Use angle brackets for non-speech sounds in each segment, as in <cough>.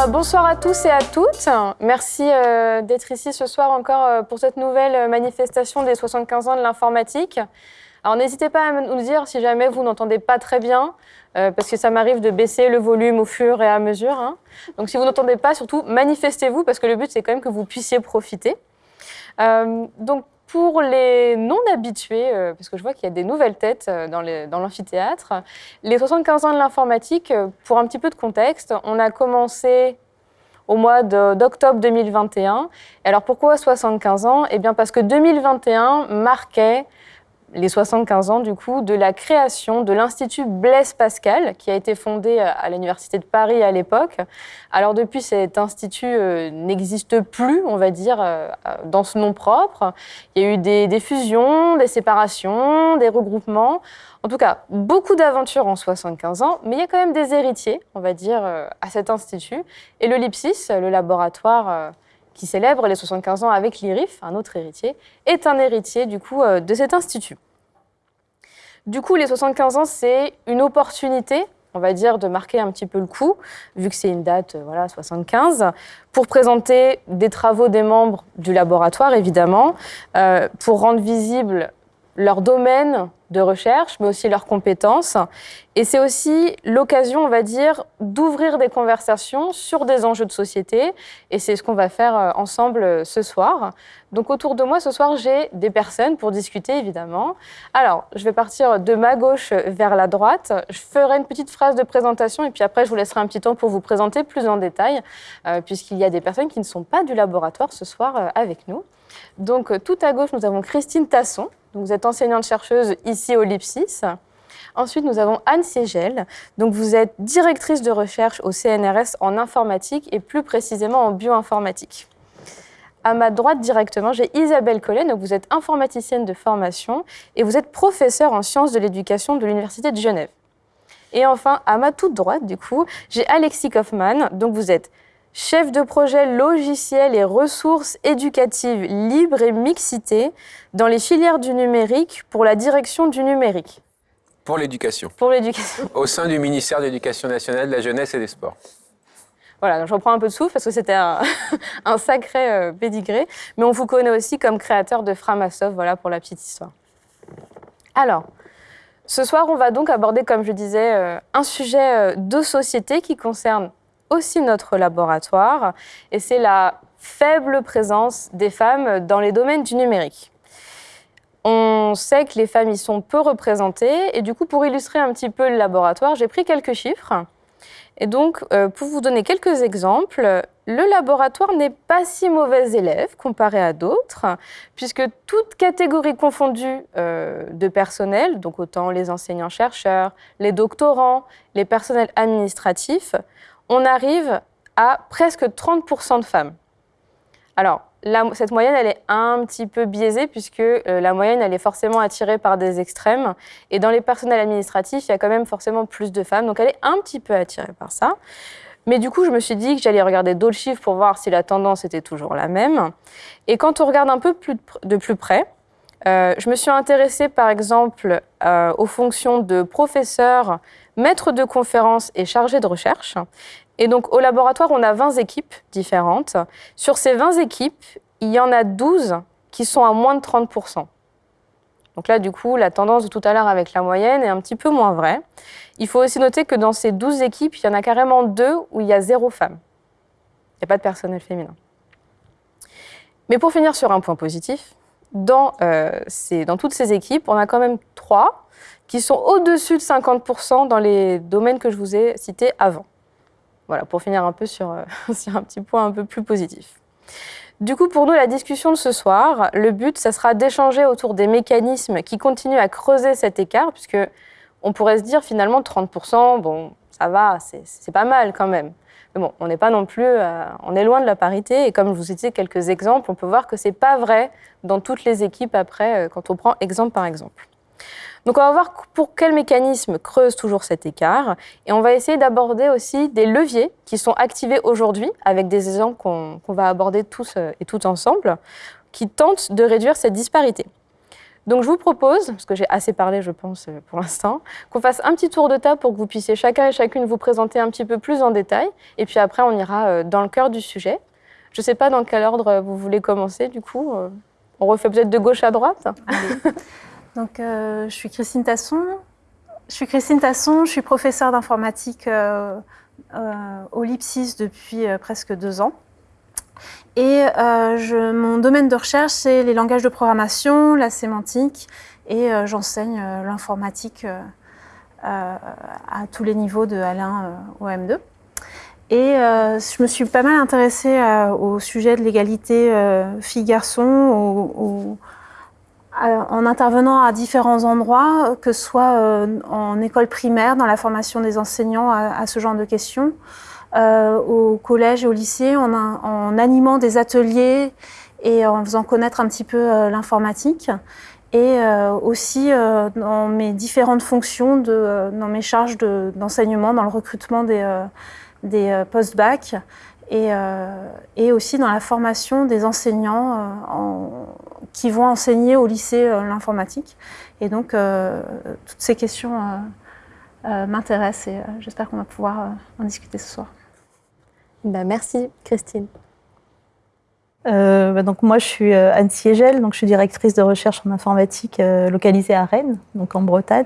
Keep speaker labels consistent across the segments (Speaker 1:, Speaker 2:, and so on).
Speaker 1: bah, bonsoir à tous et à toutes. Merci euh, d'être ici ce soir encore euh, pour cette nouvelle manifestation des 75 ans de l'informatique. Alors n'hésitez pas à nous dire si jamais vous n'entendez pas très bien, euh, parce que ça m'arrive de baisser le volume au fur et à mesure. hein. Donc si vous n'entendez pas, surtout manifestez-vous, parce que le but c'est quand même que vous puissiez profiter. Euh, donc pour les non-habitués, euh, parce que je vois qu'il y a des nouvelles têtes euh, dans l'amphithéâtre, les 75 ans de l'informatique, euh, pour un petit peu de contexte, on a commencé au mois d'octobre 2021. Et alors pourquoi 75 ans? Eh bien parce que 2021 marquait les 75 ans du coup de la création de l'Institut Blaise Pascal qui a été fondé euh, à l'Université de Paris à l'époque. Alors depuis cet institut euh, n'existe plus, on va dire, euh, dans ce nom propre. Il y a eu des, fusions, des séparations, des regroupements. En tout cas, beaucoup d'aventures en 75 ans, mais il y a quand même des héritiers, on va dire, à cet institut. Et le LIPSIS, le laboratoire qui célèbre les 75 ans avec l'IRIF, un autre héritier, est un héritier du coup euh, de cet institut. Du coup, les 75 ans, c'est une opportunité, on va dire, de marquer un petit peu le coup, vu que c'est une date, euh, voilà, 75, pour présenter des travaux des membres du laboratoire, évidemment, euh, pour rendre visible leur domaine de recherche, mais aussi leurs compétences. Et c'est aussi l'occasion, on va dire, d'ouvrir des conversations sur des enjeux de société. Et c'est ce qu'on va faire euh, ensemble euh, ce soir. Donc autour de moi, ce soir, j'ai des personnes pour discuter, évidemment. Alors, je vais partir de ma gauche vers la droite. Je ferai une petite phrase de présentation et puis après, je vous laisserai un petit temps pour vous présenter plus en détail, euh, puisqu'il y a des personnes qui ne sont pas du laboratoire ce soir euh, avec nous. Donc, euh, tout à gauche, nous avons Christine Tasson. Donc, vous êtes enseignante-chercheuse ici au LIPSIS. Ensuite, nous avons Anne Ségel. Donc, vous êtes directrice de recherche au CNRS en informatique et plus précisément en bioinformatique. À ma droite directement, j'ai Isabelle Collet. Donc, vous êtes informaticienne de formation et vous êtes professeure en sciences de l'éducation de l'Université de Genève. Et enfin, à ma toute droite, du coup, j'ai Alexis Kaufmann. Donc, vous êtes chef de projet logiciel et ressources éducatives libres et mixité dans les filières du numérique pour la direction du numérique,
Speaker 2: Pour l'éducation,
Speaker 1: pour l'éducation.
Speaker 2: au sein du ministère de l'Éducation nationale, de la jeunesse et des sports.
Speaker 1: Voilà, donc je reprends un peu de souffle parce que c'était un, <laughs> un sacré euh, pédigré. Mais on vous connaît aussi comme créateur de Framasoft, voilà pour la petite histoire. Alors, ce soir, on va donc aborder, comme je disais, euh, un sujet euh, de société qui concerne aussi notre laboratoire, et c'est la faible présence des femmes dans les domaines du numérique. On sait que les femmes y sont peu représentées, et du coup, pour illustrer un petit peu le laboratoire, j'ai pris quelques chiffres. Et donc, euh, pour vous donner quelques exemples, le laboratoire n'est pas si mauvais élève comparé à d'autres, puisque toutes catégories confondues euh, de personnel, donc autant les enseignants-chercheurs, les doctorants, les personnels administratifs, on arrive à presque 30% de femmes. Alors, cette moyenne, elle est un petit peu biaisée, puisque euh, la moyenne, elle est forcément attirée par des extrêmes. Et dans les personnels administratifs, il y a quand même forcément plus de femmes, donc elle est un petit peu attirée par ça. Mais du coup, je me suis dit que j'allais regarder d'autres chiffres pour voir si la tendance était toujours la même. Et quand on regarde un peu plus de plus près, euh, je me suis intéressée par exemple euh, aux fonctions de professeur, maître de conférence et chargé de recherche. Et donc au laboratoire, on a 20 équipes différentes. Sur ces 20 équipes, il y en a 12 qui sont à moins de 30%. Donc là, du coup, la tendance de tout à l'heure avec la moyenne est un petit peu moins vraie. Il faut aussi noter que dans ces 12 équipes, il y en a carrément deux où il y a zéro femme. Il n'y a pas de personnel féminin. Mais pour finir sur un point positif, dans, euh, toutes ces équipes, on a quand même trois qui sont au-dessus de 50% dans les domaines que je vous ai cités avant. Voilà, pour finir un peu sur, euh, <laughs> sur un petit point un peu plus positif. Du coup, pour nous, la discussion de ce soir, le but, ça sera d'échanger autour des mécanismes qui continuent à creuser cet écart, puisque on pourrait se dire finalement 30%, bon, ça va, c'est pas mal quand même. Mais bon, on n'est pas non plus, euh, on est loin de la parité, et comme je vous ai cité quelques exemples, on peut voir que c'est pas vrai dans toutes les équipes après, euh, quand on prend exemple par exemple. Donc on va voir pour quel mécanisme creuse toujours cet écart et on va essayer d'aborder aussi des leviers qui sont activés aujourd'hui avec des exemples qu'on va aborder tous euh, et toutes ensemble qui tentent de réduire cette disparité. Donc je vous propose, parce que j'ai assez parlé je pense euh, pour l'instant, qu'on fasse un petit tour de table pour que vous puissiez chacun et chacune vous présenter un petit peu plus en détail. Et puis après on ira euh, dans le cœur du sujet. Je ne sais pas dans quel ordre vous voulez commencer du coup. On refait peut-être de gauche à droite. <laughs>
Speaker 3: Donc je suis Christine Tasson. Je suis Christine Tasson, je suis professeure d'informatique au LIPSIS depuis presque deux ans. Et euh, mon domaine de recherche, c'est les langages de programmation, la sémantique, et euh, j'enseigne euh, l'informatique à tous les niveaux de Alain au M2. Et je me suis pas mal intéressée au sujet de l'égalité filles-garçons en intervenant à différents endroits, que ce soit en école primaire, dans la formation des enseignants à ce genre de questions, euh, au collège et au lycée en, animant des ateliers et en faisant connaître un petit peu euh, l'informatique. Et euh, aussi dans mes différentes fonctions, dans mes charges d'enseignement, dans le recrutement des, des post-bac et, et, aussi dans la formation des enseignants en, qui vont enseigner au lycée l'informatique. Et donc, toutes ces questions m'intéressent et j'espère qu'on va pouvoir en discuter ce soir.
Speaker 1: Bah, merci Christine.
Speaker 4: Euh, bah, donc moi je suis euh, Anne Siegel, donc je suis directrice de recherche en informatique euh, localisée à Rennes, donc en Bretagne.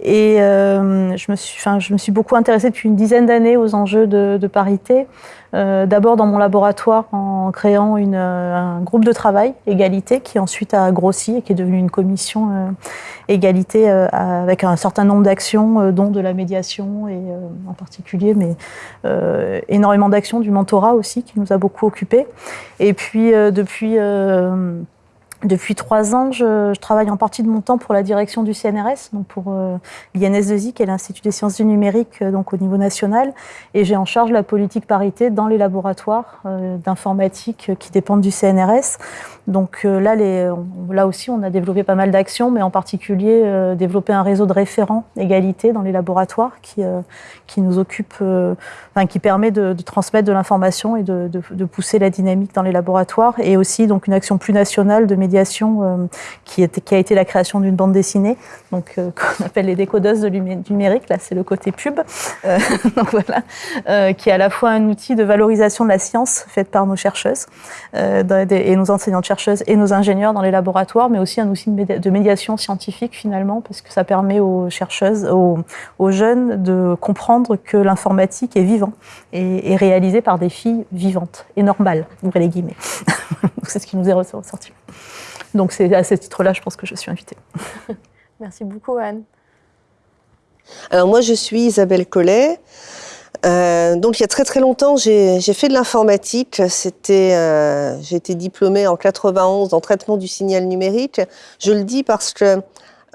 Speaker 4: Et je, me suis, je me suis beaucoup intéressée depuis une dizaine d'années aux enjeux de, parité. D'abord dans mon laboratoire en créant un groupe de travail égalité qui ensuite a grossi et qui est devenu une commission égalité avec un certain nombre d'actions, dont de la médiation et en particulier, mais énormément d'actions du mentorat aussi qui nous a beaucoup occupés. Depuis depuis trois ans, je, travaille en partie de mon temps pour la direction du CNRS, donc pour euh, l'INS2I, qui est l'Institut des sciences du numérique, euh, donc au niveau national, et j'ai en charge la politique parité dans les laboratoires euh, d'informatique qui dépendent du CNRS. Donc là, là aussi, on a développé pas mal d'actions, mais en particulier développé un réseau de référents égalité dans les laboratoires qui, qui nous occupe, enfin, qui permet de, transmettre de l'information et de, pousser la dynamique dans les laboratoires, et aussi donc une action plus nationale de médiation euh, qui, a été la création d'une bande dessinée, donc euh, <laughs> qu'on appelle les décodeuses de numérique. Là, c'est le côté pub, euh, <laughs> donc voilà, qui est à la fois un outil de valorisation de la science faite par nos chercheuses et nos enseignantes chercheuses et nos ingénieurs dans les laboratoires, mais aussi un outil de médiation scientifique finalement, parce que ça permet aux chercheuses, aux, aux jeunes de comprendre que l'informatique est vivant et, et réalisée par des filles vivantes et normales, ouvrez les guillemets. <laughs> c'est ce qui nous est ressorti. Donc c'est à ce titre-là, je pense que je suis invitée. <laughs>
Speaker 1: Merci beaucoup, Anne.
Speaker 5: Alors moi, je suis Isabelle Collet. Euh, donc il y a très très longtemps, j'ai fait de l'informatique. C'était, euh, j'ai été diplômée en 91 en traitement du signal numérique. Je le dis parce que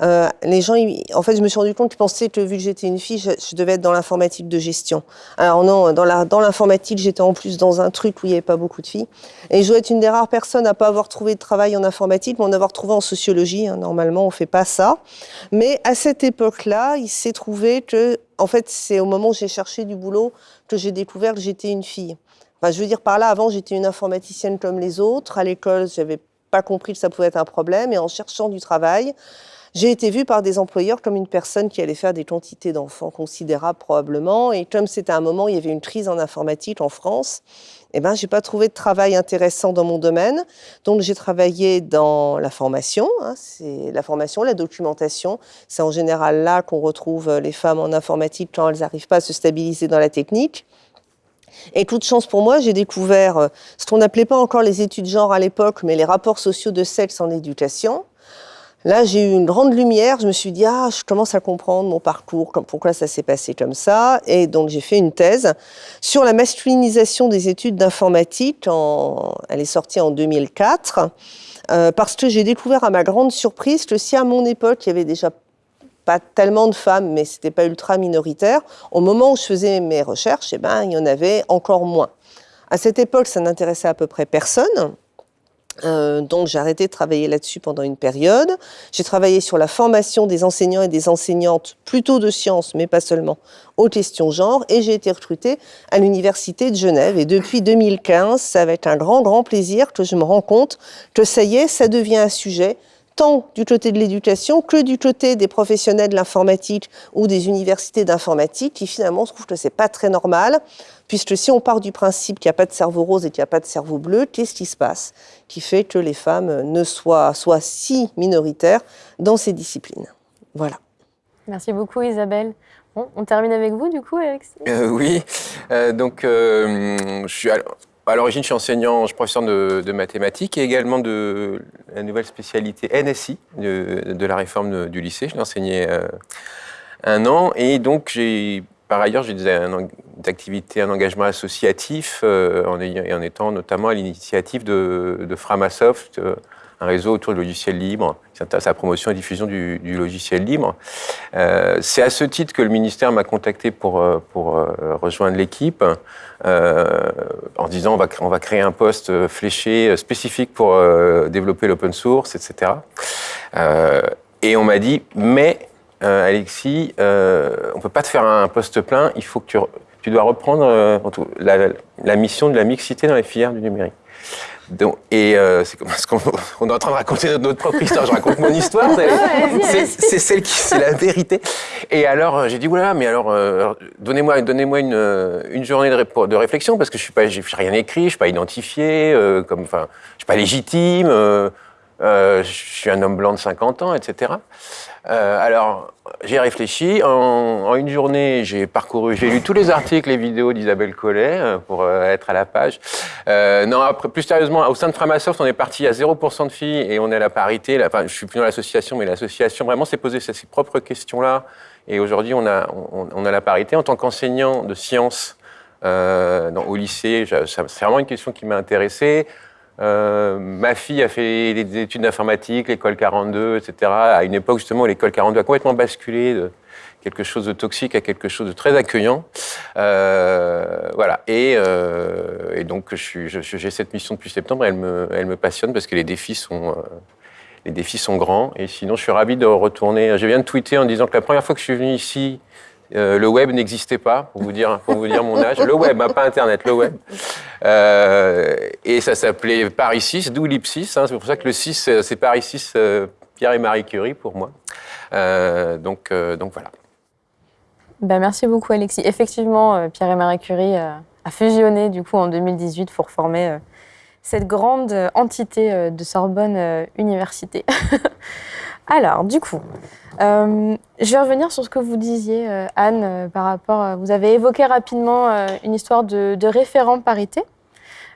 Speaker 5: euh, les gens, en fait, je me suis rendu compte qu'ils pensaient que vu que j'étais une fille, je, devais être dans l'informatique de gestion. Alors non, dans l'informatique, j'étais en plus dans un truc où il n'y avait pas beaucoup de filles. Et je dois être une des rares personnes à pas avoir trouvé de travail en informatique, mais en avoir trouvé en sociologie. Hein. Normalement, on fait pas ça. Mais à cette époque-là, il s'est trouvé que, en fait, c'est au moment où j'ai cherché du boulot que j'ai découvert que j'étais une fille. Je veux dire par là, avant, j'étais une informaticienne comme les autres. À l'école, j'avais pas compris que ça pouvait être un problème. Et en cherchant du travail, j'ai été vue par des employeurs comme une personne qui allait faire des quantités d'enfants considérables probablement. Et comme c'était un moment il y avait une crise en informatique en France, eh ben, j'ai pas trouvé de travail intéressant dans mon domaine. Donc, j'ai travaillé dans la formation. Hein, c'est la formation, la documentation. C'est en général là qu'on retrouve les femmes en informatique quand elles n'arrivent pas à se stabiliser dans la technique. Et toute chance pour moi, j'ai découvert euh, ce qu'on n'appelait pas encore les études genre à l'époque, mais les rapports sociaux de sexe en éducation. Là, j'ai eu une grande lumière. Je me suis dit, ah, je commence à comprendre mon parcours, pourquoi ça s'est passé comme ça. Et donc, j'ai fait une thèse sur la masculinisation des études d'informatique. Elle est sortie en 2004. Euh, parce que j'ai découvert à ma grande surprise que si à mon époque, il y avait déjà pas tellement de femmes, mais c'était pas ultra minoritaire, au moment où je faisais mes recherches, eh ben, il y en avait encore moins. À cette époque, ça n'intéressait à peu près personne. Euh, donc j'ai arrêté de travailler là-dessus pendant une période. J'ai travaillé sur la formation des enseignants et des enseignantes, plutôt de sciences, mais pas seulement, aux questions genre, et j'ai été recrutée à l'Université de Genève. Et depuis 2015, ça va être un grand, grand plaisir que je me rends compte que ça y est, ça devient un sujet tant du côté de l'éducation que du côté des professionnels de l'informatique ou des universités d'informatique qui finalement trouvent que c'est pas très normal, puisque si on part du principe qu'il n'y a pas de cerveau rose et qu'il n'y a pas de cerveau bleu, qu'est-ce qui se passe? Qui fait que les femmes ne soient, soient si minoritaires dans ces disciplines Voilà.
Speaker 1: Merci beaucoup Isabelle. Bon, on termine avec vous du coup, Alexis?
Speaker 2: Euh, oui, Euh, donc euh, je suis à l'origine, je suis enseignant, je suis professeur de, mathématiques et également de la nouvelle spécialité NSI de, la réforme du lycée. Je l'ai enseigné euh, un an et donc par ailleurs j'ai des, activités, un engagement associatif euh, en, étant notamment à l'initiative de, de Framasoft, euh, un réseau autour du logiciel libre qui la promotion et diffusion du, logiciel libre. Euh, c'est à ce titre que le ministère m'a contacté pour, euh, euh, rejoindre l'équipe en disant on va, créer un poste fléché spécifique pour développer l'open source, etc. Et on m'a dit mais Alexis, on peut pas te faire un poste plein, il faut que tu, dois reprendre la mission de la mixité dans les filières du numérique. Donc, et euh, c'est comme <laughs> parce qu'on <laughs> on est en train de raconter notre, notre propre histoire. Je raconte mon histoire, c'est- c'est c'est celle qui, c'est la vérité. Et alors euh, j'ai dit voilà, mais alors euh, donnez-moi, donnez-moi une, euh, une journée de, réflexion parce que je suis pas, j'ai rien écrit, je suis pas identifié, euh, comme, enfin, je suis pas légitime, euh, je suis un homme blanc de 50 ans, etc. Euh, alors, j'ai réfléchi. En, une journée, j'ai parcouru, j'ai lu tous les articles, les vidéos d'Isabelle Collet euh, pour être à la page. Non, plus sérieusement, au sein de Framasoft, on est parti à 0% de filles et on est à la parité. Enfin, je suis plus dans l'association, mais l'association vraiment s'est posé ces, ces propres questions-là. Et aujourd'hui, on a, on, a la parité. En tant qu'enseignant de sciences au lycée, c'est vraiment une question qui m'a intéressé. Euh, ma fille a fait des études d'informatique, l'école 42, etc. À une époque justement l'école 42 a complètement basculé de quelque chose de toxique à quelque chose de très accueillant. Euh, voilà. Et, euh, donc j'ai cette mission depuis septembre. Elle me, elle me passionne parce que les défis sont les défis sont grands. Et sinon, je suis ravi de retourner. Je viens de tweeter en disant que la première fois que je suis venu ici, euh, le web n'existait pas, pour vous dire, mon âge. Le web, hein, pas Internet, le web. Euh, et ça s'appelait Paris 6, d'où l'Ipsis. Hein, c'est pour ça que le 6, euh, c'est Paris 6, euh, Pierre et Marie Curie pour moi. Donc, donc voilà.
Speaker 1: Ben, merci beaucoup Alexis. Effectivement, Pierre et Marie Curie a fusionné du coup en 2018 pour former cette grande entité de Sorbonne Université. <laughs> Alors, du coup, euh, je vais revenir sur ce que vous disiez, euh, Anne, euh, par rapport. vous avez évoqué rapidement une histoire de, référent parité.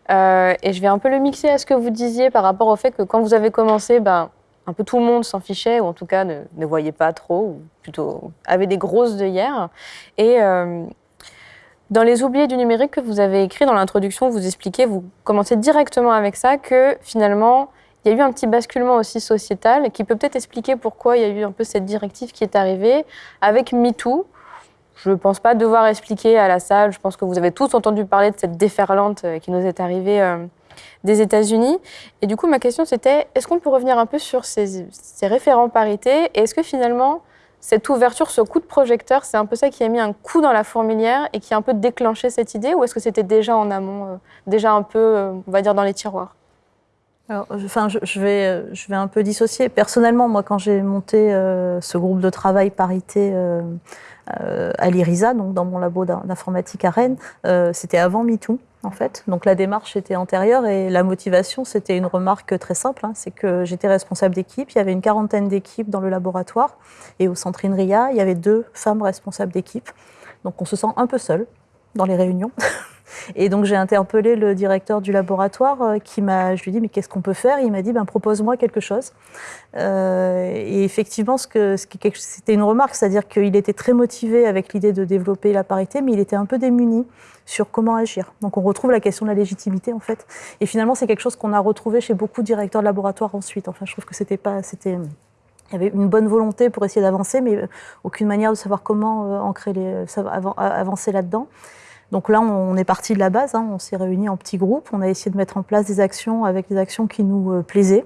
Speaker 1: Et je vais un peu le mixer à ce que vous disiez par rapport au fait que quand vous avez commencé, ben, un peu tout le monde s'en fichait, ou en tout cas ne, voyait pas trop, ou plutôt avait des grosses œillères. Et dans Les oubliés du numérique que vous avez écrit dans l'introduction, vous expliquez, vous commencez directement avec ça, que finalement, il y a eu un petit basculement aussi sociétal qui peut peut-être expliquer pourquoi il y a eu un peu cette directive qui est arrivée avec MeToo. Je ne pense pas devoir expliquer à la salle, je pense que vous avez tous entendu parler de cette déferlante euh, qui nous est arrivée euh, des États-Unis. Et du coup, ma question c'était, est-ce qu'on peut revenir un peu sur ces, ces référents parité Et est-ce que finalement, cette ouverture, ce coup de projecteur, c'est un peu ça qui a mis un coup dans la fourmilière et qui a un peu déclenché cette idée? Ou est-ce que c'était déjà en amont, euh, déjà un peu, on va dire, dans les tiroirs?
Speaker 4: Enfin, je, vais, euh, je vais un peu dissocier. Personnellement, moi, quand j'ai monté euh, ce groupe de travail parité euh, euh, à l'IRISA, donc dans mon labo d'in- d'informatique à Rennes, c'était avant MeToo, en fait. Donc la démarche était antérieure et la motivation, c'était une remarque très simple. hein, c'est que j'étais responsable d'équipe. Il y avait une quarantaine d'équipes dans le laboratoire et au centre INRIA, il y avait deux femmes responsables d'équipe. Donc on se sent un peu seul dans les réunions. <laughs> Et donc j'ai interpellé le directeur du laboratoire euh, qui m'a, je lui ai dit mais qu'est-ce qu'on peut faire? Il m'a dit ben propose-moi quelque chose. Euh, et effectivement c'était une remarque, c'est-à-dire qu'il était très motivé avec l'idée de développer la parité, mais il était un peu démuni sur comment agir. Donc on retrouve la question de la légitimité en fait. Et finalement c'est quelque chose qu'on a retrouvé chez beaucoup de directeurs de laboratoire ensuite. Enfin je trouve que c'était pas, il y avait une bonne volonté pour essayer d'avancer, mais aucune manière de savoir comment euh, ancrer les, avancer là-dedans. Donc là, on est parti de la base, hein, on s'est réunis en petits groupes, on a essayé de mettre en place des actions avec des actions qui nous euh, plaisaient,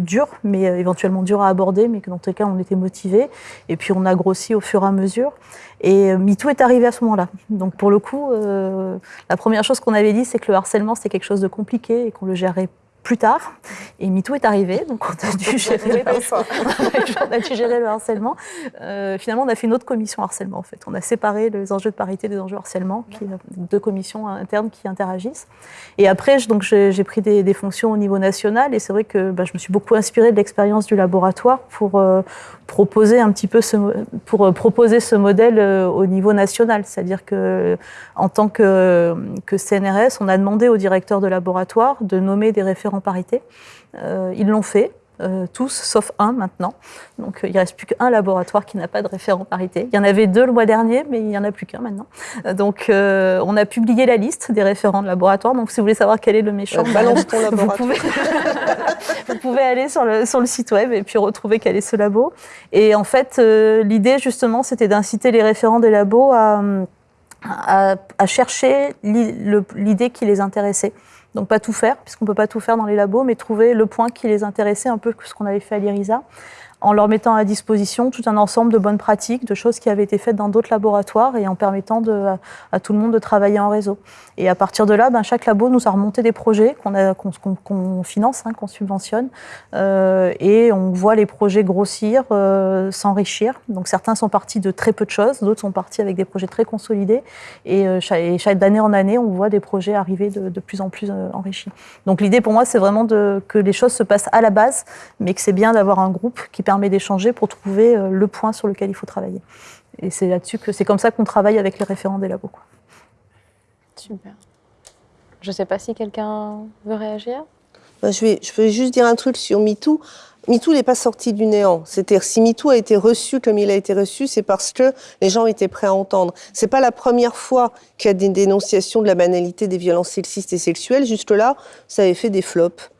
Speaker 4: dures, mais euh, éventuellement dures à aborder, mais que dans tous les cas, on était motivés. Et puis on a grossi au fur et à mesure. Et euh, MeToo est arrivé à ce moment-là. Donc pour le coup, euh, la première chose qu'on avait dit, c'est que le harcèlement, c'était quelque chose de compliqué et qu'on le gérait plus tard. Et MeToo est arrivé, donc <laughs> on a dû gérer, le, harcèlement. Euh, finalement, on a fait une autre commission harcèlement, en fait. On a séparé les enjeux de parité des enjeux harcèlement, qui, deux commissions internes qui interagissent. Et après, donc, j'ai pris des, fonctions au niveau national, et c'est vrai que bah, je me suis beaucoup inspirée de l'expérience du laboratoire pour euh, proposer un petit peu ce, pour euh, proposer ce modèle au niveau national. C'est-à-dire que, en tant que, que CNRS, on a demandé au directeur de laboratoire de nommer des référents en parité. Euh, ils l'ont fait. Euh, tous, sauf un maintenant. Donc euh, il ne reste plus qu'un laboratoire qui n'a pas de référent parité. Il y en avait deux le mois dernier, mais il n'y en a plus qu'un maintenant. donc on a publié la liste des référents de laboratoire. Donc si vous voulez savoir quel est le méchant,
Speaker 5: balance ton <laughs> laboratoire.
Speaker 4: Vous pouvez, <laughs> vous pouvez, aller sur le, sur le site web et puis retrouver quel est ce labo. Et en fait, l'idée justement, c'était d'inciter les référents des labos à, à, à chercher l'idée qui les intéressait. Donc pas tout faire, puisqu'on ne peut pas tout faire dans les labos, mais trouver le point qui les intéressait, un peu ce qu'on avait fait à l'IRISA en leur mettant à disposition tout un ensemble de bonnes pratiques, de choses qui avaient été faites dans d'autres laboratoires et en permettant à, tout le monde de travailler en réseau. Et à partir de là, ben, chaque labo nous a remonté des projets qu'on finance, hein, qu'on subventionne, euh, et on voit les projets grossir, euh, s'enrichir. Donc certains sont partis de très peu de choses, d'autres sont partis avec des projets très consolidés, et, euh, chaque, d'année en année, on voit des projets arriver de, plus en plus enrichis. Donc l'idée pour moi, c'est vraiment de, que les choses se passent à la base, mais que c'est bien d'avoir un groupe qui permet permet d'échanger pour trouver euh, le point sur lequel il faut travailler. Et c'est là-dessus que c'est comme ça qu'on travaille avec les référents des labos.
Speaker 1: Super. Je ne sais pas si quelqu'un veut réagir.
Speaker 5: Bah, je, vais, je vais juste dire un truc sur MeToo. MeToo n'est pas sorti du néant. C'est-à-dire, si MeToo a été reçu comme il a été reçu, c'est parce que les gens étaient prêts à entendre. C'est pas la première fois qu'il y a des dénonciations de la banalité des violences sexistes et sexuelles. Jusque-là, ça avait fait des flops.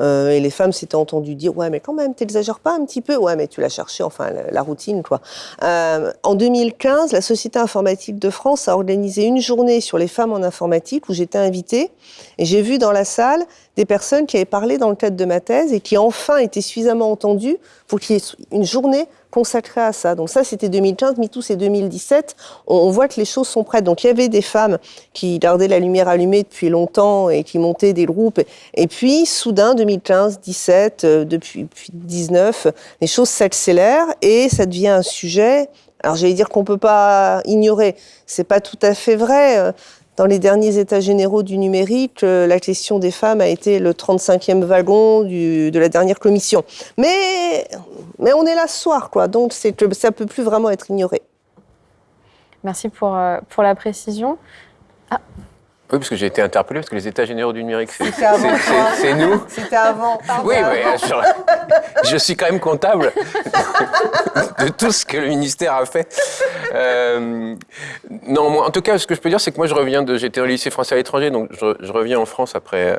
Speaker 5: Euh, et les femmes s'étaient entendues dire ouais mais quand même t'exagères pas un petit peu ouais mais tu l'as cherché enfin la, routine quoi. Euh, en 2015 la Société informatique de France a organisé une journée sur les femmes en informatique où j'étais invitée et j'ai vu dans la salle des personnes qui avaient parlé dans le cadre de ma thèse et qui enfin étaient suffisamment entendues pour qu'il y ait une journée consacrée à ça. Donc ça, c'était 2015, MeToo, c'est 2017. On, voit que les choses sont prêtes. Donc il y avait des femmes qui gardaient la lumière allumée depuis longtemps et qui montaient des groupes. Et puis, soudain, 2015, 17, euh, depuis, depuis 19, les choses s'accélèrent et ça devient un sujet alors j'allais dire qu'on peut pas ignorer, c'est pas tout à fait vrai. Dans les derniers états généraux du numérique, euh, la question des femmes a été le 35e wagon de la dernière commission. Mais, mais on est là ce soir, quoi. Donc ça ne peut plus vraiment être ignoré.
Speaker 1: Merci pour, euh, pour la précision.
Speaker 2: Ah. Oui, parce que j'ai été interpellé, parce que les États généraux du numérique, c'est nous.
Speaker 5: C'était avant.
Speaker 2: Oui, mais <laughs> je, suis quand même comptable <laughs> de tout ce que le ministère a fait. Euh, non, moi, en tout cas, ce que je peux dire, c'est que moi, je reviens de. J'étais au lycée français à l'étranger, donc je, reviens en France après. Euh,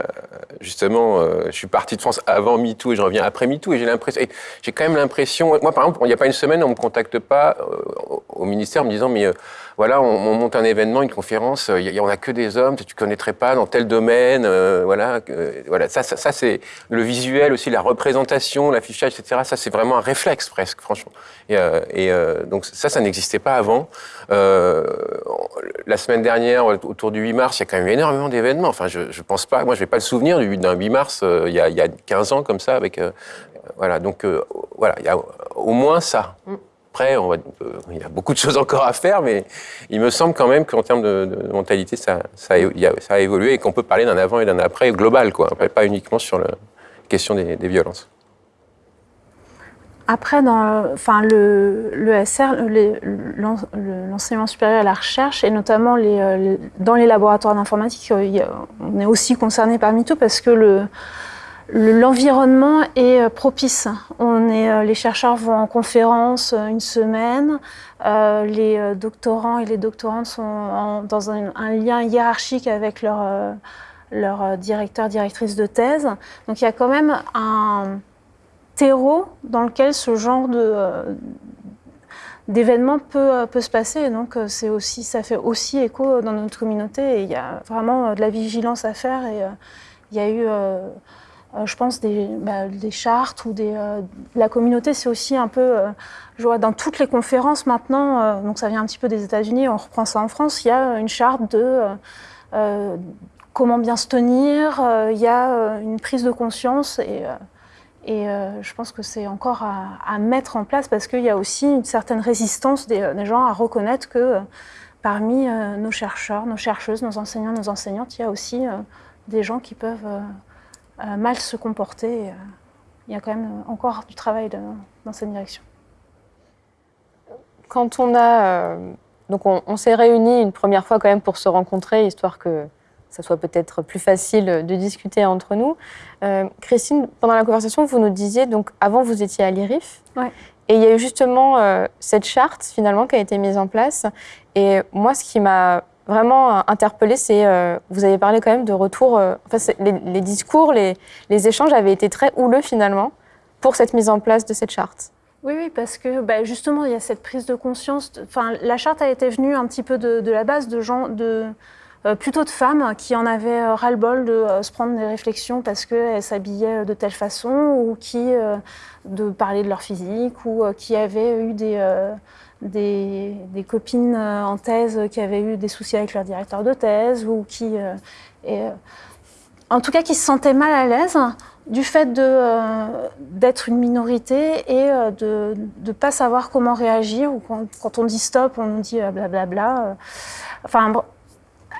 Speaker 2: justement, euh, je suis parti de France avant MeToo et je reviens après MeToo, et j'ai l'impression. J'ai quand même l'impression. Moi, par exemple, il n'y a pas une semaine, on ne me contacte pas au ministère en me disant, mais voilà, on, monte un événement, une conférence, il n'y en a que des hommes, tu ne connaîtrais pas dans tel domaine, euh, voilà, voilà. Ça, ça, c'est le visuel aussi, la représentation, l'affichage, etc. Ça, c'est vraiment un réflexe presque, franchement. Et, euh, euh, donc ça, ça n'existait pas avant. la semaine dernière, autour du 8 mars, il y a quand même énormément d'événements. Enfin, je, ne pense pas, moi, je vais pas le souvenir d'un 8 mars il y, a, y a, 15 ans comme ça, avec voilà. Donc voilà, il y a au moins ça. Mm. Après, va, il y a beaucoup de choses encore à faire, mais il me semble quand même qu'en termes de, mentalité, ça, a, évolué et qu'on peut parler d'un avant et d'un après global, quoi. pas uniquement sur la question des, violences.
Speaker 3: Après, dans enfin, le, l'enseignement supérieur à la recherche, et notamment les, dans les laboratoires d'informatique, on est aussi concerné par MeToo parce que le, L'environnement est euh, propice. On est, euh, les chercheurs vont en conférence euh, une semaine. les doctorants et les doctorantes sont dans un, lien hiérarchique avec leur, leur directeur, directrice de thèse. Donc il y a quand même un terreau dans lequel ce genre de, d'événement peut, se passer. donc aussi, ça fait aussi écho dans notre communauté. Et il y a vraiment de la vigilance à faire. Et il y a eu je pense, des, bah, des, chartes ou des, euh, la communauté, c'est aussi un peu, euh, je vois dans toutes les conférences maintenant, donc ça vient un petit peu des États-Unis, on reprend ça en France, il y a une charte de comment bien se tenir. Il y a une prise de conscience et, et je pense que c'est encore à, mettre en place parce qu'il y a aussi une certaine résistance des gens à reconnaître que parmi nos chercheurs, nos chercheuses, nos enseignants, nos enseignantes, il y a aussi des gens qui peuvent mal se comporter. il y a quand même encore du travail dans cette direction.
Speaker 1: Quand on a donc on, s'est réunis une première fois quand même pour se rencontrer, histoire que ça soit peut-être plus facile de discuter entre nous. Euh, Christine, pendant la conversation, vous nous disiez, donc avant vous étiez à l'IRIF, et il y a eu justement euh, cette charte finalement qui a été mise en place. Et moi, ce qui m'a vraiment interpellée, c'est euh, vous avez parlé quand même de retour. enfin, les, discours, les, échanges avaient été très houleux finalement pour cette mise en place de cette charte.
Speaker 3: Oui, oui, parce que bah, justement, il y a cette prise de conscience. Enfin, la charte a été venue un petit peu de, la base de gens, euh, plutôt de femmes qui en avaient euh, ras-le-bol de euh, se prendre des réflexions parce qu'elles s'habillaient de telle façon ou qui de parler de leur physique ou qui avaient eu des, des, copines en thèse qui avaient eu des soucis avec leur directeur de thèse ou qui, et, en tout cas, qui se sentaient mal à l'aise du fait euh, d'être une minorité et euh, de ne pas savoir comment réagir, ou quand, on dit stop, on dit blablabla. Euh, bla, enfin,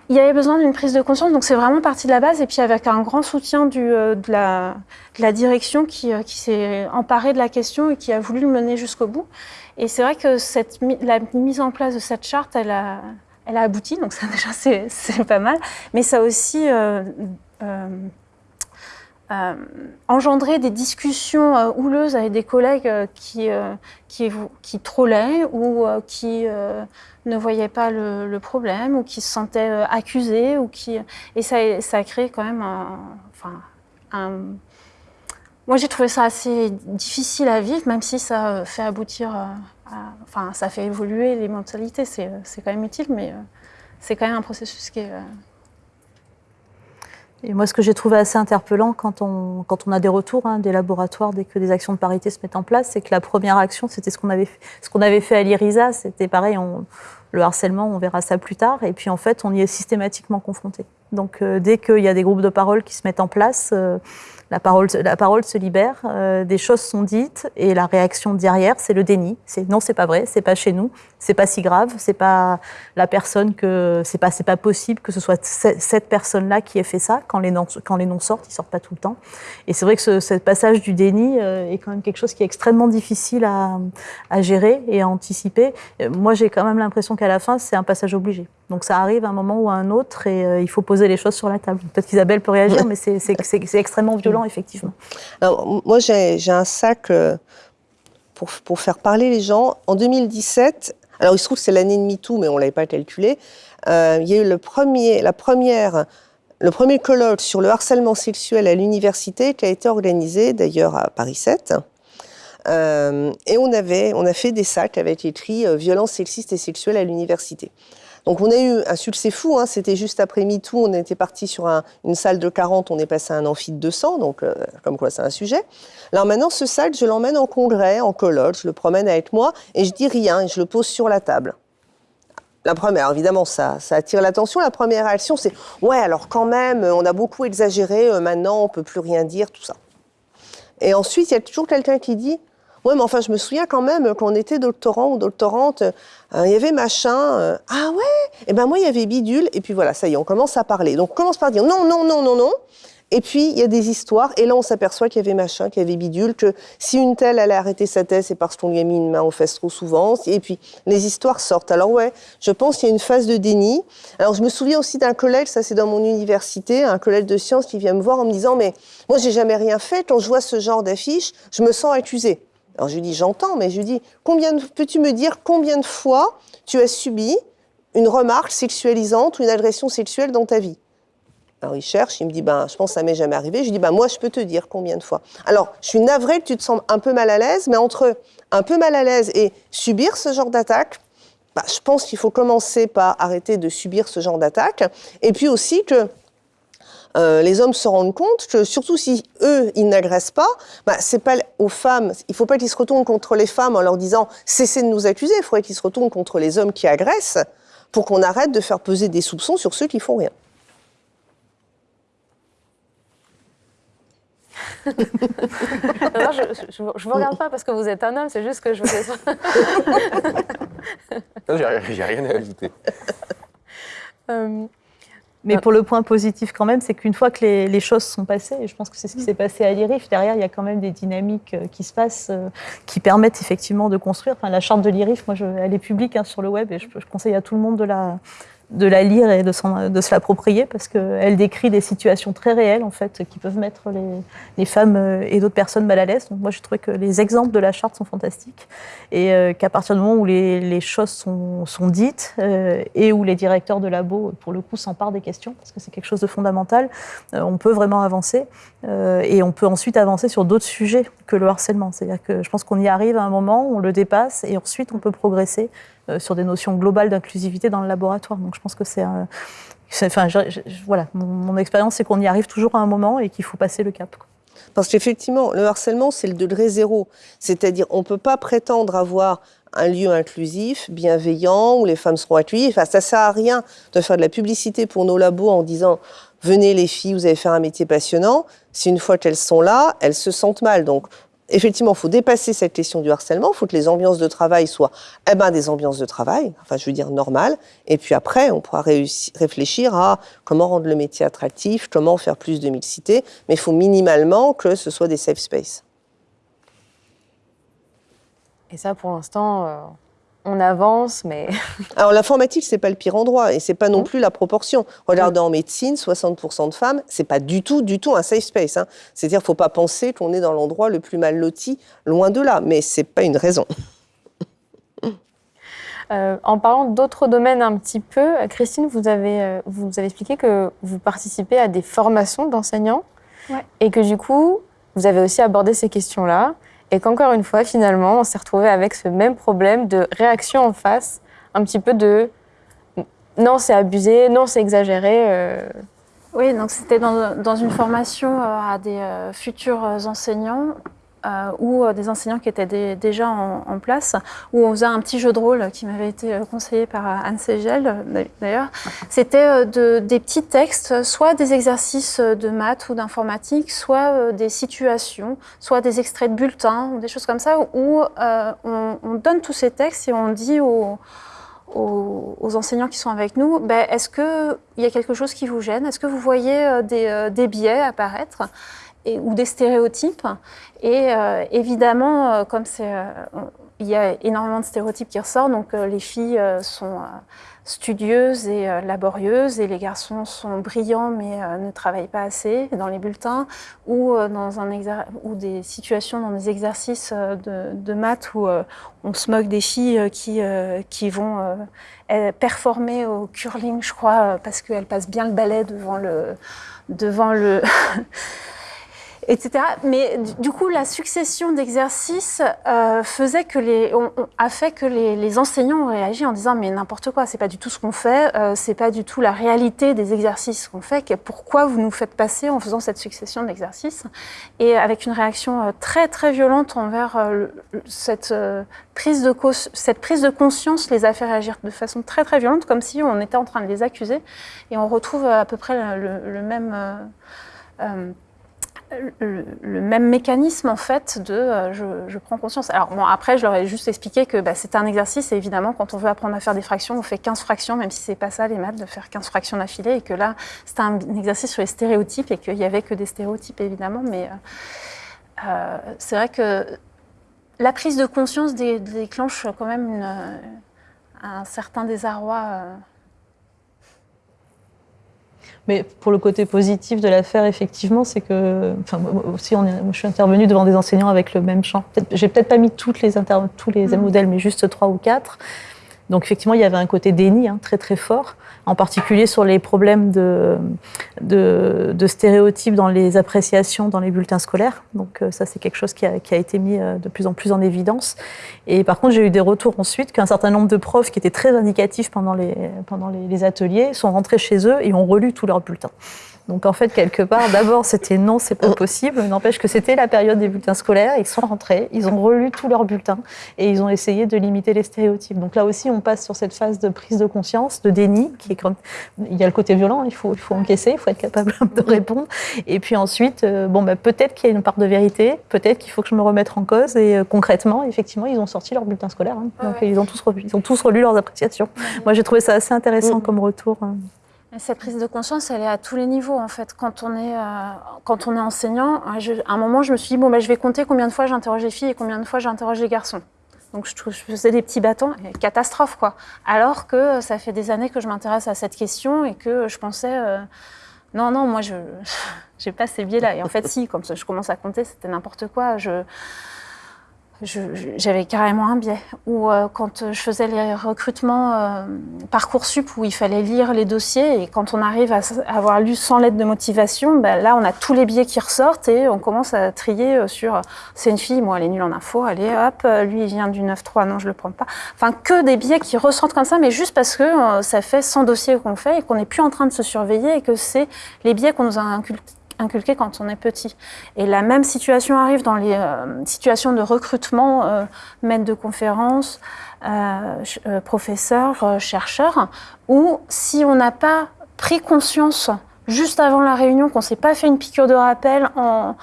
Speaker 3: il y avait besoin d'une prise de conscience, donc c'est vraiment parti de la base, et puis avec un grand soutien de, la, la, direction qui, qui s'est emparée de la question et qui a voulu le mener jusqu'au bout. Et c'est vrai que la mise en place de cette charte, elle a, abouti, donc ça <laughs> déjà c'est pas mal, mais ça a aussi euh, engendrer des discussions euh, houleuses avec des collègues euh, qui, trollaient ou qui ne voyaient pas le, problème ou qui se sentaient accusés. Ou qui... Et ça, a créé quand même enfin, un... Moi, j'ai trouvé ça assez difficile à vivre, même si ça fait aboutir, enfin, ça fait évoluer les mentalités. C'est quand même utile, mais c'est quand même un processus qui est
Speaker 4: et moi, ce que j'ai trouvé assez interpellant quand on, quand on a des retours hein, des laboratoires, dès que des actions de parité se mettent en place, c'est que la première action, c'était ce qu'on avait, ce qu'on avait fait à l'IRISA. C'était pareil, le harcèlement, on verra ça plus tard. Et puis, en fait, on y est systématiquement confronté. Donc, euh, dès qu'il y a des groupes de parole qui se mettent en place, euh, la parole, se libère, euh, des choses sont dites et la réaction derrière, c'est le déni. C'est non, c'est pas vrai, c'est pas chez nous, c'est pas si grave, c'est pas la personne que c'est pas c'est pas possible que ce soit cette personne-là qui ait fait ça. Quand les noms quand les noms sortent, ils sortent pas tout le temps. Et c'est vrai que ce, passage du déni euh, est quand même quelque chose qui est extrêmement difficile à, à gérer et à anticiper. Euh, moi, j'ai quand même l'impression qu'à la fin, c'est un passage obligé. Donc ça arrive à un moment ou à un autre et il faut poser les choses sur la table. Peut-être qu'Isabelle peut réagir, mais c'est extrêmement violent effectivement.
Speaker 5: Alors, moi, j'ai un sac euh, pour, pour, faire parler les gens. En 2017, alors il se trouve que c'est l'année de MeToo, mais on ne l'avait pas calculé, euh, il y a eu le premier, la première, le premier colloque sur le harcèlement sexuel à l'université qui a été organisé d'ailleurs à Paris 7. Euh, et on, a fait des sacs avec écrit violence sexiste et sexuelle à l'université. Donc on a eu un succès fou, hein. c'était juste après MeToo, on était parti sur une salle de 40, on est passé à un amphi de 200, donc euh, comme quoi c'est un sujet. Alors maintenant, ce sac, je l'emmène en congrès, en colloque, je le promène avec moi et je dis rien et je le pose sur la table. La première, évidemment, ça, ça attire l'attention. La première réaction, c'est ouais, alors quand même, on a beaucoup exagéré, euh, maintenant on peut plus rien dire, tout ça. Et ensuite, il y a toujours quelqu'un qui dit oui, mais enfin, je me souviens quand même, quand on était doctorant ou doctorante, euh, il y avait machin. Euh, ah ouais? Et eh ben moi, il y avait bidule. Et puis voilà, ça y est, on commence à parler. Donc on commence par dire non, non, non, non, non. Et puis, il y a des histoires, et là, on s'aperçoit qu'il y avait machin, qu'il y avait bidule, que si une telle allait arrêter sa thèse, c'est parce qu'on lui a mis une main aux fesses trop souvent. Et puis, les histoires sortent. Alors, ouais, je pense qu'il y a une phase de déni. Alors, je me souviens aussi d'un collègue, ça c'est dans mon université, un collègue de sciences qui vient me voir en me disant, mais moi, j'ai jamais rien fait. Quand je vois ce genre d'affiche, je me sens accusée. Alors je lui dis, j'entends, mais je lui dis, combien peux-tu me dire combien de fois tu as subi une remarque sexualisante ou une agression sexuelle dans ta vie? Alors il cherche, il me dit, ben, je pense que ça m'est jamais arrivé. Je lui dis, ben, moi, je peux te dire combien de fois? Alors, je suis navrée que tu te sens un peu mal à l'aise, mais entre un peu mal à l'aise et subir ce genre d'attaque, ben, je pense qu'il faut commencer par arrêter de subir ce genre d'attaque. Et puis aussi que euh, les hommes se rendent compte que surtout si eux, ils n'agressent pas, bah, c'est pas aux femmes, il faut pas qu'ils se retournent contre les femmes en leur disant cessez de nous accuser, il faudrait qu'ils se retournent contre les hommes qui agressent pour qu'on arrête de faire peser des soupçons sur ceux qui font rien.
Speaker 1: je, ne vous regarde pas parce que vous êtes un homme, c'est juste que je vous ai...
Speaker 2: j'ai rien à ajouter.
Speaker 4: Euh, mais pour le point positif quand même, c'est qu'une fois que les, choses sont passées, et je pense que c'est ce qui s'est passé à l'IRIF, derrière, il y a quand même des dynamiques euh, qui se passent, euh, qui permettent effectivement de construire. Enfin, la charte de l'IRIF, moi, je, elle est publique hein, sur le web et je, je, conseille à tout le monde de la, de la lire et de, se l'approprier parce qu'elle décrit des situations très réelles en fait qui peuvent mettre les, femmes euh, et d'autres personnes mal à l'aise. Donc moi je trouvais que les exemples de la charte sont fantastiques et euh, qu'à partir du moment où les, choses sont, dites euh, et où les directeurs de labo pour le coup s'emparent des questions parce que c'est quelque chose de fondamental, on peut vraiment avancer et on peut ensuite avancer sur d'autres sujets que le harcèlement. C'est-à-dire que je pense qu'on y arrive à un moment, on le dépasse et ensuite on peut progresser sur des notions globales d'inclusivité dans le laboratoire. Donc je pense que c'est Enfin, voilà, mon, expérience, c'est qu'on y arrive toujours à un moment et qu'il faut passer le cap.
Speaker 5: Parce qu'effectivement, le harcèlement, c'est le degré zéro. C'est-à-dire, on ne peut pas prétendre avoir un lieu inclusif, bienveillant, où les femmes seront accueillies. Enfin, ça ne sert à rien de faire de la publicité pour nos labos en disant venez les filles, vous allez faire un métier passionnant. Si une fois qu'elles sont là, elles se sentent mal. Donc, effectivement, il faut dépasser cette question du harcèlement. Il faut que les ambiances de travail soient eh ben, des ambiances de travail, enfin, je veux dire normales. Et puis après, on pourra réfléchir à comment rendre le métier attractif, comment faire plus de mixité. Mais il faut minimalement que ce soit des safe spaces.
Speaker 1: Et ça, pour l'instant, euh, on avance, mais... <laughs>
Speaker 5: Alors l'informatique, c'est pas le pire endroit et c'est pas non mmh. plus la proportion. Regardez en médecine, 60% de femmes, c'est pas du tout, du tout un safe space. Hein. C'est-à-dire, faut pas penser qu'on est dans l'endroit le plus mal loti, loin de là, mais c'est pas une raison. <laughs>
Speaker 1: Euh, en parlant d'autres domaines un petit peu, Christine, vous avez, euh, vous avez expliqué que vous participez à des formations d'enseignants et que du coup, vous avez aussi abordé ces questions-là. Et qu'encore une fois, finalement, on s'est retrouvé avec ce même problème de réaction en face, un petit peu de non, c'est abusé, non, c'est exagéré. Euh.
Speaker 3: Oui, donc c'était dans, une formation euh, à des euh, futurs enseignants euh, ou euh, des enseignants qui étaient déjà en, place, où on faisait un petit jeu de rôle qui m'avait été euh, conseillé par Anne Segel d'ailleurs. C'était de, des petits textes, soit des exercices de maths ou d'informatique, soit des situations, soit des extraits de bulletins, des choses comme ça, où on, on, donne tous ces textes et on dit aux, enseignants qui sont avec nous, ben, est-ce qu'il y a quelque chose qui vous gêne? Est-ce que vous voyez des biais apparaître? Ou des stéréotypes. Et euh, évidemment, euh, comme c'est, euh, il y a énormément de stéréotypes qui ressortent, donc les filles sont studieuses et laborieuses et les garçons sont brillants mais ne travaillent pas assez dans les bulletins ou dans un ou des situations dans des exercices de, de maths où on se moque des filles qui, qui vont performer au curling, je crois, parce qu'elles passent bien le balai devant le devant le <laughs> etc. Mais du coup, la succession d'exercices euh, faisait que les, on, a fait que les, enseignants ont réagi en disant mais n'importe quoi, c'est pas du tout ce qu'on fait, euh, c'est pas du tout la réalité des exercices qu'on fait. Pourquoi vous nous faites passer en faisant cette succession d'exercices Et avec une réaction euh, très très violente envers euh, cette prise de cette prise de conscience les a fait réagir de façon très très violente, comme si on était en train de les accuser. Et on retrouve à peu près le même le, même mécanisme en fait de euh, je, prends conscience. Alors bon, après, je leur ai juste expliqué que bah, c'était un exercice et évidemment, quand on veut apprendre à faire des fractions, on fait 15 fractions, même si c'est pas ça les maths, de faire 15 fractions d'affilée et que là, c'était un, exercice sur les stéréotypes et qu'il y avait que des stéréotypes évidemment, mais euh, euh, c'est vrai que la prise de conscience déclenche quand même un certain désarroi.
Speaker 4: Mais pour le côté positif de l'affaire, effectivement, c'est que, enfin, aussi, on je suis intervenue devant des enseignants avec le même champ. Peut J'ai peut-être pas mis toutes les tous les mmh. modèles, mais juste trois ou quatre. Donc effectivement, il y avait un côté déni hein, très très fort, en particulier sur les problèmes de, de, stéréotypes dans les appréciations dans les bulletins scolaires. Donc euh, ça, c'est quelque chose qui a, qui a, été mis euh, de plus en plus en évidence. Et par contre, j'ai eu des retours ensuite qu'un certain nombre de profs qui étaient très indicatifs pendant les, pendant les, ateliers sont rentrés chez eux et ont relu tous leurs bulletins. Donc en fait, quelque part, d'abord, c'était non, c'est pas possible. N'empêche que c'était la période des bulletins scolaires. Ils sont rentrés, ils ont relu tous leurs bulletins et ils ont essayé de limiter les stéréotypes. Donc là aussi, on passe sur cette phase de prise de conscience, de déni, qui est quand il y a le côté violent, il faut, il faut encaisser, il faut être capable <laughs> de répondre. Et puis ensuite, euh, bon, bah, peut-être qu'il y a une part de vérité, peut-être qu'il faut que je me remette en cause. Et euh, concrètement, effectivement, ils ont sorti leurs bulletins scolaires. Hein. Donc ils ont tous relu, ils ont tous relu leurs appréciations. Moi, j'ai trouvé ça assez intéressant comme retour. hein.
Speaker 3: Cette prise de conscience, elle est à tous les niveaux en fait. Quand on est, euh, quand on est enseignant, euh, à un moment, je me suis dit bon, bah, je vais compter combien de fois j'interroge les filles et combien de fois j'interroge les garçons. Donc je, faisais des petits bâtons, catastrophe quoi. Alors que euh, ça fait des années que je m'intéresse à cette question et que je pensais non non moi je <laughs> j'ai pas ces biais-là. Et en fait si, comme je commence à compter, c'était n'importe quoi. J'avais carrément un biais. Ou euh, quand je faisais les recrutements euh, Parcoursup où il fallait lire les dossiers et quand on arrive à avoir lu 100 lettres de motivation, ben là on a tous les biais qui ressortent et on commence à trier euh, sur euh, c'est une fille, moi elle est nulle en info, allez hop, euh, lui il vient du 9-3, non je le prends pas. Enfin que des biais qui ressortent comme ça, mais juste parce que euh, ça fait 100 dossiers qu'on fait et qu'on n'est plus en train de se surveiller et que c'est les biais qu'on nous a inculqués inculqué quand on est petit. Et la même situation arrive dans les euh, situations de recrutement, euh, maître de conférence, euh, euh, professeur, euh, chercheur, où si on n'a pas pris conscience juste avant la réunion, qu'on ne s'est pas fait une piqûre de rappel en,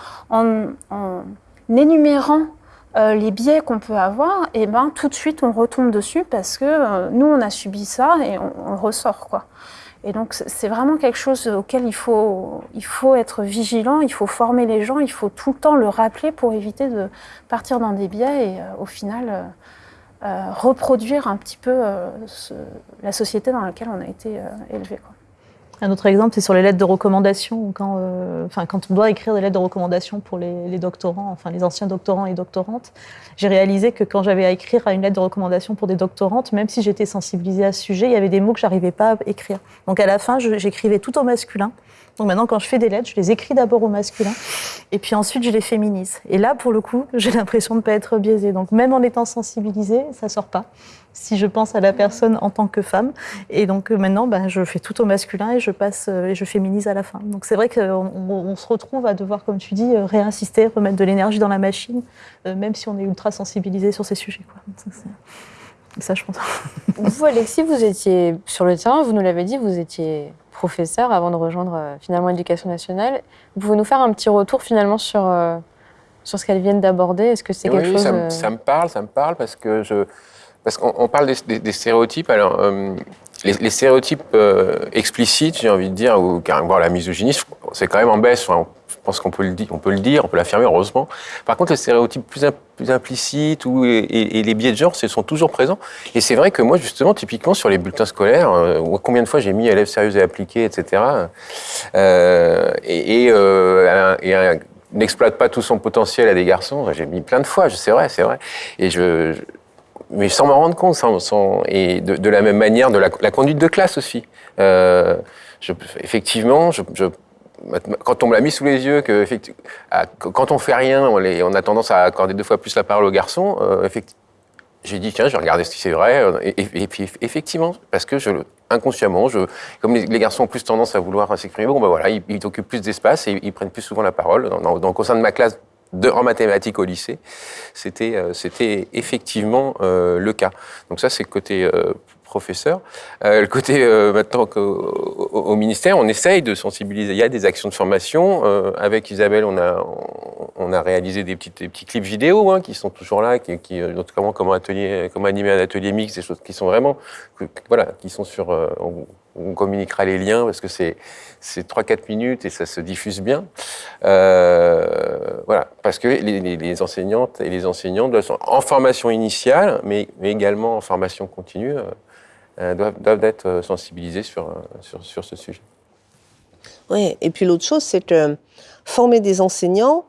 Speaker 3: énumérant les biais qu'on peut avoir, et ben tout de suite on retombe dessus parce que nous on a subi ça et on, on ressort quoi. Et donc c'est- vraiment quelque chose auquel il faut, il faut être vigilant, il faut former les gens, il faut tout le temps le rappeler pour éviter de partir dans des biais et euh, au final euh, euh, reproduire un petit peu la société dans laquelle on a été élevé.
Speaker 4: Un autre exemple, c'est sur les lettres de recommandation. Quand, euh, enfin, quand on doit écrire des lettres de recommandation pour les, les doctorants, enfin les anciens doctorants et doctorantes, j'ai réalisé que quand j'avais à écrire à une lettre de recommandation pour des doctorantes, même si j'étais sensibilisée à ce sujet, il y avait des mots que j'arrivais pas à écrire. Donc à la fin, j'écrivais tout au masculin. Donc maintenant, quand je fais des lettres, je les écris d'abord au masculin, et puis ensuite je les féminise. Et là, pour le coup, <laughs> j'ai l'impression de ne pas être biaisée. Donc même en étant sensibilisée, ça sort pas. Si je pense à la personne en tant que femme, et donc euh, maintenant, ben, je fais tout au masculin et je passe euh, et je féminise à la fin. Donc c'est vrai qu'on on, on se retrouve à devoir, comme tu dis, euh, réinsister, remettre de l'énergie dans la machine, euh, même si on est ultra sensibilisé sur ces sujets. Quoi. Ça, ça, je pense. <laughs>
Speaker 1: Vous, Alexis, vous étiez sur le terrain, vous nous l'avez dit, vous étiez professeur avant de rejoindre euh, finalement l'éducation nationale. Vous pouvez nous faire un petit retour finalement sur, euh, sur ce qu'elles viennent d'aborder? Est-ce que c'est
Speaker 2: Oui,
Speaker 1: quelque chose...
Speaker 2: ça, me-
Speaker 1: euh,
Speaker 2: ça me parle, ça me parle parce que je, parce qu'on on parle des, stéréotypes. Alors, euh, les, stéréotypes euh, explicites, j'ai envie de dire, ou carrément la misogynie, c'est quand même en baisse. Enfin, je pense qu'on peut le dire, on peut le dire, on peut l'affirmer, heureusement. Par contre, les stéréotypes plus, im- plus implicites ou, et, les biais de genre, ce sont toujours présents. Et c'est vrai que moi, justement, typiquement sur les bulletins scolaires, euh, combien de fois j'ai mis élèves sérieux et appliqués, etc. et, n'exploite pas tout son potentiel à des garçons. J'ai mis plein de fois, c'est vrai, c'est vrai. Et je- mais sans m'en rendre compte, sans, et de, la même manière de la, conduite de classe aussi. Euh, effectivement, quand on me l'a mis sous les yeux, que quand on fait rien, on, a tendance à accorder deux fois plus la parole aux garçons. euh, j'ai dit tiens, je vais regarder si c'est vrai. euh, Et, puis effectivement, parce que inconsciemment, comme les, garçons ont plus tendance à vouloir s'exprimer, bon ben voilà, ils, ils occupent plus d'espace et ils prennent plus souvent la parole. Donc, au sein de ma classe de, en mathématiques au lycée, c'était euh, c'était effectivement euh, le cas. Donc ça, c'est le côté euh, professeur. Euh, le côté euh, maintenant au, au ministère, on essaye de sensibiliser. Il y a des actions de formation. Euh, avec Isabelle, on a on a réalisé des petits, des petits clips vidéo hein, qui sont toujours là, qui, qui notamment comment atelier, comment animer un atelier mix, des choses qui sont vraiment, que- voilà, qui sont sur. on, on communiquera les liens parce que c'est c'est 3-4 minutes et ça se diffuse bien. Euh, voilà, parce que les, enseignantes et les enseignants doivent, en formation initiale, mais, mais également en formation continue, euh, euh, doivent, doivent être sensibilisés sur, sur, sur ce sujet.
Speaker 5: Oui, et puis l'autre chose, c'est que former des enseignants,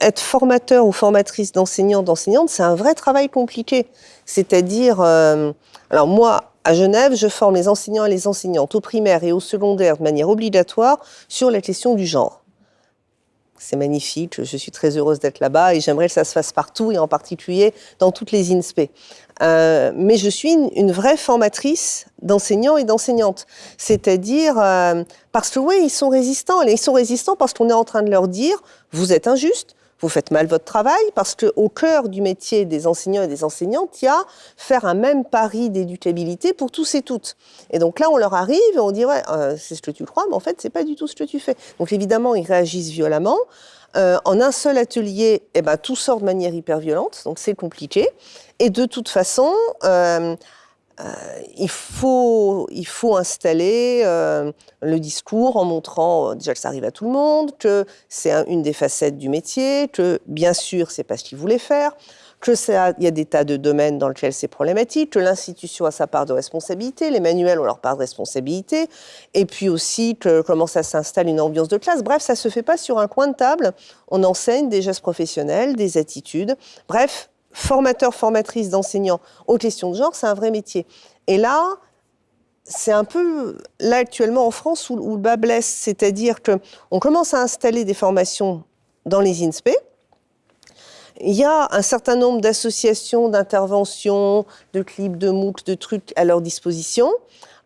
Speaker 5: être formateur ou formatrice d'enseignants, d'enseignantes, c'est un vrai travail compliqué. C'est-à-dire, alors moi, à Genève, je forme les enseignants et les enseignantes au primaire et au secondaire de manière obligatoire sur la question du genre. C'est magnifique, je suis très heureuse d'être là-bas et j'aimerais que ça se fasse partout et en particulier dans toutes les INSPE. Euh, mais je suis une, vraie formatrice d'enseignants et d'enseignantes. C'est-à-dire, euh, parce que oui, ils sont résistants. Ils sont résistants parce qu'on est en train de leur dire, vous êtes injuste, vous faites mal votre travail, parce qu'au cœur du métier des enseignants et des enseignantes, il y a faire un même pari d'éducabilité pour tous et toutes. Et donc là, on leur arrive et on dit, ouais, euh, c'est ce que tu crois, mais en fait, c'est pas du tout ce que tu fais. Donc évidemment, ils réagissent violemment. Euh, en un seul atelier, eh ben, tout sort de manière hyper violente, donc c'est compliqué. Et de toute façon, euh, euh, il, faut, il installer le discours en montrant déjà que ça arrive à tout le monde, que c'est une des facettes du métier, que bien sûr, c'est pas ce qu'ils voulaient faire, qu'il y a des tas de domaines dans lesquels c'est problématique, que l'institution a sa part de responsabilité, les manuels ont leur part de responsabilité, et puis aussi que comment ça s'installe une ambiance de classe. Bref, ça se fait pas sur un coin de table. On enseigne des gestes professionnels, des attitudes. Bref, formateur, formatrice d'enseignants aux questions de genre, c'est un vrai métier. Et là, c'est un peu là actuellement en France où, le bas blesse, c'est-à-dire qu'on commence à installer des formations dans les INSPE, il y a un certain nombre d'associations, d'interventions, de clips, de MOOC, de trucs à leur disposition.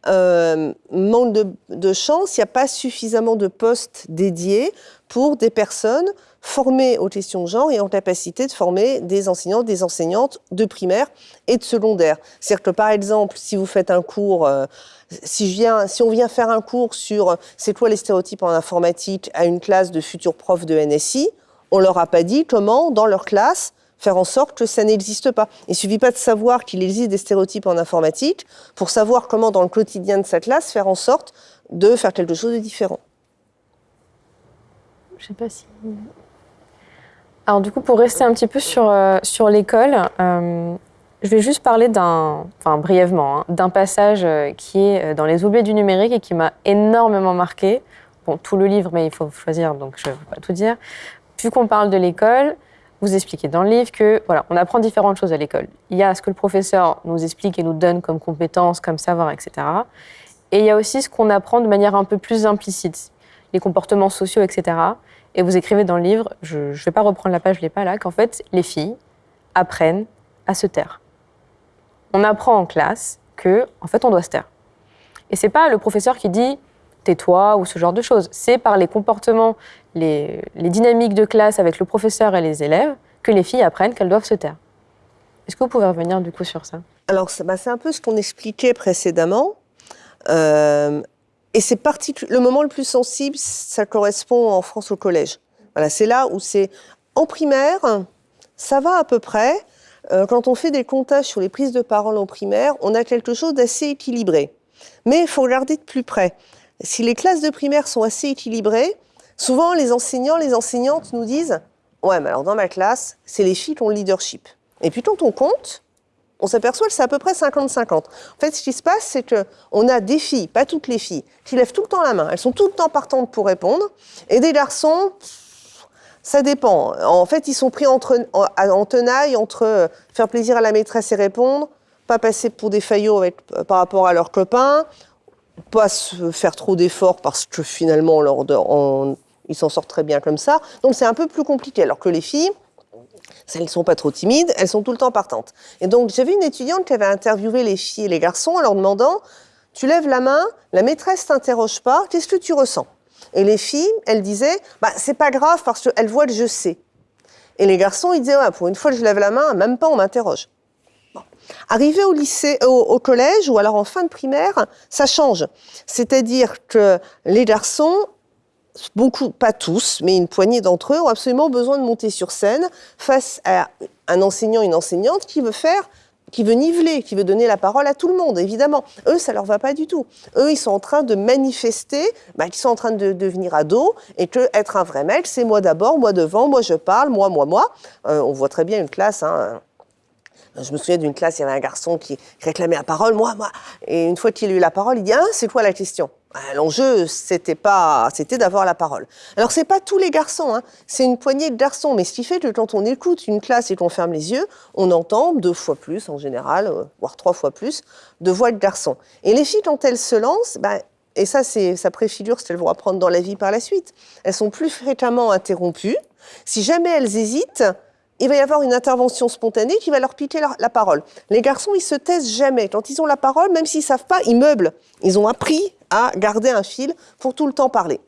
Speaker 5: Euh, manque de, chance, il n'y a pas suffisamment de postes dédiés pour des personnes formées aux questions de genre et en capacité de former des enseignants, des enseignantes de primaire et de secondaire. C'est-à-dire que par exemple, si vous faites un cours, euh, si, on vient faire un cours sur c'est quoi les stéréotypes en informatique à une classe de futurs profs de NSI, on leur a pas dit comment, dans leur classe, faire en sorte que ça n'existe pas. Il suffit pas de savoir qu'il existe des stéréotypes en informatique pour savoir comment, dans le quotidien de sa classe, faire en sorte de faire quelque chose de différent.
Speaker 1: Je sais pas si. Alors du coup, pour rester un petit peu sur, euh, sur l'école, euh, je vais juste parler d'un, enfin brièvement, hein, d'un passage euh, qui est dans Les oubliés du numérique et qui m'a énormément marqué. Bon, tout le livre, mais il faut choisir, donc je ne vais pas tout dire. Vu qu'on parle de l'école, vous expliquez dans le livre que voilà, on apprend différentes choses à l'école. Il y a ce que le professeur nous explique et nous donne comme compétences, comme savoir, etc. Et il y a aussi ce qu'on apprend de manière un peu plus implicite, les comportements sociaux, etc. Et vous écrivez dans le livre, je ne vais pas reprendre la page, je l'ai pas là, qu'en fait, les filles apprennent à se taire. On apprend en classe que, en fait, on doit se taire. Et c'est pas le professeur qui dit tais-toi ou ce genre de choses. C'est par les comportements, les, dynamiques de classe avec le professeur et les élèves que les filles apprennent qu'elles doivent se taire. Est-ce que vous pouvez revenir du coup sur ça?
Speaker 5: Alors, bah, c'est un peu ce qu'on expliquait précédemment. Euh, et c'est le moment le plus sensible, ça correspond en France au collège. Voilà, c'est là où c'est en primaire, ça va à peu près. Euh, quand on fait des comptages sur les prises de parole en primaire, on a quelque chose d'assez équilibré. Mais il faut regarder de plus près si les classes de primaire sont assez équilibrées, souvent les enseignants, les enseignantes nous disent Ouais, mais alors dans ma classe, c'est les filles qui ont le leadership. Et puis quand on compte, on s'aperçoit que c'est à peu près 50-50. En fait, ce qui se passe, c'est qu'on a des filles, pas toutes les filles, qui lèvent tout le temps la main. Elles sont tout le temps partantes pour répondre. Et des garçons, ça dépend. En fait, ils sont pris entre, en, tenaille entre euh, faire plaisir à la maîtresse et répondre, pas passer pour des faillots avec, euh, par rapport à leurs copains, pas se faire trop d'efforts parce que finalement, ils s'en sortent très bien comme ça. Donc c'est un peu plus compliqué. Alors que les filles, elles ne sont pas trop timides, elles sont tout le temps partantes. Et donc j'avais une étudiante qui avait interviewé les filles et les garçons en leur demandant Tu lèves la main, la maîtresse t'interroge pas, qu'est-ce que tu ressens? Et les filles, elles disaient bah, C'est pas grave parce qu'elles voient que je sais. Et les garçons, ils disaient Pour une fois que je lève la main, même pas on m'interroge. Arrivé au lycée, au, collège ou alors en fin de primaire, ça change. C'est-à-dire que les garçons beaucoup, pas tous, mais une poignée d'entre eux ont absolument besoin de monter sur scène face à un enseignant, une enseignante qui veut faire, qui veut niveler, qui veut donner la parole à tout le monde, évidemment. Eux, ça leur va pas du tout. Eux, ils sont en train de manifester, bah, ils sont en train de devenir ados, et que être un vrai mec, c'est moi d'abord, moi devant, moi je parle, moi, moi, moi. Euh, on voit très bien une classe, hein, je me souviens d'une classe, il y avait un garçon qui réclamait la parole, moi, moi. Et une fois qu'il a eu la parole, il dit Ah, c'est quoi la question? Ah, L'enjeu, c'était pas, c'était d'avoir la parole. Alors, c'est pas tous les garçons, hein. c'est une poignée de garçons. Mais ce qui fait que quand on écoute une classe et qu'on ferme les yeux, on entend deux fois plus, en général, euh, voire trois fois plus, de voix de garçons. Et les filles, quand elles se lancent, ben, et ça, c'est ça préfigure ce qu'elles vont apprendre dans la vie par la suite. Elles sont plus fréquemment interrompues. Si jamais elles hésitent, il va y avoir une intervention spontanée qui va leur piquer la, parole. Les garçons, ils se taisent jamais. Quand ils ont la parole, même s'ils savent pas, ils meublent. Ils ont appris à garder un fil pour tout le temps parler.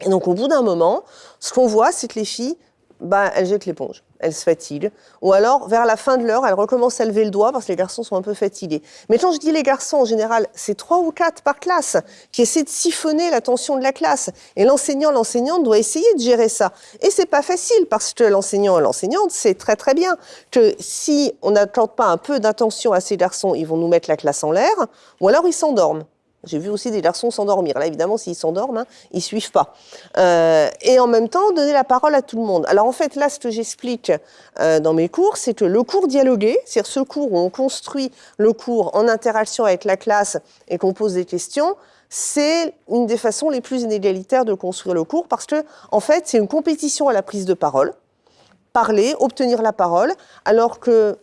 Speaker 5: Et donc, au bout d'un moment, ce qu'on voit, c'est que les filles, bah, elles jettent l'éponge elles se fatiguent. Ou alors, vers la fin de l'heure, elles recommencent à lever le doigt parce que les garçons sont un peu fatigués. Mais quand je dis les garçons, en général, c'est trois ou quatre par classe qui essaient de siphonner l'attention de la classe. Et l'enseignant, l'enseignante doit essayer de gérer ça. Et c'est pas facile parce que l'enseignant et l'enseignante sait très très bien que si on n'accorde pas un peu d'attention à ces garçons, ils vont nous mettre la classe en l'air ou alors ils s'endorment. J'ai vu aussi des garçons s'endormir. Là, évidemment, s'ils s'endorment, hein, ils suivent pas. Euh, et en même temps, donner la parole à tout le monde. Alors, en fait, là, ce que j'explique euh, dans mes cours, c'est que le cours dialogué, c'est-à-dire ce cours où on construit le cours en interaction avec la classe et qu'on pose des questions, c'est une des façons les plus inégalitaires de construire le cours parce que, en fait, c'est une compétition à la prise de parole parler, obtenir la parole, alors que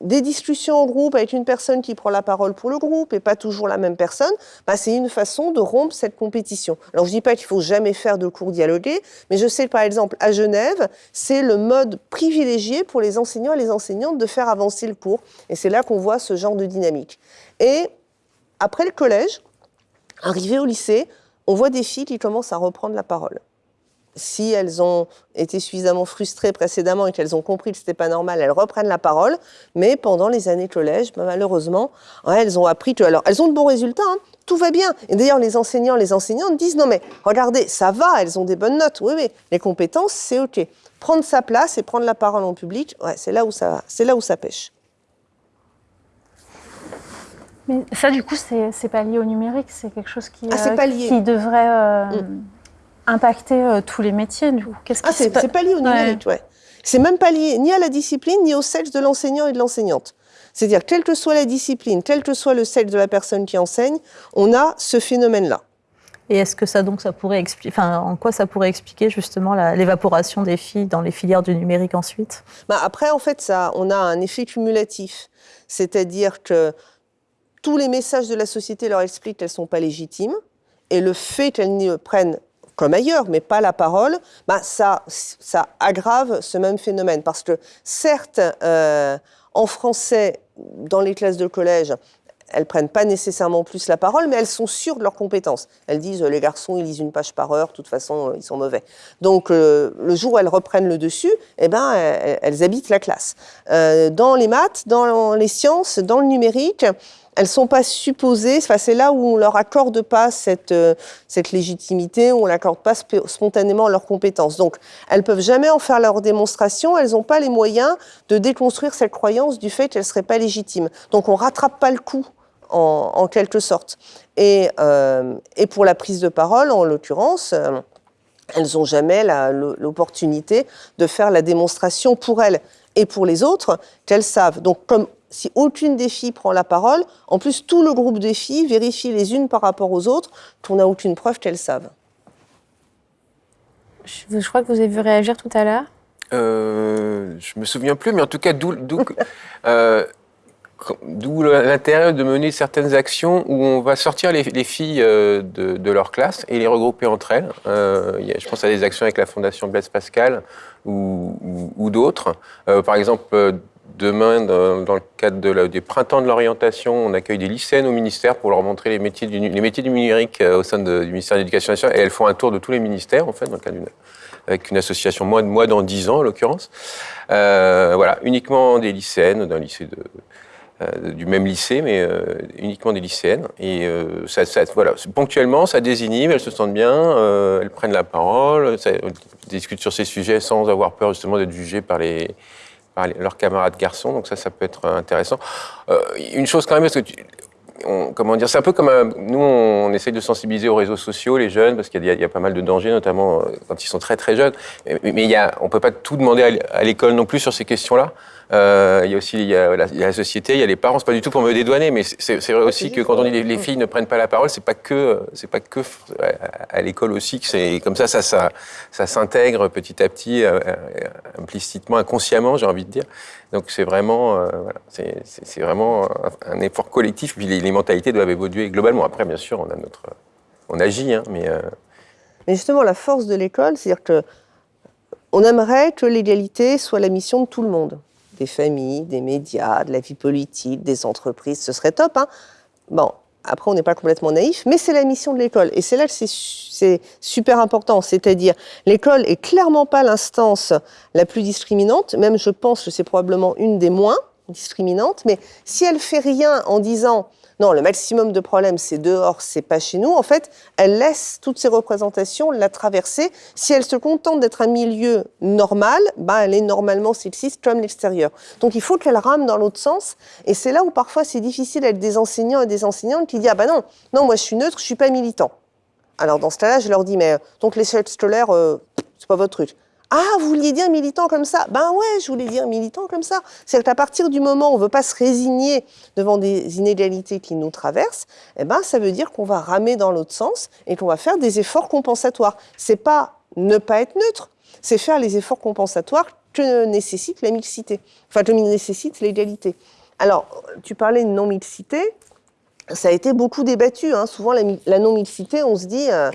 Speaker 5: des discussions en groupe avec une personne qui prend la parole pour le groupe et pas toujours la même personne, bah, c'est une façon de rompre cette compétition. Alors je dis pas qu'il faut jamais faire de cours dialogués, mais je sais par exemple à Genève, c'est le mode privilégié pour les enseignants et les enseignantes de faire avancer le cours. Et c'est là qu'on voit ce genre de dynamique. Et après le collège, arrivé au lycée, on voit des filles qui commencent à reprendre la parole si elles ont été suffisamment frustrées précédemment et qu'elles ont compris que ce n'était pas normal, elles reprennent la parole. Mais pendant les années collège, bah, malheureusement, elles ont appris que, alors, elles ont de bons résultats, hein. tout va bien. Et d'ailleurs, les enseignants, les enseignantes disent non mais regardez, ça va, elles ont des bonnes notes. Oui, oui, les compétences, c'est ok. Prendre sa place et prendre la parole en public, ouais, c'est là où ça, c'est là où ça pêche.
Speaker 3: Mais ça, du coup, c'est pas lié au numérique, c'est quelque chose qui,
Speaker 5: ah,
Speaker 3: euh, qui devrait. Euh, mm impacter euh, tous les métiers du coup
Speaker 5: Qu'est-ce ah, c'est pas lié au numérique, ouais. C'est même pas lié ni à la discipline ni au sexe de l'enseignant et de l'enseignante. C'est-à-dire, quelle que soit la discipline, quel que soit le sexe de la personne qui enseigne, on a ce phénomène-là.
Speaker 4: Et est-ce que ça donc ça pourrait expliquer, enfin, en quoi ça pourrait expliquer justement l'évaporation des filles dans les filières du numérique ensuite?
Speaker 5: Bah Après, en fait, ça, on a un effet cumulatif, c'est-à-dire que tous les messages de la société leur expliquent qu'elles sont pas légitimes, et le fait qu'elles ne prennent comme ailleurs, mais pas la parole, bah ça, ça aggrave ce même phénomène. Parce que certes, euh, en français, dans les classes de collège, elles prennent pas nécessairement plus la parole, mais elles sont sûres de leurs compétences. Elles disent les garçons ils lisent une page par heure, de toute façon ils sont mauvais. Donc euh, le jour où elles reprennent le dessus, eh ben elles, habitent la classe. Euh, dans les maths, dans les sciences, dans le numérique, elles sont pas supposées, c'est là où on leur accorde pas cette, euh, légitimité, où on n'accorde pas spontanément leurs compétences. Donc, elles peuvent jamais en faire leur démonstration, elles n'ont pas les moyens de déconstruire cette croyance du fait qu'elles seraient pas légitimes. Donc, on rattrape pas le coup. En, quelque sorte. Et, euh, et, pour la prise de parole, en l'occurrence, euh, elles n'ont jamais l'opportunité de faire la démonstration pour elles et pour les autres qu'elles savent. Donc, comme si aucune des filles prend la parole, en plus tout le groupe des filles vérifie les unes par rapport aux autres qu'on n'a aucune preuve qu'elles savent.
Speaker 1: Je, crois que vous avez vu réagir tout à l'heure.
Speaker 2: Euh, je me souviens plus, mais en tout cas, d'où <laughs> euh, l'intérêt de mener certaines actions où on va sortir les, filles euh, de, leur classe et les regrouper entre elles. Euh, je pense à des actions avec la Fondation Blaise Pascal ou, ou d'autres. par exemple, Demain, dans, le cadre de des printemps de l'orientation, on accueille des lycéennes au ministère pour leur montrer les métiers du, numérique euh, au sein du ministère de l'Éducation nationale. Et elles font un tour de tous les ministères, en fait, dans le cadre d'une avec une association moi, dans 10 ans, en l'occurrence. Euh, voilà, uniquement des lycéennes, d'un lycée euh, du même lycée, mais uniquement des lycéennes. Et ça, ça, voilà, ponctuellement, ça désinhibe, elles se sentent bien, elles prennent la parole, ça, discutent sur ces sujets sans avoir peur justement d'être jugées par les par leurs camarades garçons, donc ça, ça peut être intéressant. Euh, une chose quand même, parce que comment dire, c'est un peu comme nous, on essaye de sensibiliser aux réseaux sociaux les jeunes parce qu'il y, y, a pas mal de dangers, notamment euh, quand ils sont très très jeunes. Mais, mais il y a, on peut pas tout demander à l'école non plus sur ces questions-là. Euh, il y a aussi il y a, la, société, il y a les parents. C'est pas du tout pour me dédouaner, mais c'est vrai aussi que quand on dit les, les filles ne prennent pas la parole, c'est pas que c'est pas que à, l'école aussi que c'est comme ça, ça, ça, ça s'intègre petit à petit, euh, implicitement, inconsciemment, j'ai envie de dire. Donc c'est vraiment, euh, voilà, c'est vraiment un, effort collectif. Puis les, les, mentalités doivent évoluer globalement. Après, bien sûr, on a notre on agit, hein, mais... euh,
Speaker 5: Mais justement, la force de l'école, c'est-à-dire que on aimerait que l'égalité soit la mission de tout le monde, des familles, des médias, de la vie politique, des entreprises, ce serait top. Hein bon, après, on n'est pas complètement naïf, mais c'est la mission de l'école. Et c'est là que c'est su- c'est super important, c'est-à-dire l'école est clairement pas l'instance la plus discriminante, même je pense que c'est probablement une des moins discriminantes, mais si elle fait rien en disant non, le maximum de problèmes, c'est dehors, c'est pas chez nous. En fait, elle laisse toutes ces représentations la traverser. Si elle se contente d'être un milieu normal, bah, elle est normalement sexiste comme l'extérieur. Donc, il faut qu'elle rame dans l'autre sens. Et c'est là où parfois c'est difficile avec des enseignants et des enseignantes qui disent, ah bah non, non, moi je suis neutre, je suis pas militant. Alors, dans ce cas-là, je leur dis, mais euh, donc l'échelle scolaire, euh, c'est pas votre truc. Ah, vous vouliez dire militant comme ça Ben ouais, je voulais dire militant comme ça. C'est qu'à partir du moment où on ne veut pas se résigner devant des inégalités qui nous traversent, eh ben, ça veut dire qu'on va ramer dans l'autre sens et qu'on va faire des efforts compensatoires. C'est pas ne pas être neutre, c'est faire les efforts compensatoires que nécessite la mixité, enfin que nécessite l'égalité. Alors, tu parlais de non-mixité, ça a été beaucoup débattu. hein. Souvent, la, mi- la non-mixité, on se dit, euh,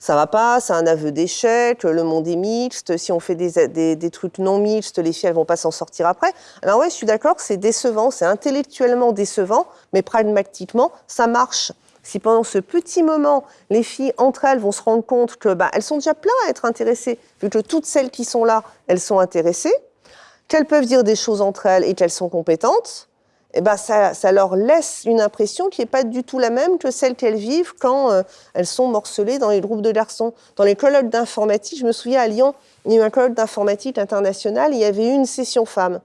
Speaker 5: ça va pas, c'est un aveu d'échec, le monde est mixte, si on fait des, des- trucs non mixtes, les filles, elles vont pas s'en sortir après. Alors ouais, je suis d'accord, c'est décevant, c'est intellectuellement décevant, mais pragmatiquement, ça marche. Si pendant ce petit moment, les filles entre elles vont se rendre compte que bah, elles sont déjà plein à être intéressées, vu que toutes celles qui sont là, elles sont intéressées, qu'elles peuvent dire des choses entre elles et qu'elles sont compétentes, eh ben ça, leur laisse une impression qui n'est pas du tout la même que celle qu'elles vivent quand euh, elles sont morcelées dans les groupes de garçons. Dans les colloques d'informatique, je me souviens à Lyon, il y a eu un colloque d'informatique international, il y avait eu une session femmes.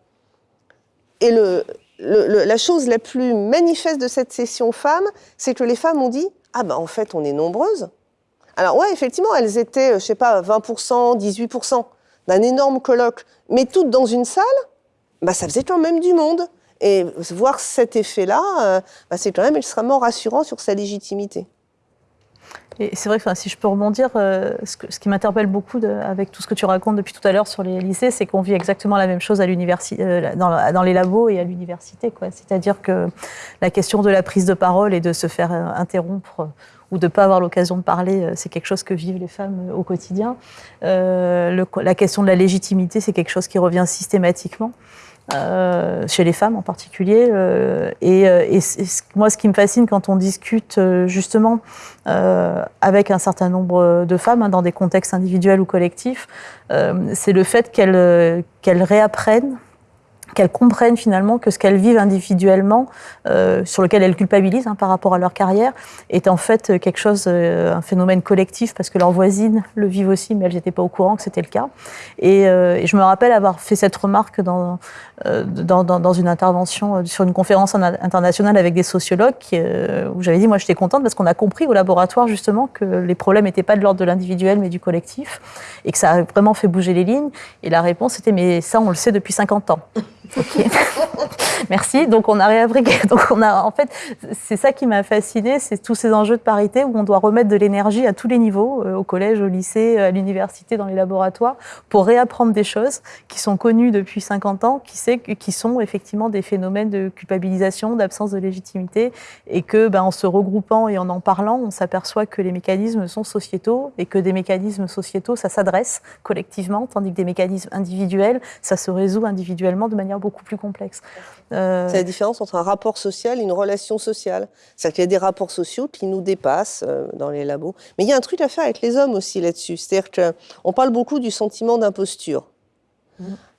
Speaker 5: Et la chose la plus manifeste de cette session femmes, c'est que les femmes ont dit Ah ben en fait, on est nombreuses. Alors ouais, effectivement, elles étaient, euh, je sais pas, 20%, 18% d'un énorme colloque, mais toutes dans une salle, bah, ça faisait quand même du monde. Et voir cet effet-là, euh, bah, c'est quand même extrêmement rassurant sur sa légitimité.
Speaker 4: Et c'est vrai que si je peux rebondir, euh, ce, qui m'interpelle beaucoup avec tout ce que tu racontes depuis tout à l'heure sur les lycées, c'est qu'on vit exactement la même chose euh, dans, les labos et à l'université. C'est-à-dire que la question de la prise de parole et de se faire interrompre ou de ne pas avoir l'occasion de parler, c'est quelque chose que vivent les femmes au quotidien. La question de la légitimité, c'est quelque chose qui revient systématiquement. Euh, chez les femmes en particulier. euh, et euh, moi, ce qui me fascine quand on discute justement avec un certain nombre de femmes hein, dans des contextes individuels ou collectifs, c'est le fait qu'elles réapprennent qu'elles comprennent finalement que ce qu'elles vivent individuellement, euh, sur lequel elles culpabilisent hein, par rapport à leur carrière, est en fait quelque chose, euh, un phénomène collectif, parce que leurs voisines le vivent aussi, mais elles n'étaient pas au courant que c'était le cas. Et, euh, et je me rappelle avoir fait cette remarque dans, euh, dans, dans, dans une intervention euh, sur une conférence en- internationale avec des sociologues, qui, euh, où j'avais dit, moi j'étais contente parce qu'on a compris au laboratoire justement que les problèmes n'étaient pas de l'ordre de l'individuel, mais du collectif, et que ça a vraiment fait bouger les lignes. Et la réponse était, mais ça on le sait depuis 50 ans. Ok. <laughs> Merci. Donc on a réabriqué. <laughs> Donc on a, en fait, c'est ça qui m'a fasciné, c'est tous ces enjeux de parité où on doit remettre de l'énergie à tous les niveaux, euh, au collège, au lycée, à l'université, dans les laboratoires, pour réapprendre des choses qui sont connues depuis 50 ans, qui, sait, qui sont effectivement des phénomènes de culpabilisation, d'absence de légitimité, et que, ben, en se regroupant et en en parlant, on s'aperçoit que les mécanismes sont sociétaux et que des mécanismes sociétaux, ça s'adresse collectivement, tandis que des mécanismes individuels, ça se résout individuellement de manière beaucoup plus complexe. Euh,
Speaker 5: C'est la différence entre un rapport social et une relation sociale. C'est-à-dire qu'il y a des rapports sociaux qui nous dépassent euh, dans les labos. Mais il y a un truc à faire avec les hommes aussi là-dessus. C'est-à-dire qu'on parle beaucoup du sentiment d'imposture.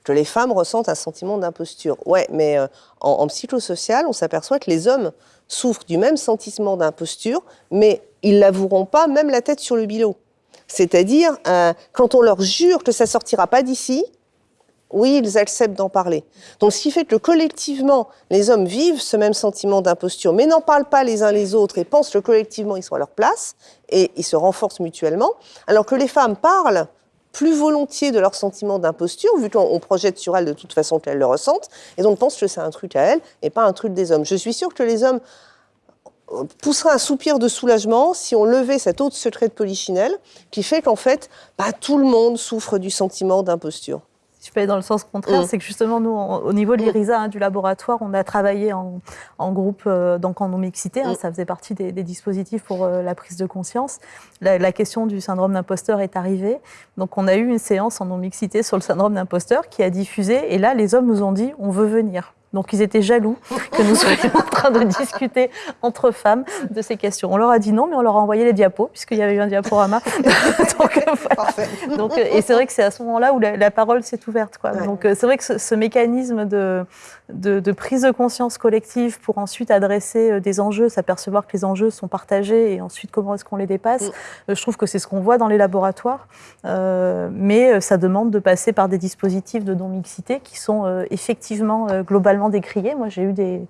Speaker 5: Que les femmes ressentent un sentiment d'imposture. Ouais, mais euh, en, en psychosocial, on s'aperçoit que les hommes souffrent du même sentiment d'imposture, mais ils l'avoueront pas, même la tête sur le bilot. C'est-à-dire, euh, quand on leur jure que ça sortira pas d'ici, oui, ils acceptent d'en parler. Donc, ce qui fait que collectivement, les hommes vivent ce même sentiment d'imposture, mais n'en parlent pas les uns les autres et pensent que collectivement, ils sont à leur place et ils se renforcent mutuellement, alors que les femmes parlent plus volontiers de leur sentiment d'imposture, vu qu'on on projette sur elles de toute façon qu'elles le ressentent, et donc pensent que c'est un truc à elles et pas un truc des hommes. Je suis sûre que les hommes euh, pousseraient un soupir de soulagement si on levait cet autre secret de polichinelle qui fait qu'en fait, bah, tout le monde souffre du sentiment d'imposture.
Speaker 4: Je peux aller dans le sens contraire, mm. c'est que justement, nous, au niveau de mm. l'IRISA, hein, du laboratoire, on a travaillé en, groupe, euh, donc en non-mixité. Hein, mm. ça faisait partie des, dispositifs pour euh, la prise de conscience. La, question du syndrome d'imposteur est arrivée. Donc, on a eu une séance en non-mixité sur le syndrome d'imposteur qui a diffusé. Et là, les hommes nous ont dit on veut venir. Donc ils étaient jaloux que nous soyons en train de discuter entre femmes de ces questions. On leur a dit non, mais on leur a envoyé les diapos, puisqu'il y avait eu un diaporama. <laughs> Donc, euh, et c'est vrai que c'est à ce moment-là où la, parole s'est ouverte. Quoi. Donc euh, c'est vrai que ce, mécanisme de, de, prise de conscience collective pour ensuite adresser euh, des enjeux, s'apercevoir que les enjeux sont partagés et ensuite comment est-ce qu'on les dépasse, mm. je trouve que c'est ce qu'on voit dans les laboratoires. mais ça demande de passer par des dispositifs de non-mixité qui sont effectivement globalement décrié. Moi, j'ai eu des,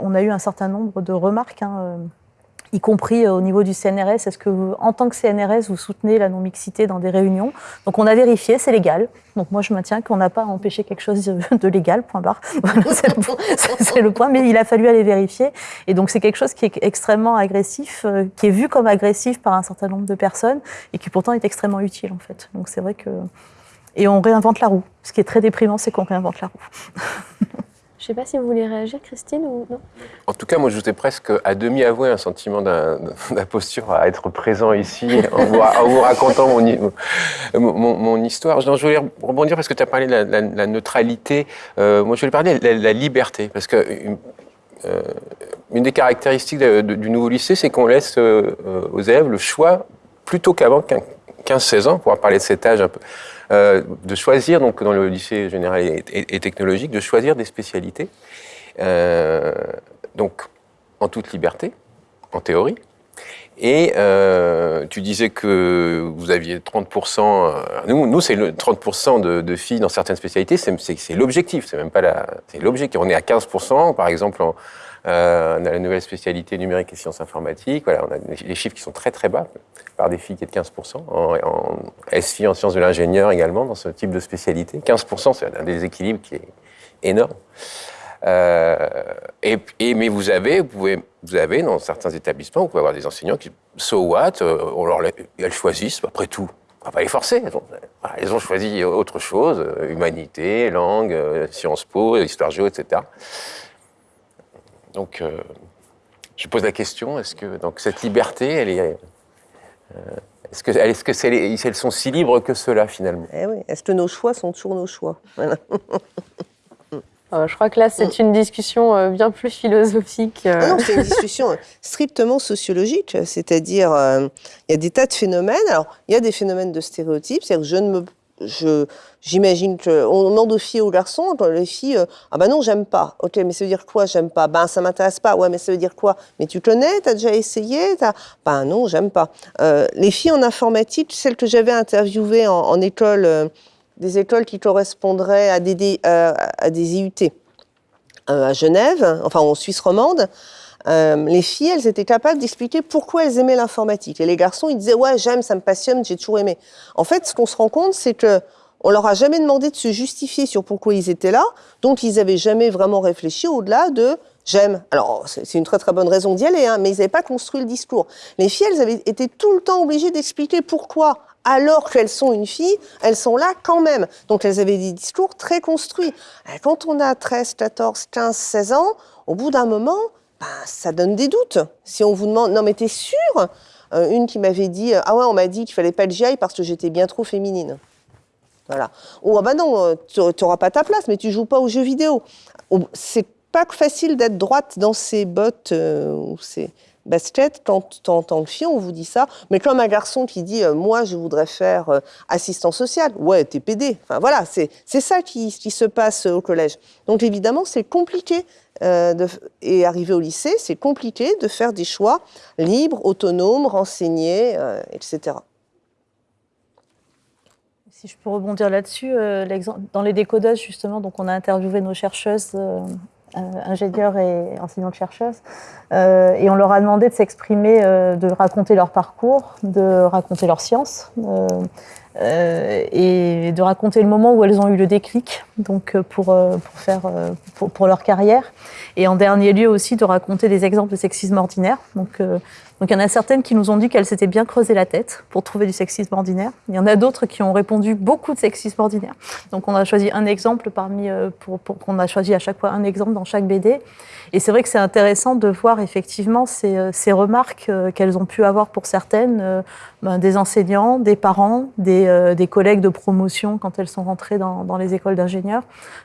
Speaker 4: on a eu un certain nombre de remarques, hein, euh, y compris euh, au niveau du CNRS. Est-ce que, vous, en tant que CNRS, vous soutenez la non-mixité dans des réunions? Donc, on a vérifié, c'est légal. Donc, moi, je maintiens qu'on n'a pas empêché quelque chose de <laughs> légal, point barre. <laughs> <laughs> c'est le, point. Mais il a fallu aller vérifier. Et donc, c'est quelque chose qui est extrêmement agressif, euh, qui est vu comme agressif par un certain nombre de personnes et qui pourtant est extrêmement utile, en fait. Donc, c'est vrai que. Et on réinvente la roue. Ce qui est très déprimant, c'est qu'on réinvente la roue.
Speaker 1: Je ne sais pas si vous voulez réagir, Christine, ou non?
Speaker 2: En tout cas, moi, je vous ai presque à demi avoué un sentiment d'imposture <laughs> à être présent ici en vous, racontant mon, mon, histoire. je voulais rebondir parce que tu as parlé de la, neutralité. Euh, moi, je voulais parler de la, liberté, parce que euh, une des caractéristiques du nouveau lycée, c'est qu'on laisse euh, aux élèves le choix, plutôt qu'avant 15-16 ans, pour parler de cet âge un peu, euh, de choisir, donc dans le lycée général et, technologique, de choisir des spécialités, euh, donc en toute liberté, en théorie. Et euh, tu disais que vous aviez 30%, nous, nous c'est 30% de, de, filles dans certaines spécialités, c'est l'objectif, c'est même pas la, c'est l'objectif. On est à 15%, par exemple, en, on a la nouvelle spécialité numérique et sciences informatiques. Voilà, on a des chiffres qui sont très très bas, par des filles qui est de 15%. En, en SFI, en sciences de l'ingénieur également, dans ce type de spécialité. 15%, c'est un déséquilibre qui est énorme. Euh, et, mais vous avez, vous, pouvez, vous avez dans certains établissements, vous pouvez avoir des enseignants qui, so what, euh, on leur, elles choisissent, après tout. On va pas les forcer. Elles ont, choisi autre chose, humanité, langue, Sciences Po, histoire géo, etc. Donc, euh, je pose la question est-ce que donc cette liberté, elle est, euh, est-ce que, est-ce que elles sont si libres que cela finalement?
Speaker 5: Eh oui. Est-ce que nos choix sont toujours nos choix? <laughs>
Speaker 1: Euh, je crois que là, c'est une discussion bien plus philosophique.
Speaker 5: Ah non, c'est une discussion strictement sociologique, c'est-à-dire il y a des tas de phénomènes. Alors, il y a des phénomènes de stéréotypes, c'est-à-dire que je ne me je, j'imagine qu'on demande aux filles aux garçons, les filles, euh, ah ben non, j'aime pas. Ok, mais ça veut dire quoi, j'aime pas? Ben ça m'intéresse pas. Ouais, mais ça veut dire quoi? Mais tu connais, t'as déjà essayé? Ben non, j'aime pas. Euh, les filles en informatique, celles que j'avais interviewées en, école, euh, des écoles qui correspondraient à des, à des IUT à Genève, enfin en Suisse romande, les filles, elles étaient capables d'expliquer pourquoi elles aimaient l'informatique. Et les garçons, ils disaient ouais, j'aime, ça me passionne, j'ai toujours aimé. En fait, ce qu'on se rend compte, c'est que on leur a jamais demandé de se justifier sur pourquoi ils étaient là, donc ils avaient jamais vraiment réfléchi au-delà de j'aime. Alors c'est une très très bonne raison d'y aller, hein, mais ils n'avaient pas construit le discours. Les filles, elles avaient été tout le temps obligées d'expliquer pourquoi alors qu'elles sont une fille, elles sont là quand même. Donc elles avaient des discours très construits. Quand on a 13, 14, 15, 16 ans, au bout d'un moment, ben, ça donne des doutes. Si on vous demande, non mais t'es sûre euh, Une qui m'avait dit, ah ouais, on m'a dit qu'il fallait pas que j'y aille parce que j'étais bien trop féminine. Voilà. Ou ah bah non, euh, tu n'auras pas ta place, mais tu joues pas aux jeux vidéo. C'est pas facile d'être droite dans ces bottes euh, ou baskets quand, en tant que fille on vous dit ça. Mais comme un garçon qui dit moi je voudrais faire assistant social, ouais t'es PD. Enfin voilà, c'est ça qui, qui se passe au collège. Donc évidemment c'est compliqué euh, de, et arriver au lycée, c'est compliqué de faire des choix libres, autonomes, renseignés, euh, etc.
Speaker 4: Si je peux rebondir là-dessus, euh, dans les décodages, justement, donc on a interviewé nos chercheuses, ingénieurs et enseignantes-chercheuses, et on leur a demandé de s'exprimer, de raconter leur parcours, de raconter leur science, et de raconter le moment où elles ont eu le déclic donc pour, pour faire pour, leur carrière et en dernier lieu aussi de raconter des exemples de sexisme ordinaire donc donc il y en a certaines qui nous ont dit qu'elles s'étaient bien creusé la tête pour trouver du sexisme ordinaire. Il y en a d'autres qui ont répondu beaucoup de sexisme ordinaire. Donc on a choisi un exemple parmi, euh, pour, pour a choisi à chaque fois un exemple dans chaque BD. Et c'est vrai que c'est intéressant de voir effectivement ces, euh, ces remarques euh, qu'elles ont pu avoir pour certaines, ben, des enseignants, des parents, des, des, collègues de promotion quand elles sont rentrées dans, dans les écoles d'ingénieurs.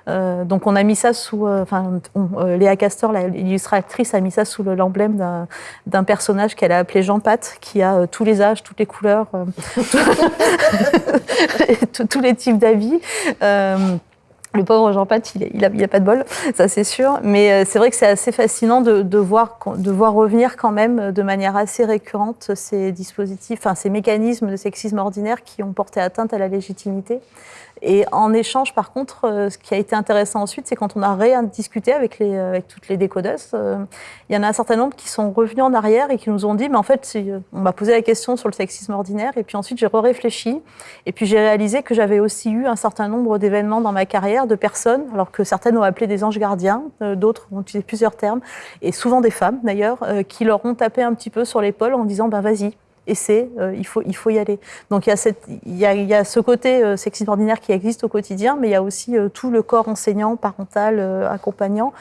Speaker 4: Donc on a mis ça sous, enfin Léa Castor, l'illustratrice, a mis ça sous l'emblème d'un personnage qu'elle a appelé Jean Pat, qui a tous les âges, toutes les couleurs, <laughs> <laughs> tous les types d'habits. Le pauvre Jean Pat, il n'a a, pas de bol, ça c'est sûr. Mais euh, c'est vrai que c'est assez fascinant de, voir, revenir quand même de manière assez récurrente ces dispositifs, ces mécanismes de sexisme ordinaire qui ont porté atteinte à la légitimité. Et en échange, par contre, euh, ce qui a été intéressant ensuite, c'est quand on a rédiscuté avec, euh, avec toutes les décodeuses, euh, il y en a un certain nombre qui sont revenus en arrière et qui nous ont dit, mais en fait, on m'a posé la question sur le sexisme ordinaire, et puis ensuite j'ai réfléchi et puis j'ai réalisé que j'avais aussi eu un certain nombre d'événements dans ma carrière, de personnes, alors que certaines ont appelé des anges gardiens, d'autres ont utilisé plusieurs termes, et souvent des femmes d'ailleurs, qui leur ont tapé un petit peu sur l'épaule en disant, ben vas-y, et c'est euh, il, faut, il faut y aller. Donc il y a, cette, il y a, il y a ce côté euh, ordinaire qui existe au quotidien, mais il y a aussi euh, tout le corps enseignant, parental, euh, accompagnant,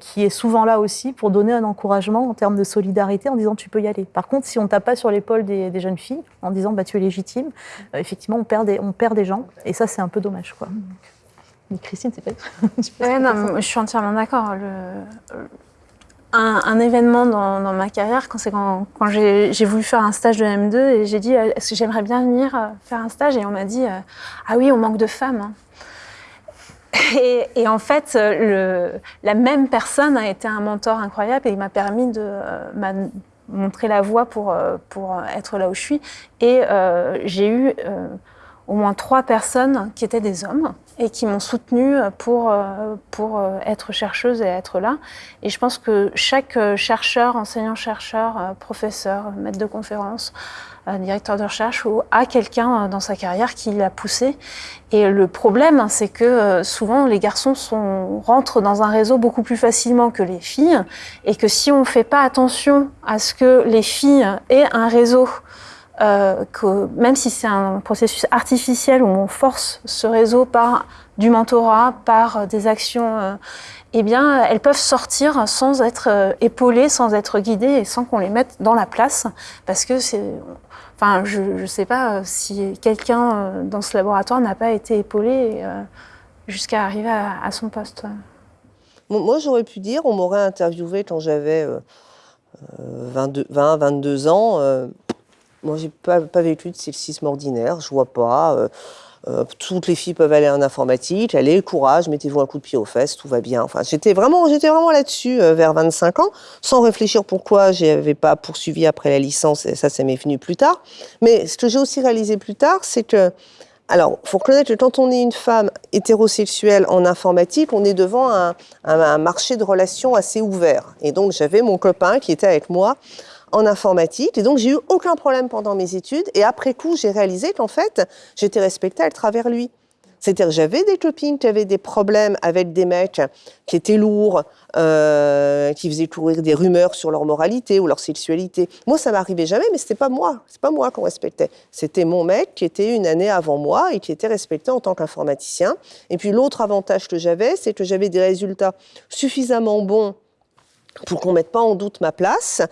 Speaker 4: qui est souvent là aussi pour donner un encouragement en termes de solidarité en disant tu peux y aller. Par contre, si on tape pas sur l'épaule des, des, jeunes filles en disant bah, tu es légitime, effectivement on perd, des, on perd des gens, et ça c'est un peu dommage. Quoi. Mais Christine, c'est pas. <laughs>
Speaker 3: ouais, non, je suis entièrement d'accord. Le, un, événement dans, ma carrière, quand, quand, quand j'ai voulu faire un stage de M2 et j'ai dit est-ce que j'aimerais bien venir euh, faire un stage? Et on m'a dit euh, ah oui on manque de femmes. Hein. <laughs> Et, en fait, le, la même personne a été un mentor incroyable et il m'a permis de euh, montrer la voie pour, pour être là où je suis. Et j'ai eu au moins trois personnes qui étaient des hommes et qui m'ont soutenue pour, pour être chercheuse et être là. Et je pense que chaque chercheur, enseignant-chercheur, professeur, maître de conférence, directeur de recherche a quelqu'un dans sa carrière qui l'a poussé. Et le problème, c'est que souvent les garçons sont, rentrent dans un réseau beaucoup plus facilement que les filles et que si on ne fait pas attention à ce que les filles aient un réseau euh, que même si c'est un processus artificiel où on force ce réseau par du mentorat, par des actions, euh, eh bien, elles peuvent sortir sans être euh, épaulées, sans être guidées et sans qu'on les mette dans la place, parce que c'est, enfin, je ne sais pas si quelqu'un dans ce laboratoire n'a pas été épaulé jusqu'à arriver à, à, son poste.
Speaker 5: Moi, j'aurais pu dire, on m'aurait interviewé quand j'avais 20, 22 ans moi, j'ai pas, pas vécu de sexisme ordinaire, je vois pas. Euh, euh, toutes les filles peuvent aller en informatique, allez, courage, mettez-vous un coup de pied aux fesses, tout va bien. Enfin, j'étais vraiment, j'étais vraiment là-dessus euh, vers 25 ans, sans réfléchir pourquoi je n'avais pas poursuivi après la licence, ça, ça m'est venu plus tard. Mais ce que j'ai aussi réalisé plus tard, c'est que, alors, faut reconnaître que quand on est une femme hétérosexuelle en informatique, on est devant un marché de relations assez ouvert. Et donc, j'avais mon copain qui était avec moi en informatique. Et donc, j'ai eu aucun problème pendant mes études. Et après coup, j'ai réalisé qu'en fait, j'étais respectée à travers lui. C'est-à-dire j'avais des copines qui avaient des problèmes avec des mecs qui étaient lourds, euh, qui faisaient courir des rumeurs sur leur moralité ou leur sexualité. Moi, ça m'arrivait jamais, mais c'était pas moi. C'est pas moi qu'on respectait. C'était mon mec qui était une année avant moi et qui était respecté en tant qu'informaticien. Et puis l'autre avantage que j'avais, c'est que j'avais des résultats suffisamment bons pour qu'on mette pas en doute ma place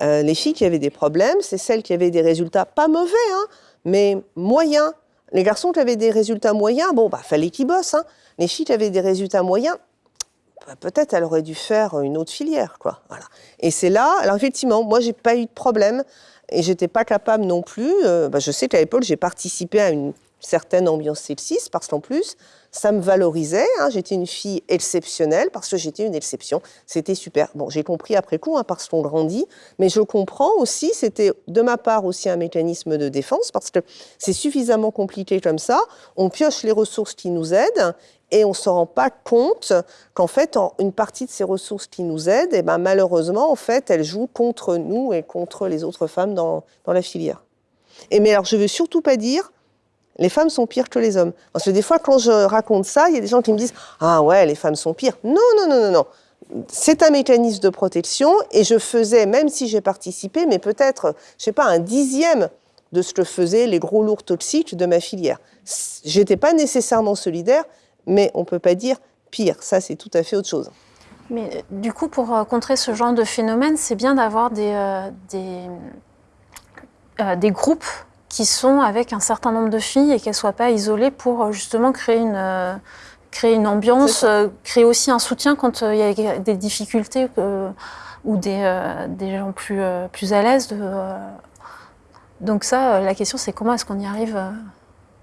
Speaker 5: euh, les filles qui avaient des problèmes, c'est celles qui avaient des résultats pas mauvais, hein, mais moyens. Les garçons qui avaient des résultats moyens, bon, bah, fallait qu'ils bossent. Hein. Les filles qui avaient des résultats moyens, bah, peut-être elles auraient dû faire une autre filière, quoi. Voilà. Et c'est là, alors effectivement, moi, j'ai pas eu de problème et j'étais pas capable non plus. Euh, bah, je sais qu'à l'époque, j'ai participé à une certaine ambiance sexiste parce qu'en plus, ça me valorisait. Hein. J'étais une fille exceptionnelle parce que j'étais une exception. C'était super. Bon, j'ai compris après coup hein, parce qu'on grandit, mais je comprends aussi, c'était de ma part aussi un mécanisme de défense parce que c'est suffisamment compliqué comme ça. On pioche les ressources qui nous aident et on ne se rend pas compte qu'en fait, une partie de ces ressources qui nous aident, et eh ben, malheureusement, en fait, elles jouent contre nous et contre les autres femmes dans, dans la filière. Et mais alors, je ne veux surtout pas dire Les femmes sont pires que les hommes. Parce que des fois, quand je raconte ça, il y a des gens qui me disent Ah ouais, les femmes sont pires. Non, non, non, non, non. C'est un mécanisme de protection et je faisais, même si j'ai participé, mais peut-être, je sais pas, un dixième de ce que faisaient les gros lourds toxiques de ma filière. J'étais pas nécessairement solidaire, mais on peut pas dire pire. Ça, c'est tout à fait autre chose.
Speaker 3: Mais euh, du coup, pour euh, contrer ce genre de phénomène, c'est bien d'avoir des, euh, des groupes qui sont avec un certain nombre de filles et qu'elles ne soient pas isolées pour euh, justement créer une, euh, créer une ambiance, euh, créer aussi un soutien quand il y a des difficultés ou des, des gens plus, plus à l'aise. Donc ça, la question c'est comment est-ce qu'on y arrive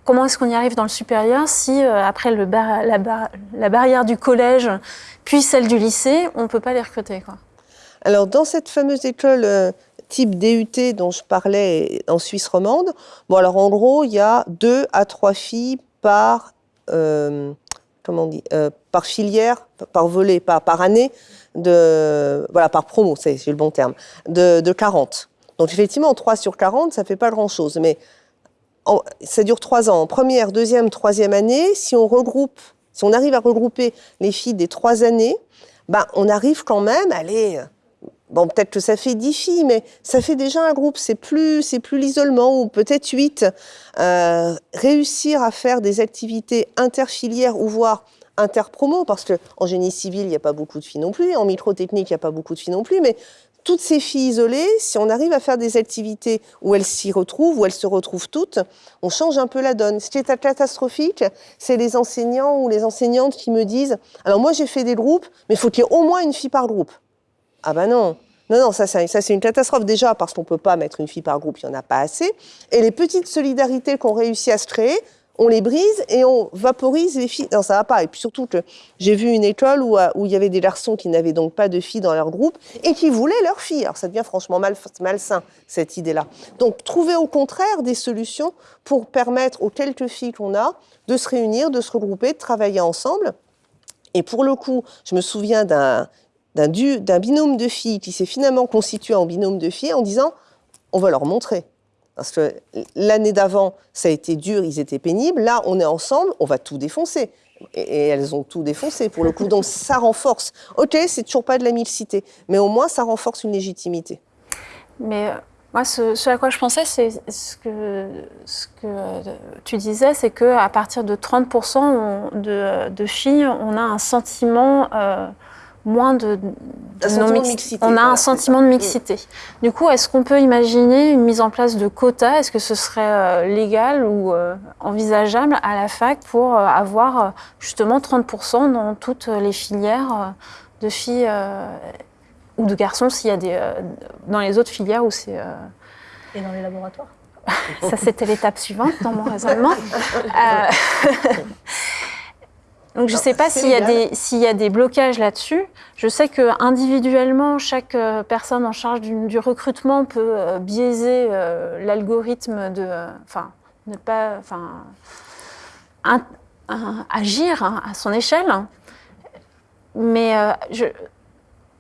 Speaker 3: Comment est-ce qu'on y arrive dans le supérieur si après le bar- la, bar- la barrière du collège puis celle du lycée, on ne peut pas les recruter quoi?
Speaker 5: Alors, dans cette fameuse école type DUT dont je parlais en Suisse romande, bon, alors en gros, il y a deux à trois filles par, euh, comment euh, par filière, par volet, par, par année, de, voilà, par promo, c'est le bon terme, de, de 40. Donc, effectivement, 3 sur 40, ça fait pas grand-chose. Mais ça dure trois ans. En première, deuxième, troisième année, si on regroupe, si on arrive à regrouper les filles des trois années, ben, on arrive quand même à aller. Bon, peut-être que ça fait dix filles, mais ça fait déjà un groupe. C'est plus, c'est plus l'isolement, ou peut-être huit. Euh, réussir à faire des activités interfilières ou voire interpromo, parce que en génie civil, il n'y a pas beaucoup de filles non plus, en microtechnique, il n'y a pas beaucoup de filles non plus, mais toutes ces filles isolées, si on arrive à faire des activités où elles s'y retrouvent, où elles se retrouvent toutes, on change un peu la donne. Ce qui est catastrophique, c'est les enseignants ou les enseignantes qui me disent Alors moi j'ai fait des groupes, mais il faut qu'il y ait au moins une fille par groupe. Ah ben non non, non, ça, c'est- une catastrophe déjà parce qu'on ne peut pas mettre une fille par groupe, il n'y en a pas assez. Et les petites solidarités qu'on réussit à se créer, on les brise et on vaporise les filles. Non, ça va pas. Et puis surtout que j'ai vu une école où, euh, il y avait des garçons qui n'avaient donc pas de filles dans leur groupe et qui voulaient leurs filles. Alors ça devient franchement mal, malsain, cette idée-là. Donc trouver au contraire des solutions pour permettre aux quelques filles qu'on a de se réunir, de se regrouper, de travailler ensemble. Et pour le coup, je me souviens d'un d'un du- d'un binôme de filles qui s'est finalement constitué en binôme de filles en disant on va leur montrer. Parce que l'année d'avant, ça a été dur, ils étaient pénibles. Là, on est ensemble, on va tout défoncer. Et, elles ont tout défoncé pour le coup. Donc <laughs> ça renforce. Ok, c'est toujours pas de la mixité, mais au moins ça renforce une légitimité.
Speaker 3: Mais euh, moi, ce, à quoi je pensais, c'est ce que, ce que euh, tu disais, c'est qu'à partir de 30% on- de, de filles, on a un sentiment euh, moins de,
Speaker 5: mixité,
Speaker 3: On a
Speaker 5: voilà,
Speaker 3: un sentiment de mixité. Du coup, est-ce qu'on peut imaginer une mise en place de quotas? Est-ce que ce serait euh, légal ou euh, envisageable à la fac pour euh, avoir justement 30% dans toutes les filières euh, de filles euh, ou de garçons s'il y a des euh, dans les autres filières où c'est euh,
Speaker 4: Et dans les laboratoires? <laughs>
Speaker 3: Ça c'était l'étape suivante dans mon raisonnement. <laughs> <laughs> Donc je ne sais pas s'il y, a des- s'il y a des blocages là-dessus. Je sais que individuellement, chaque euh, personne en charge du, du recrutement peut euh, biaiser euh, l'algorithme de, euh, enfin, ne pas, enfin, agir hein, à son échelle. Mais je,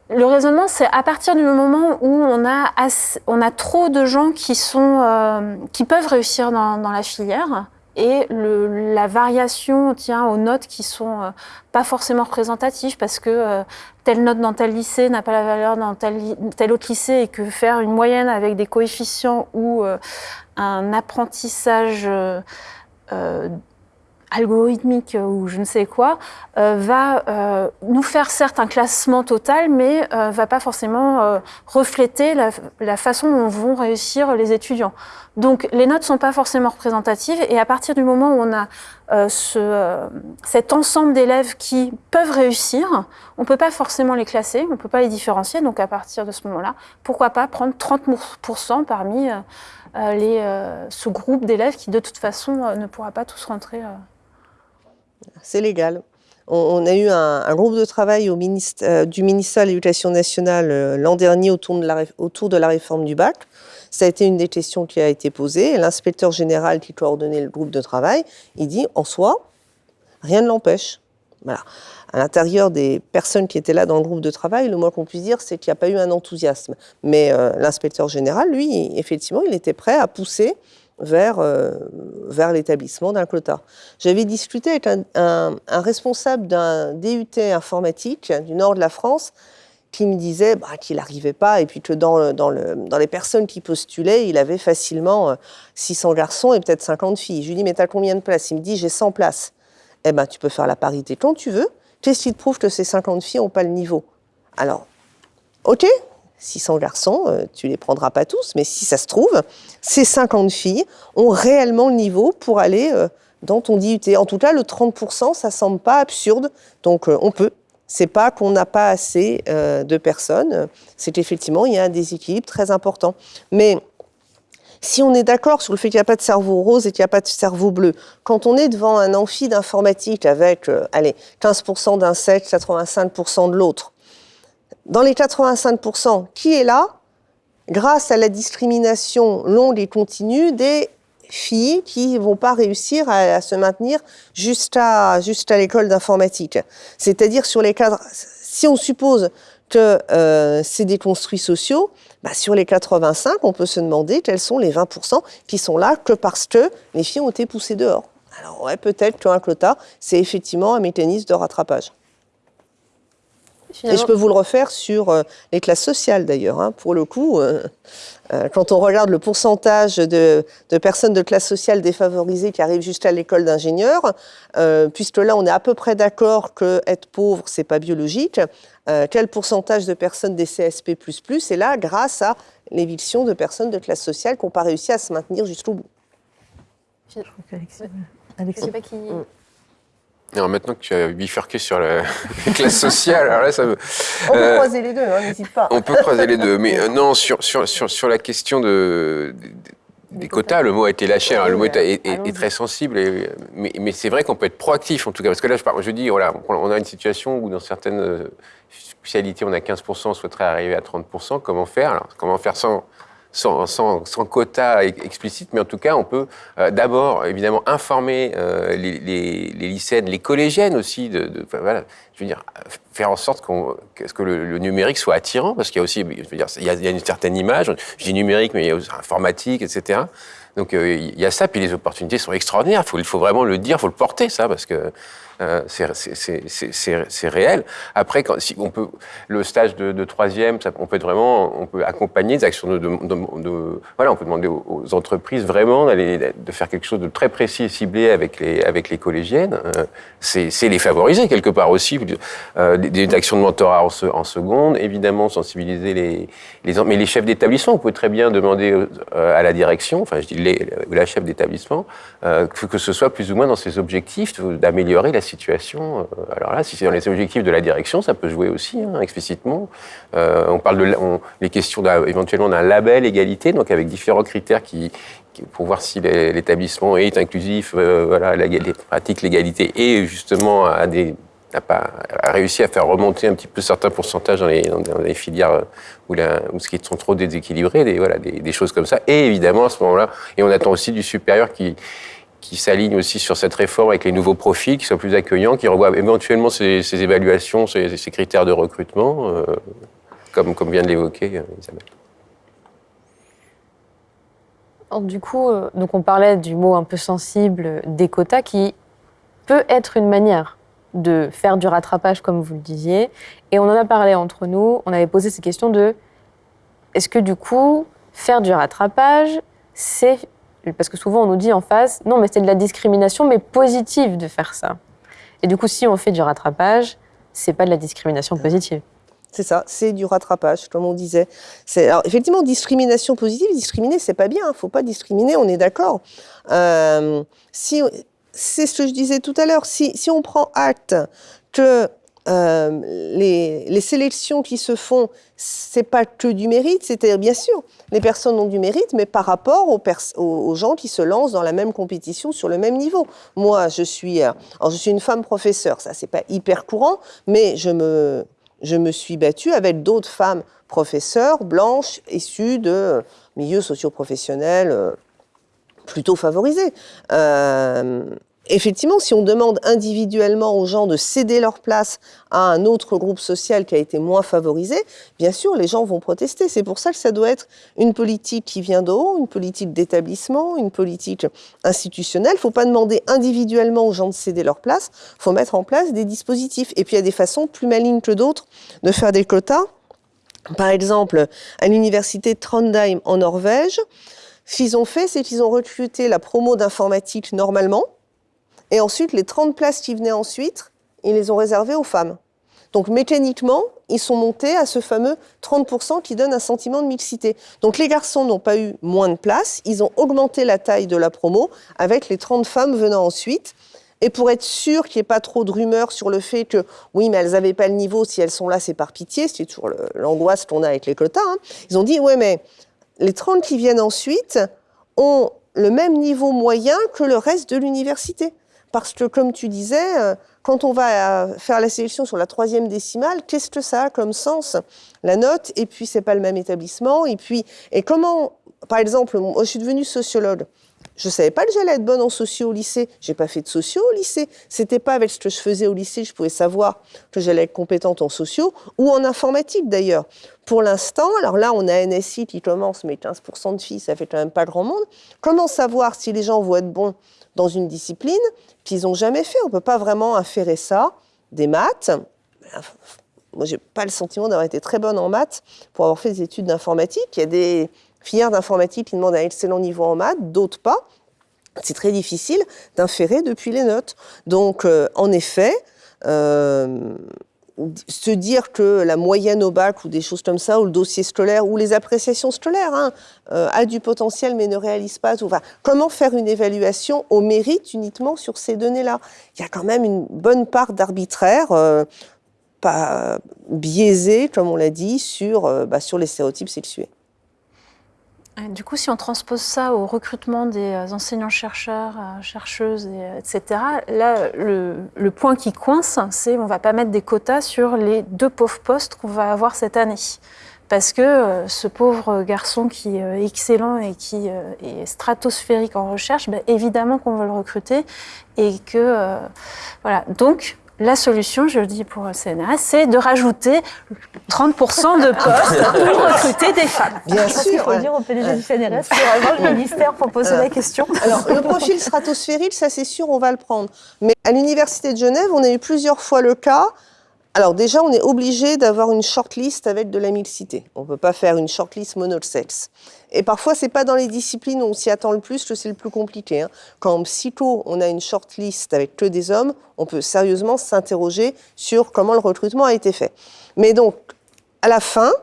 Speaker 3: le raisonnement, c'est à partir du moment où on a, on a trop de gens qui, sont, qui peuvent réussir dans, dans la filière et le- la variation tient aux notes qui sont euh, pas forcément représentatives parce que euh, telle note dans tel lycée n'a pas la valeur dans tel, tel autre lycée et que faire une moyenne avec des coefficients ou euh, un apprentissage algorithmique ou je ne sais quoi, euh, va euh, nous faire certes un classement total, mais euh, va pas forcément refléter la, la façon dont vont réussir les étudiants. Donc les notes sont pas forcément représentatives et à partir du moment où on a ce, cet ensemble d'élèves qui peuvent réussir, on peut pas forcément les classer, on peut pas les différencier. Donc à partir de ce moment-là, pourquoi pas prendre 30% parmi les, ce groupe d'élèves qui de toute façon ne pourra pas tous rentrer.
Speaker 5: C'est légal. On, a eu un, groupe de travail au euh, du ministère de l'Éducation nationale euh, l'an dernier autour de, la, autour de la réforme du bac. Ça a été une des questions qui a été posée. L'inspecteur général qui coordonnait le groupe de travail, il dit en soi, rien ne l'empêche. Voilà. À l'intérieur des personnes qui étaient là dans le groupe de travail, le moins qu'on puisse dire, c'est qu'il n'y a pas eu un enthousiasme. Mais euh, l'inspecteur général, lui, effectivement, il était prêt à pousser vers, euh, vers l'établissement d'un quota. J'avais discuté avec un, responsable d'un DUT informatique du nord de la France qui me disait bah, qu'il n'arrivait pas et puis que dans, le- dans, le, dans les personnes qui postulaient, il avait facilement euh, 600 garçons et peut-être 50 filles. Je lui dis mais t'as combien de places? Il me dit j'ai 100 places. Eh ben tu peux faire la parité quand tu veux. Qu'est-ce qui te prouve que ces 50 filles n'ont pas le niveau? Alors, ok, 600 garçons, euh, tu les prendras pas tous, mais si ça se trouve, ces 50 filles ont réellement le niveau pour aller euh, dans ton DUT. En tout cas, le 30%, ça semble pas absurde, donc euh, on peut. C'est pas qu'on n'a pas assez de personnes, c'est qu'effectivement, il y a un déséquilibre très important. Mais si on est d'accord sur le fait qu'il n'y a pas de cerveau rose et qu'il n'y a pas de cerveau bleu, quand on est devant un amphi d'informatique avec, allez, 15% d'un sexe, 85% de l'autre, dans les 85%, qui est là grâce à la discrimination longue et continue des filles qui vont pas réussir à, se maintenir jusqu'à jusqu'à l'école d'informatique. C'est-à-dire sur les cadres, si on suppose que euh, c'est des construits sociaux, bah, sur les 85, on peut se demander quels sont les 20% qui sont là que parce que les filles ont été poussées dehors. Alors peut-être qu'un quota, c'est effectivement un mécanisme de rattrapage. Et je peux vous le refaire sur euh, les classes sociales d'ailleurs. hein. Pour le coup, euh, euh, quand on regarde le pourcentage de, de personnes de classe sociale défavorisées qui arrivent jusqu'à l'école d'ingénieur, euh, puisque là on est à peu près d'accord que être pauvre c'est pas biologique, euh, quel pourcentage de personnes des CSP++ est là grâce à l'éviction de personnes de classe sociale qui n'ont pas réussi à se maintenir jusqu'au bout?
Speaker 4: Je crois qu'Alexis-
Speaker 1: Je
Speaker 4: Alexis-
Speaker 1: sais pas qui.
Speaker 2: Alors maintenant que tu as bifurqué sur la <laughs> classe sociale, alors là, ça me...
Speaker 5: On peut
Speaker 2: Euh,
Speaker 5: croiser les deux, hein, n'hésite pas.
Speaker 2: On peut croiser les deux, mais <laughs> euh, non, sur, sur, sur, sur la question de, des- des quotas, le mot a été lâché, hein, le mot est, est- très sensible, et- mais, mais c'est vrai qu'on peut être proactif en tout cas, parce que là, je, parle- je dis, voilà, on a une situation où dans certaines euh, spécialités, on a 15%, on souhaiterait arriver à 30%, comment faire? Alors, Comment faire sans, sans, sans, sans quota ex- explicite, mais en tout cas, on peut euh, d'abord, évidemment, informer euh, les, les, les lycéennes, les collégiennes aussi, de, de- voilà, je veux dire, euh, faire en sorte qu'on, que, que le, le numérique soit attirant, parce qu'il y a aussi, je veux dire, il y a, il y a une certaine image, je dis numérique, mais il y a aussi informatique, etc. Donc euh, il y a ça, puis les opportunités sont extraordinaires. Faut, il faut vraiment le dire, il faut le porter, ça, parce que euh, c'est- réel. Après, si on peut, le stage de, troisième, on peut vraiment, on peut accompagner des actions de, de- voilà, on peut demander aux, entreprises vraiment d'aller, de faire quelque chose de très précis et ciblé avec les, avec les collégiennes. Euh, c'est les favoriser quelque part aussi. Euh, des, actions de mentorat en, se- en seconde, évidemment sensibiliser les, les, mais les chefs d'établissement. On peut très bien demander à la direction, enfin je dis les, la chef d'établissement, que, ce soit plus ou moins dans ses objectifs d'améliorer la situation. Euh, Alors là, si c'est dans les objectifs de la direction, ça peut jouer aussi hein, explicitement. Euh, on parle de les questions éventuellement d'un label égalité, donc avec différents critères qui, pour voir si l'établissement est inclusif, euh, voilà, les pratique l'égalité et justement a des n'a pas a réussi à faire remonter un petit peu certains pourcentages dans les, filières euh, où, ce qui sont trop déséquilibrés, des, voilà, des choses comme ça. Et évidemment, à ce moment-là, et on attend aussi du supérieur qui, qui s'aligne aussi sur cette réforme avec les nouveaux profils, qui soient plus accueillants, qui revoient éventuellement ces, évaluations, ces, critères de recrutement, euh, comme, vient de l'évoquer euh, Isabelle.
Speaker 1: Du coup, euh, donc on parlait du mot un peu sensible des quotas qui peut être une manière de faire du rattrapage, comme vous le disiez. Et on en a parlé entre nous. On avait posé ces questions de est-ce que du coup, faire du rattrapage, c'est. Parce que souvent on nous dit en face non, mais c'est de la discrimination, mais positive de faire ça. Et du coup, si on fait du rattrapage, c'est pas de la discrimination positive.
Speaker 5: C'est ça, c'est du rattrapage, comme on disait. Alors effectivement discrimination positive, discriminer c'est pas bien, il faut pas discriminer, on est d'accord. Euh, si c'est ce que je disais tout à l'heure, si, si on prend acte que euh, les, sélections qui se font, c'est pas que du mérite, c'est-à-dire bien sûr, les personnes ont du mérite, mais par rapport aux, gens qui se lancent dans la même compétition sur le même niveau. Moi, je suis, euh, alors je suis une femme professeure, ça c'est pas hyper courant, mais je me, je me suis battue avec d'autres femmes professeurs blanches issues de milieux socioprofessionnels euh, plutôt favorisés. Effectivement, si on demande individuellement aux gens de céder leur place à un autre groupe social qui a été moins favorisé, bien sûr, les gens vont protester. C'est pour ça que ça doit être une politique qui vient de haut, une politique d'établissement, une politique institutionnelle. Il ne faut pas demander individuellement aux gens de céder leur place, il faut mettre en place des dispositifs. Et puis il y a des façons plus malignes que d'autres de faire des quotas. Par exemple, à l'université Trondheim en Norvège, ce qu'ils ont fait, c'est qu'ils ont recruté la promo d'informatique normalement, et ensuite, les 30 places qui venaient ensuite, ils les ont réservées aux femmes. Donc mécaniquement, ils sont montés à ce fameux 30% qui donne un sentiment de mixité. Donc les garçons n'ont pas eu moins de places, ils ont augmenté la taille de la promo avec les 30 femmes venant ensuite. Et pour être sûr qu'il n'y ait pas trop de rumeurs sur le fait que oui, mais elles n'avaient pas le niveau, si elles sont là, c'est par pitié, c'est toujours l'angoisse qu'on a avec les quotas. Hein. Ils ont dit, ouais, mais les 30 qui viennent ensuite ont le même niveau moyen que le reste de l'université. Parce que, comme tu disais, euh, quand on va euh, faire la sélection sur la troisième décimale, qu'est-ce que ça a comme sens La note, et puis c'est pas le même établissement, et puis et comment, par exemple, moi je suis devenue sociologue. Je savais pas que j'allais être bonne en socio au lycée. J'ai pas fait de socio au lycée. C'était pas avec ce que je faisais au lycée, je pouvais savoir que j'allais être compétente en socio ou en informatique d'ailleurs. Pour l'instant, alors là, on a NSI qui commence, mais 15% de filles, ça fait quand même pas grand monde. Comment savoir si les gens vont être bons dans une discipline qu'ils n'ont jamais fait. On ne peut pas vraiment inférer ça des maths. Moi, j'ai pas le sentiment d'avoir été très bonne en maths pour avoir fait des études d'informatique. Il y a des filières d'informatique qui demandent un excellent niveau en maths, d'autres pas. C'est très difficile d'inférer depuis les notes. Donc, euh, en effet, euh, se dire que la moyenne au bac ou des choses comme ça, ou le dossier scolaire, ou les appréciations scolaires, hein, euh, a du potentiel mais ne réalise pas tout. Enfin, comment faire une évaluation au mérite uniquement sur ces données-là? Il y a quand même une bonne part d'arbitraire, euh, pas biaisé, comme on l'a dit, sur, euh, bah, sur les stéréotypes sexués.
Speaker 3: Du coup, si on transpose ça au recrutement des euh, enseignants-chercheurs, euh, chercheuses, etc., là, le, point qui coince, c'est on ne va pas mettre des quotas sur les deux pauvres postes qu'on va avoir cette année. Parce que euh, ce pauvre garçon qui est excellent et qui est stratosphérique en recherche, ben, évidemment qu'on veut le recruter. Et que, voilà. Donc, la solution, je le dis pour le CNRS, c'est de rajouter 30% de postes pour <laughs> recruter des femmes.
Speaker 4: Bien sûr. Il faut dire au PDG du CNRS pour le ministère pour poser la question.
Speaker 5: Alors, le profil stratosphérique, ça c'est sûr, on va le prendre. Mais à l'Université de Genève, on a eu plusieurs fois le cas alors déjà, on est obligé d'avoir une shortlist avec de la mixité. On ne peut pas faire une shortlist monosexe. Et parfois, c'est pas dans les disciplines où on s'y attend le plus que c'est le plus compliqué. Hein. Quand en psycho, on a une shortlist avec que des hommes, on peut sérieusement s'interroger sur comment le recrutement a été fait. Mais donc, à la fin,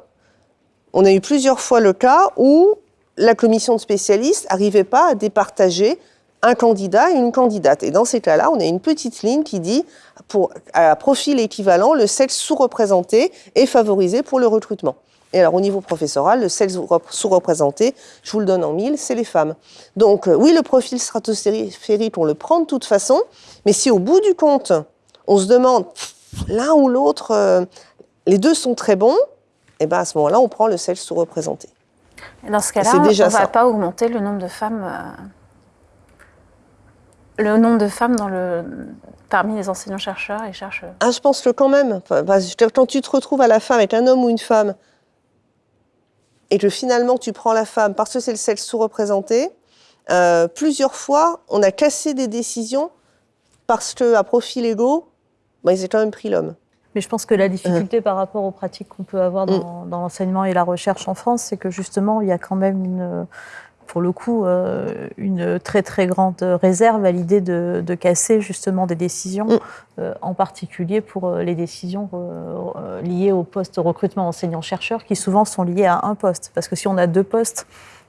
Speaker 5: on a eu plusieurs fois le cas où la commission de spécialistes n'arrivait pas à départager un candidat et une candidate. Et dans ces cas-là, on a une petite ligne qui dit, pour, à profil équivalent, le sexe sous-représenté est favorisé pour le recrutement. Et alors, au niveau professoral, le sexe sous-représenté, je vous le donne en mille, c'est les femmes. Donc, euh, oui, le profil stratosphérique, on le prend de toute façon, mais si au bout du compte, on se demande, l'un ou l'autre, euh, les deux sont très bons, et eh ben à ce moment-là, on prend le sexe sous-représenté.
Speaker 3: Dans ce cas-là, on ne va pas augmenter le nombre de femmes euh, le nombre de femmes dans le, parmi les enseignants-chercheurs et chercheurs
Speaker 5: Ah, je pense que quand même. Quand tu te retrouves à la fin avec un homme ou une femme, et que finalement tu prends la femme parce que c'est le sexe sous-représenté, euh, plusieurs fois, on a cassé des décisions parce qu'à profil égaux, bah, ils ont quand même pris l'homme.
Speaker 4: Mais je pense que la difficulté par rapport aux pratiques qu'on peut avoir dans, mm. dans l'enseignement et la recherche en France, c'est que justement, il y a quand même une, pour le coup, euh, une très très grande réserve à l'idée de, casser justement des décisions, mm. euh, en particulier pour euh, les décisions liées au poste recrutement enseignant-chercheur, qui souvent sont liées à un poste. Parce que si on a deux postes,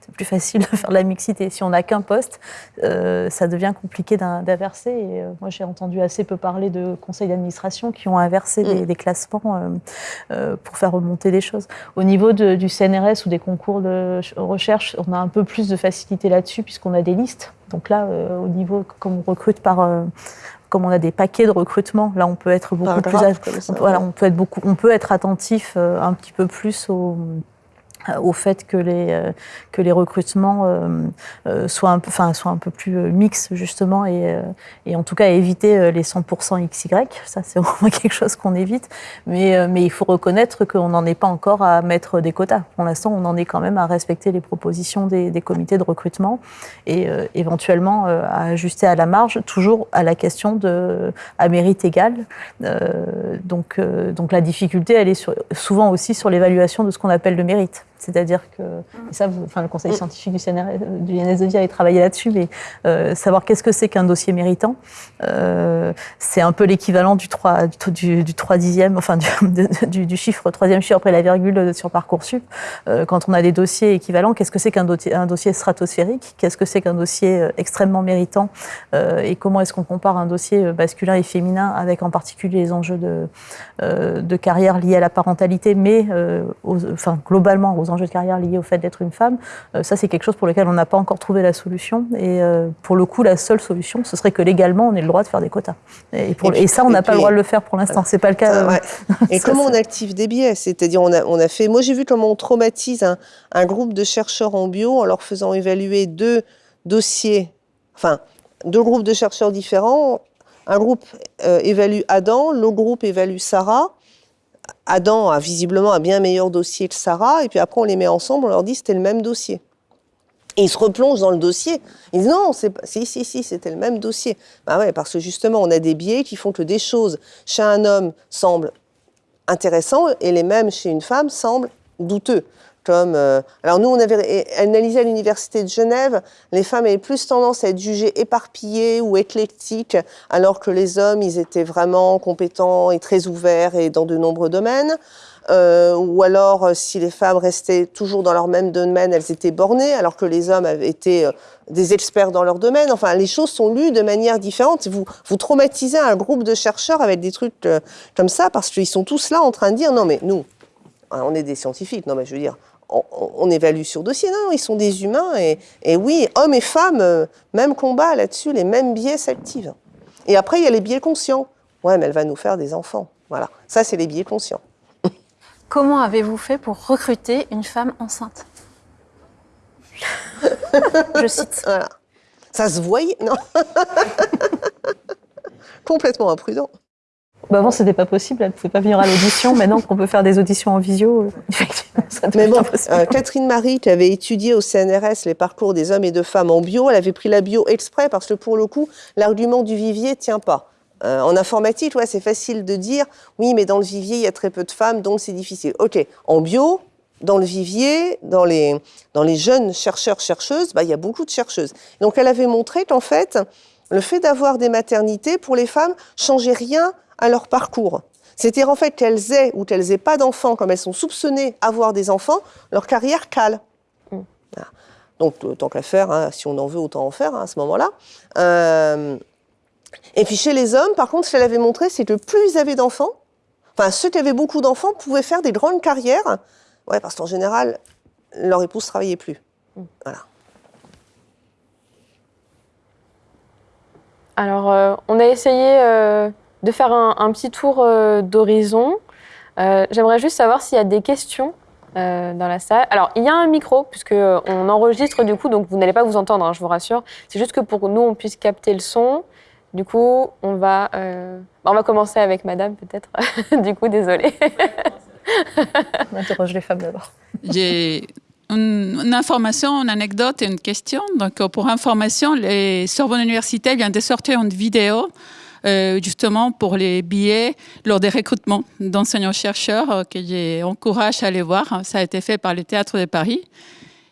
Speaker 4: plus facile de faire de la mixité. Si on n'a qu'un poste, euh, ça devient compliqué d'inverser. Et euh, moi, j'ai entendu assez peu parler de conseils d'administration qui ont inversé des, mm. classements euh, pour faire remonter les choses. Au niveau du CNRS ou des concours de recherche, on a un peu plus de facilité là-dessus puisqu'on a des listes. Donc là, au niveau, comme on recrute par comme on a des paquets de recrutement, là on peut être beaucoup plus, voilà, on peut être beaucoup, on peut être attentif un petit peu plus aux au fait que les, que les recrutements soient, un peu, enfin, soient un peu plus mixtes, justement, et, et en tout cas éviter les 100% XY. Ça, c'est <laughs> vraiment quelque chose qu'on évite. Mais, mais il faut reconnaître qu'on n'en est pas encore à mettre des quotas. Pour l'instant, on en est quand même à respecter les propositions des, comités de recrutement et éventuellement à ajuster à la marge, toujours à la question de à mérite égal. donc, donc la difficulté, elle est souvent aussi sur l'évaluation de ce qu'on appelle le mérite. C'est-à-dire que, ça, enfin, le conseil scientifique du, CNR, du INS a travaillé là-dessus, mais euh, savoir qu'est-ce que c'est qu'un dossier méritant, euh, c'est un peu l'équivalent du 3, du, du 3 dixième, enfin du, du, chiffre, troisième chiffre après la virgule sur Parcoursup. Euh, quand on a des dossiers équivalents, qu'est-ce que c'est qu'un dossier, un dossier stratosphérique? Qu'est-ce que c'est qu'un dossier extrêmement méritant? Et comment est-ce qu'on compare un dossier masculin et féminin avec en particulier les enjeux de, de carrière liés à la parentalité, mais aux, enfin, globalement aux enjeux de carrière liés au fait d'être une femme, euh, ça c'est quelque chose pour lequel on n'a pas encore trouvé la solution. Et euh, pour le coup, la seule solution, ce serait que légalement, on ait le droit de faire des quotas. Et, pour, et, ça, on n'a pas le droit de le faire pour l'instant. C'est pas le cas.
Speaker 5: Euh, <laughs> et comment on active des biais? C'est-à-dire, on a, on a fait. Moi, j'ai vu comment on traumatise un, un groupe de chercheurs en bio en leur faisant évaluer deux dossiers, enfin deux groupes de chercheurs différents. Un groupe évalue Adam, l'autre groupe évalue Sarah. Adam a visiblement un bien meilleur dossier que Sarah, et puis après on les met ensemble, on leur dit c'était le même dossier. Et ils se replongent dans le dossier. Ils disent non, c'est si, si, si, c'était le même dossier. Bah ouais, parce que justement, on a des biais qui font que des choses chez un homme semblent intéressantes et les mêmes chez une femme semblent douteux. Euh, alors nous, on avait analysé à l'université de Genève, les femmes avaient plus tendance à être jugées éparpillées ou éclectiques, alors que les hommes, ils étaient vraiment compétents et très ouverts et dans de nombreux domaines. Euh, ou alors, euh, si les femmes restaient toujours dans leur même domaine, elles étaient bornées, alors que les hommes avaient été des experts dans leur domaine. Enfin, les choses sont lues de manière différente. Vous, vous traumatisez un groupe de chercheurs avec des trucs comme ça, parce qu'ils sont tous là en train de dire, non mais nous, hein, on est des scientifiques, non mais je veux dire, on, évalue sur dossier. Non, ils sont des humains. Et, oui, hommes et femmes, euh, même combat là-dessus, les mêmes biais s'activent. Et après, il y a les biais conscients. Ouais, mais elle va nous faire des enfants. Voilà, ça, c'est les biais conscients. <laughs>
Speaker 3: Comment avez-vous fait pour recruter une femme enceinte? Je cite. <laughs>
Speaker 5: Voilà. Ça se voyait Non? <laughs> Complètement imprudent.
Speaker 4: Bah avant, c'était pas possible, elle ne pouvait pas venir à l'audition. <laughs> Maintenant qu'on peut faire des auditions en visio, euh, effectivement,
Speaker 5: ça Mais bon, euh, Catherine Marie, qui avait étudié au CNRS les parcours des hommes et de femmes en bio, elle avait pris la bio exprès parce que pour le coup, l'argument du vivier tient pas. Euh, en informatique, ouais, c'est facile de dire, oui, mais dans le vivier, il y a très peu de femmes, donc c'est difficile. OK, en bio, dans le vivier, dans les, dans les jeunes chercheurs-chercheuses, bah, il y a beaucoup de chercheuses. Donc elle avait montré qu'en fait, le fait d'avoir des maternités, pour les femmes, changeait rien à leur parcours. C'est-à-dire en fait qu'elles aient ou qu'elles aient pas d'enfants, comme elles sont soupçonnées avoir des enfants, leur carrière cale. Mm. Donc euh, tant qu'à faire, hein, si on en veut, autant en faire hein, à ce moment-là. Euh, et puis chez les hommes, par contre, ce qu'elle avait montré, c'est que plus ils avaient d'enfants, enfin ceux qui avaient beaucoup d'enfants pouvaient faire des grandes carrières, ouais, parce qu'en général, leur épouse travaillait plus. Mm. Voilà.
Speaker 1: Alors, euh, on a essayé de faire un, petit tour euh, d'horizon. Euh, j'aimerais juste savoir s'il y a des questions euh, dans la salle. Alors, il y a un micro, puisqu'on enregistre du coup, donc vous n'allez pas vous entendre, hein, je vous rassure. C'est juste que pour nous, on puisse capter le son. Du coup, on va, on va commencer avec madame, peut-être. <laughs> du coup, désolée.
Speaker 4: on interroge les femmes d'abord.
Speaker 6: J'ai une, information, une anecdote et une question. Donc, pour information, les Sorbonne Université vient de sortir une vidéo euh, justement pour les billets lors des recrutements d'enseignants-chercheurs euh, que j'encourage à aller voir. Ça a été fait par le Théâtre de Paris.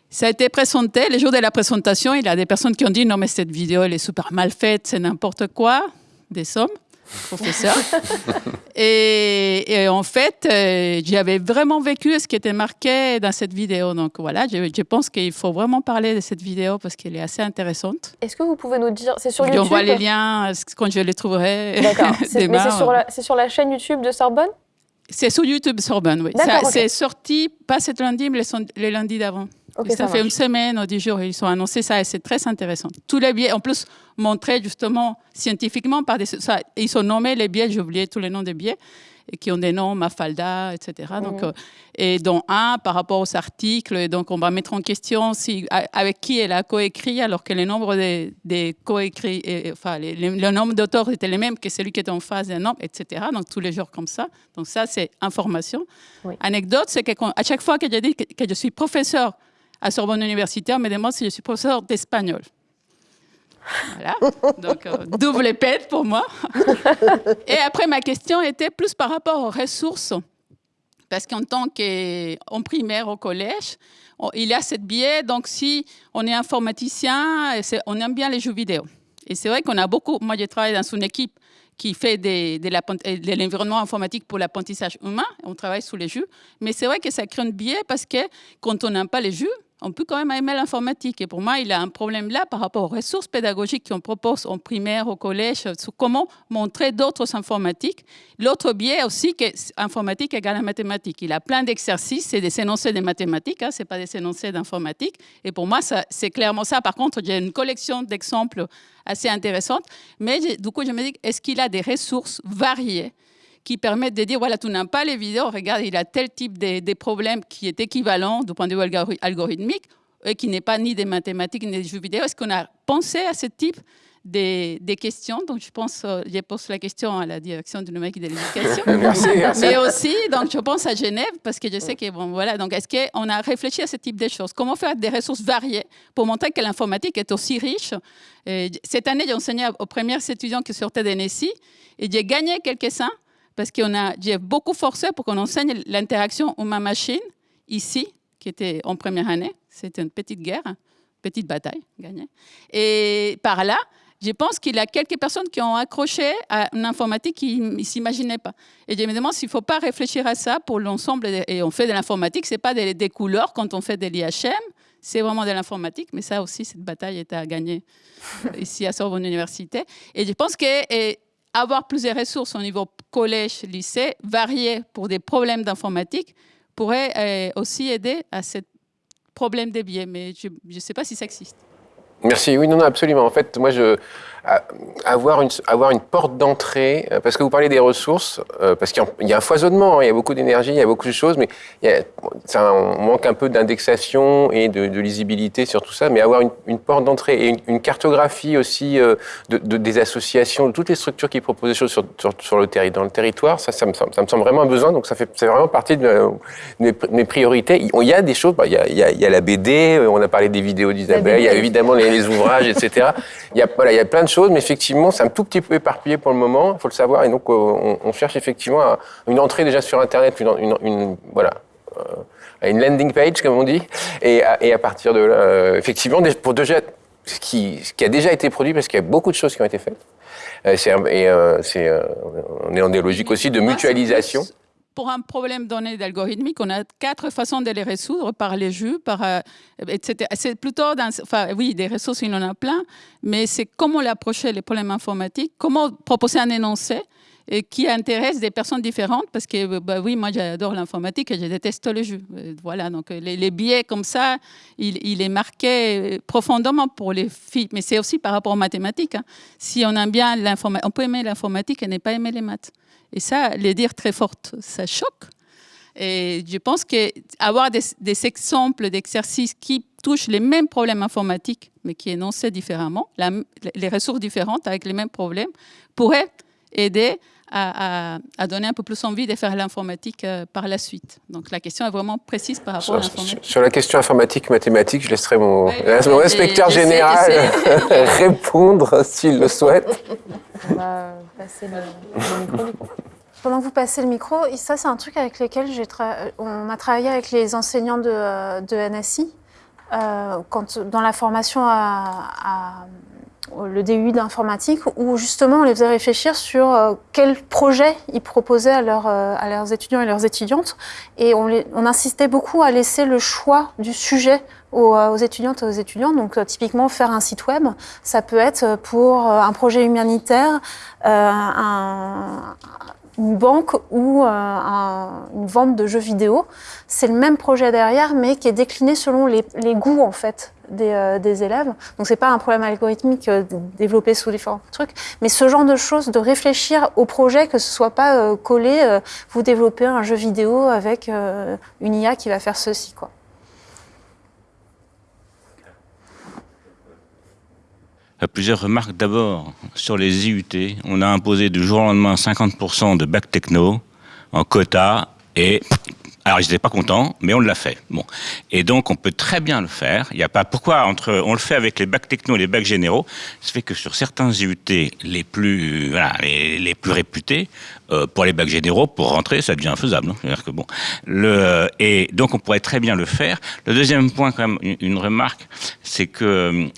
Speaker 6: Ça a été présenté, le jour de la présentation, il y a des personnes qui ont dit non mais cette vidéo elle est super mal faite, c'est n'importe quoi, des sommes professeur. <laughs> et, en fait, euh, j'avais vraiment vécu ce qui était marqué dans cette vidéo. Donc voilà, je, pense qu'il faut vraiment parler de cette vidéo parce qu'elle est assez intéressante.
Speaker 1: Est-ce que vous pouvez nous dire, c'est sur YouTube
Speaker 6: On voit les liens quand je les trouverai. <laughs>
Speaker 1: D'accord. <laughs> Mais c'est sur, la, sur la chaîne YouTube de Sorbonne?
Speaker 6: C'est sur YouTube Sorbonne, oui. C'est sorti pas cet lundi, mais les, lundis d'avant. Ça, fait une semaine ou dix jours, ils ont annoncé ça et c'est très intéressant. Tous les biais, en plus, montrés justement scientifiquement par des. Ça, ils ont nommé les biais, j'ai oublié tous les noms des biais, qui ont des noms, Mafalda, etc. Donc, euh, et dont un par rapport aux articles. Et donc, on va mettre en question si, avec qui elle a coécrit, alors que le nombre des, des coécrits, enfin, le nombre d'auteurs était le même que celui qui était en face d'un nombre, etc. Donc, tous les jours comme ça. Donc, ça, c'est information. Anecdote, c'est qu'à chaque fois que je dis que, je suis professeur à Sorbonne Université, on me demande si je suis professeur d'espagnol. Voilà, <laughs> donc euh, double pète pour moi. <laughs> Et après, ma question était plus par rapport aux ressources. Parce qu'en tant qu'en primaire au collège, il y a cette biais. Donc, si on est informaticien, on aime bien les jeux vidéo. Et c'est vrai qu'on a beaucoup. Moi, je travaille dans une équipe qui fait de, l'environnement informatique pour l'apprentissage humain. On travaille sur les jeux. Mais c'est vrai que ça crée un biais parce que quand on n'aime pas les jeux, on peut quand même aimer l'informatique. Et pour moi, il y a un problème là par rapport aux ressources pédagogiques qu'on propose en primaire, au collège, sur comment montrer d'autres informatiques. L'autre biais aussi, que informatique égale à mathématiques. Il a plein d'exercices, c'est des énoncés de mathématiques, hein, ce n'est pas des énoncés d'informatique. Et pour moi, c'est clairement ça. Par contre, j'ai une collection d'exemples assez intéressante. Mais du coup, je me dis, est-ce qu'il a des ressources variées? Qui permettent de dire, voilà, tu n'as pas les vidéos, regarde, il a tel type de, problèmes qui est équivalent du point de vue algorithmique, et qui n'est pas ni des mathématiques ni des jeux vidéo. Est-ce qu'on a pensé à ce type des, questions? Donc, je pense, euh, je pose la question à la direction du numérique et de l'éducation. <laughs>
Speaker 2: merci,
Speaker 6: Mais aussi, donc, je pense à Genève, parce que je sais que, bon, voilà. Donc, est-ce qu'on a réfléchi à ce type de choses? Comment faire des ressources variées pour montrer que l'informatique est aussi riche? Cette année, j'ai enseigné aux premiers étudiants qui sortaient de NSI et j'ai gagné quelques-uns parce que j'ai beaucoup forcé pour qu'on enseigne l'interaction humain-machine ici, qui était en première année. C'était une petite guerre, petite bataille gagnée. Et par là, je pense qu'il y a quelques personnes qui ont accroché à une informatique qu'ils ne s'imaginaient pas. Et je me demande s'il ne faut pas réfléchir à ça pour l'ensemble. Et on fait de l'informatique, ce n'est pas des, couleurs quand on fait de l'IHM, c'est vraiment de l'informatique. Mais ça aussi, cette bataille est à gagner ici à Sorbonne Université. Et je pense que avoir plusieurs ressources au niveau collège, lycée, variées pour des problèmes d'informatique, pourrait euh, aussi aider à ce problème des biais. Mais je ne sais pas si ça existe.
Speaker 2: Merci. Oui, non, non, absolument. En fait, moi, je, avoir une, avoir une porte d'entrée, euh, parce que vous parlez des ressources, euh, parce qu'il y a un foisonnement, hein, il y a beaucoup d'énergie, il y a beaucoup de choses, mais il y a, ça, on manque un peu d'indexation et de, lisibilité sur tout ça, mais avoir une, porte d'entrée et une, cartographie aussi euh, de, des associations, de toutes les structures qui proposent des choses sur, sur, le dans le territoire, ça, ça me, semble, ça me semble vraiment un besoin, donc ça fait vraiment partie de mes, priorités. Il y a des choses, bah, il, y a, il, y a, la BD, on a parlé des vidéos d'Isabelle, il y a évidemment les, les ouvrages, etc. Il y, a, voilà, il y a plein de choses mais effectivement, c'est un tout petit peu éparpillé pour le moment, il faut le savoir. Et donc, euh, on, cherche effectivement une entrée déjà sur Internet, une, voilà, euh, une landing page, comme on dit. Et, à partir de là, euh, effectivement, pour déjà, ce qui, qui, a déjà été produit, parce qu'il y a beaucoup de choses qui ont été faites. et c'est, on est dans des logiques aussi de mutualisation
Speaker 6: pour un problème donné d'algorithmique, on a quatre façons de les résoudre, par les jeux, par, euh, etc. C'est plutôt, enfin oui, des ressources, il y en a plein, mais c'est comment l'approcher, les problèmes informatiques, comment proposer un énoncé et qui intéresse des personnes différentes, parce que bah, oui, moi j'adore l'informatique et je déteste le jeu. Euh, voilà, donc les, les biais comme ça, il, est marqué profondément pour les filles, mais c'est aussi par rapport aux mathématiques. Hein. Si on aime bien l'informatique, on peut aimer l'informatique et ne pas aimer les maths. Et ça, les dire très fortes, ça choque. Et je pense qu'avoir des, des exemples d'exercices qui touchent les mêmes problèmes informatiques, mais qui énoncés différemment, les ressources différentes avec les mêmes problèmes, pourrait aider à, donner un peu plus envie de faire l'informatique euh, par la suite. Donc la question est vraiment précise par rapport
Speaker 2: à
Speaker 6: l'informatique.
Speaker 2: Sur la question informatique, mathématique, je laisserai mon, inspecteur général <laughs> répondre s'il le souhaite. <laughs> On va
Speaker 3: passer le, <laughs> micro. Pendant que vous passez le micro, ça c'est un truc avec lequel on a travaillé avec les enseignants de, de NSI. Euh, quand, dans la formation à le DUI d'informatique, où justement on les faisait réfléchir sur euh, quel projet ils proposaient à, euh, leurs étudiants et leurs étudiantes. Et on, insistait beaucoup à laisser le choix du sujet aux, euh, étudiantes et aux étudiants. Donc typiquement faire un site web, ça peut être pour un projet humanitaire, un, une banque ou une vente de jeux vidéo. C'est le même projet derrière, mais qui est décliné selon les, goûts en fait des, élèves. Donc c'est pas un problème algorithmique développé sous différents trucs, mais ce genre de choses, de réfléchir au projet, que ce soit pas collé, vous développez un jeu vidéo avec une IA qui va faire ceci quoi.
Speaker 7: Plusieurs remarques. D'abord, sur les IUT, on a imposé du jour au lendemain 50% de bac techno en quota et alors, ils n'étaient pas contents, mais on l'a fait. Bon. Et donc, on peut très bien le faire. Il n'y a pas pourquoi entre, on le fait avec les bacs techno et les bacs généraux? Ça fait que sur certains IUT les plus, voilà, les, plus réputés, euh, pour les bacs généraux, pour rentrer, ça devient faisable. Hein. Que bon, et donc, on pourrait très bien le faire. Le deuxième point, quand même, une remarque, c'est que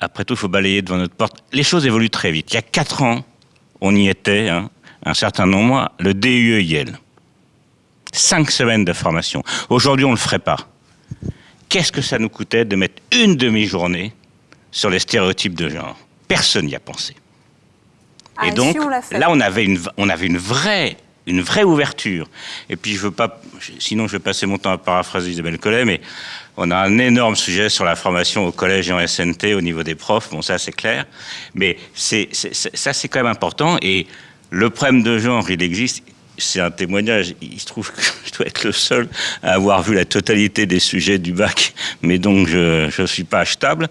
Speaker 7: après tout, il faut balayer devant notre porte. Les choses évoluent très vite. Il y a quatre ans, on y était, hein, un certain nombre, le DUE Yale. Cinq semaines de formation. Aujourd'hui, on ne le ferait pas. Qu'est-ce que ça nous coûtait de mettre une demi-journée sur les stéréotypes de genre? Personne n'y a pensé.
Speaker 3: Et
Speaker 7: ah, donc, là, on avait, une, on avait une vraie une vraie ouverture. Et puis je veux pas, sinon je vais passer mon temps à paraphraser Isabelle Collet, mais on a un énorme sujet sur la formation au collège et en SNT au niveau des profs. Bon, ça c'est clair, mais c'est ça c'est quand même important. Et le problème de genre, il existe. C'est un témoignage. Il se trouve que <laughs> je dois être le seul à avoir vu la totalité des sujets du bac, mais donc je ne suis pas achetable.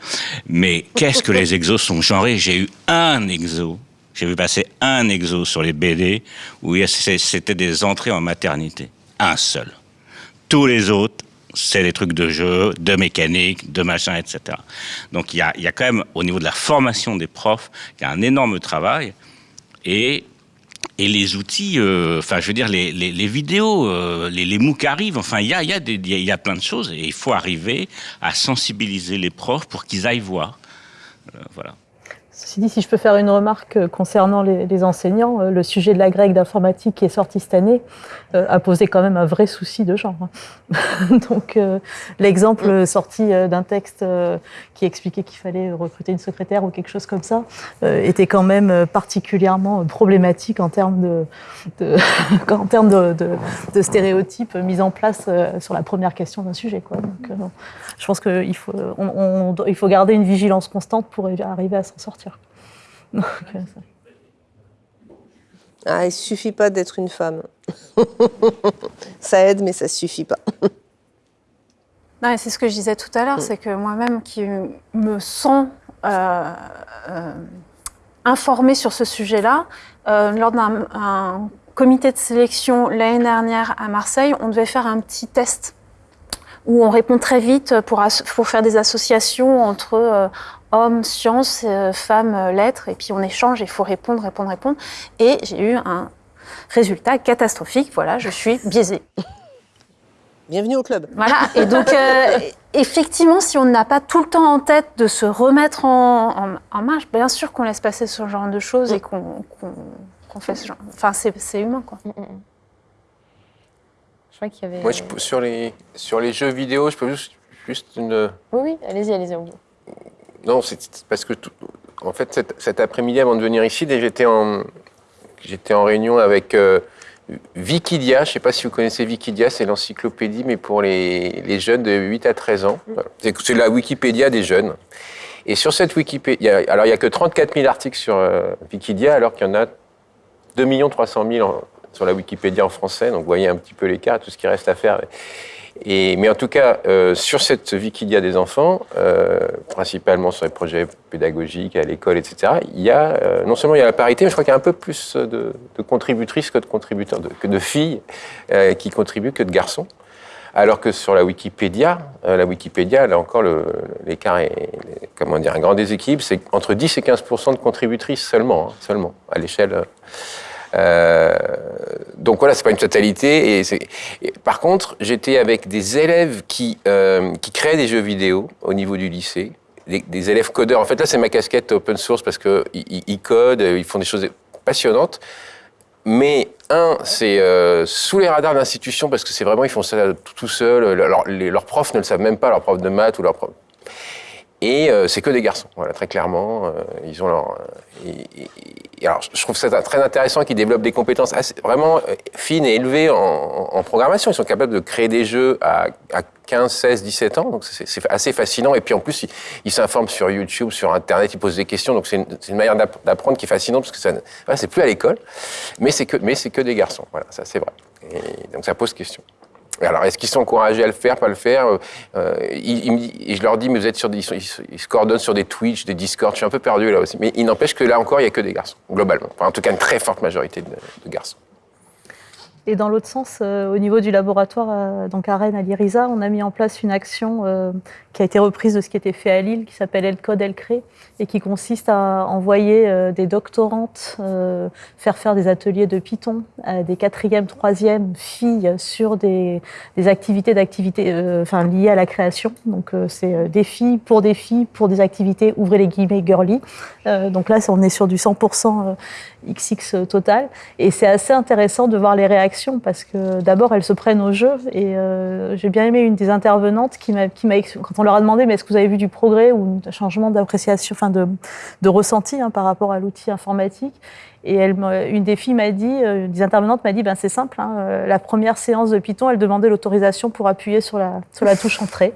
Speaker 7: Mais qu'est-ce que les exos sont genrés? J'ai eu un exo j'ai vu passer un exo sur les BD où c'était des entrées en maternité. Un seul. Tous les autres, c'est des trucs de jeu, de mécanique, de machin, etc. Donc il y a, y a, quand même, au niveau de la formation des profs, il y a un énorme travail. Et, et les outils, euh, enfin je veux dire, les, les, vidéos, euh, les, les MOOC arrivent, enfin il y a, y, a y a plein de choses. Et il faut arriver à sensibiliser les profs pour qu'ils aillent voir. Euh, voilà.
Speaker 4: Ceci dit, si je peux faire une remarque euh, concernant les, enseignants, euh, le sujet de la grecque d'informatique qui est sorti cette année euh, a posé quand même un vrai souci de genre. Hein. <laughs> Donc l'exemple sorti d'un texte qui expliquait qu'il fallait recruter une secrétaire ou quelque chose comme ça était quand même particulièrement problématique en termes de, <laughs> en termes de, stéréotypes mis en place sur la première question d'un sujet. Quoi. Donc, je pense qu'il faut, il faut garder une vigilance constante pour arriver à s'en sortir. <laughs>
Speaker 5: Ah, il suffit pas d'être une femme. <laughs> ça aide, mais ça suffit pas. <laughs>
Speaker 3: c'est ce que je disais tout à l'heure, c'est que moi-même qui me sens euh, euh, informée sur ce sujet-là, euh, lors d'un comité de sélection l'année dernière à Marseille, on devait faire un petit test où on répond très vite pour faire des associations entre, hommes, sciences, euh, femmes, lettres, et puis on échange, il faut répondre, répondre, répondre. Et j'ai eu un résultat catastrophique, voilà, je suis biaisée.
Speaker 5: Bienvenue au club.
Speaker 3: Voilà, et donc euh, effectivement, si on n'a pas tout le temps en tête de se remettre en, marche, bien sûr qu'on laisse passer ce genre de choses et qu'on fait ce genre. Enfin, c'est humain, quoi. Mm, mm, mm.
Speaker 2: Je crois qu'il y avait. Moi, sur, les, sur les jeux vidéo, je peux juste, juste une.
Speaker 1: Oui, oui, allez-y, allez-y.
Speaker 2: Non, c'est parce que, en fait, cet, après-midi, avant de venir ici, j'étais en, j'étais en réunion avec euh, Wikidia. Je ne sais pas si vous connaissez Wikidia, c'est l'encyclopédie, mais pour les, jeunes de 8 à 13 ans. C'est la Wikipédia des jeunes. Et sur cette Wikipédia, alors il n'y a que 34 000 articles sur euh, Wikidia, alors qu'il y en a 2 300 000 sur la Wikipédia en français. Donc vous voyez un petit peu l'écart, tout ce qui reste à faire. Mais en tout cas, euh, sur cette Wikidia des enfants, euh, principalement sur les projets pédagogiques à l'école, etc., il y a, euh, non seulement il y a la parité, mais je crois qu'il y a un peu plus de, de contributrices que de contributeurs, que de filles qui contribuent que de garçons. Alors que sur la Wikipédia, la Wikipédia, là encore, l'écart est, comment dire, un grand déséquilibre, c'est entre 10 et 15% de contributrices seulement, hein, seulement, à l'échelle euh, donc voilà, c'est pas une totalité. Et, par contre, j'étais avec des élèves qui, euh, qui créent des jeux vidéo au niveau du lycée, des, élèves codeurs. En fait, là, c'est ma casquette open source parce qu'ils ils codent, ils font des choses passionnantes. Mais un, c'est euh, sous les radars de l'institution parce que c'est vraiment, ils font ça tout, seuls. Leur, leurs profs ne le savent même pas, leurs profs de maths ou leurs profs Et c'est que des garçons, voilà, très clairement. ils ont leur. alors, je trouve ça très intéressant qu'ils développent des compétences vraiment fines et élevées en, programmation. Ils sont capables de créer des jeux à, 15, 16, 17 ans, c'est assez fascinant. Et puis en plus, ils s'informent sur YouTube, sur Internet, ils posent des questions, donc c'est une, manière d'apprendre qui est fascinante parce que ça, c'est plus à l'école, mais c'est que, que des garçons. Voilà, ça c'est vrai. Donc ça pose question. Alors, est-ce qu'ils sont encouragés à le faire, pas le faire euh, euh Je leur dis, mais vous êtes sur des, ils, se coordonnent sur des Twitch, des Discord. Je suis un peu perdu là aussi. Mais il n'empêche que là encore, il n'y a que des garçons, globalement. en tout cas, une très forte majorité de garçons.
Speaker 4: Et dans l'autre sens, euh, au niveau du laboratoire, euh, donc à Rennes, à l'IRISA, on a mis en place une action euh, qui a été reprise de ce qui était fait à Lille, qui s'appelle El Code El Cré, et qui consiste à envoyer des doctorantes faire faire des ateliers de Python à des quatrième, troisième filles sur des, des activités d'activités, enfin liées à la création. Donc c'est des filles pour des filles pour des activités ouvrez les guillemets girly. donc là, on est sur du 100% XX total, et c'est assez intéressant de voir les réactions parce que d'abord elles se prennent au jeu et euh, j'ai bien aimé une des intervenantes qui m'a, quand on leur a demandé mais est-ce que vous avez vu du progrès ou un changement d'appréciation, enfin de, de ressenti hein, par rapport à l'outil informatique? Et elle, une des filles m'a dit, euh, une des intervenantes m'a dit, ben c'est simple, hein, euh, la première séance de Python, elle demandait l'autorisation pour appuyer sur la, sur la touche entrée.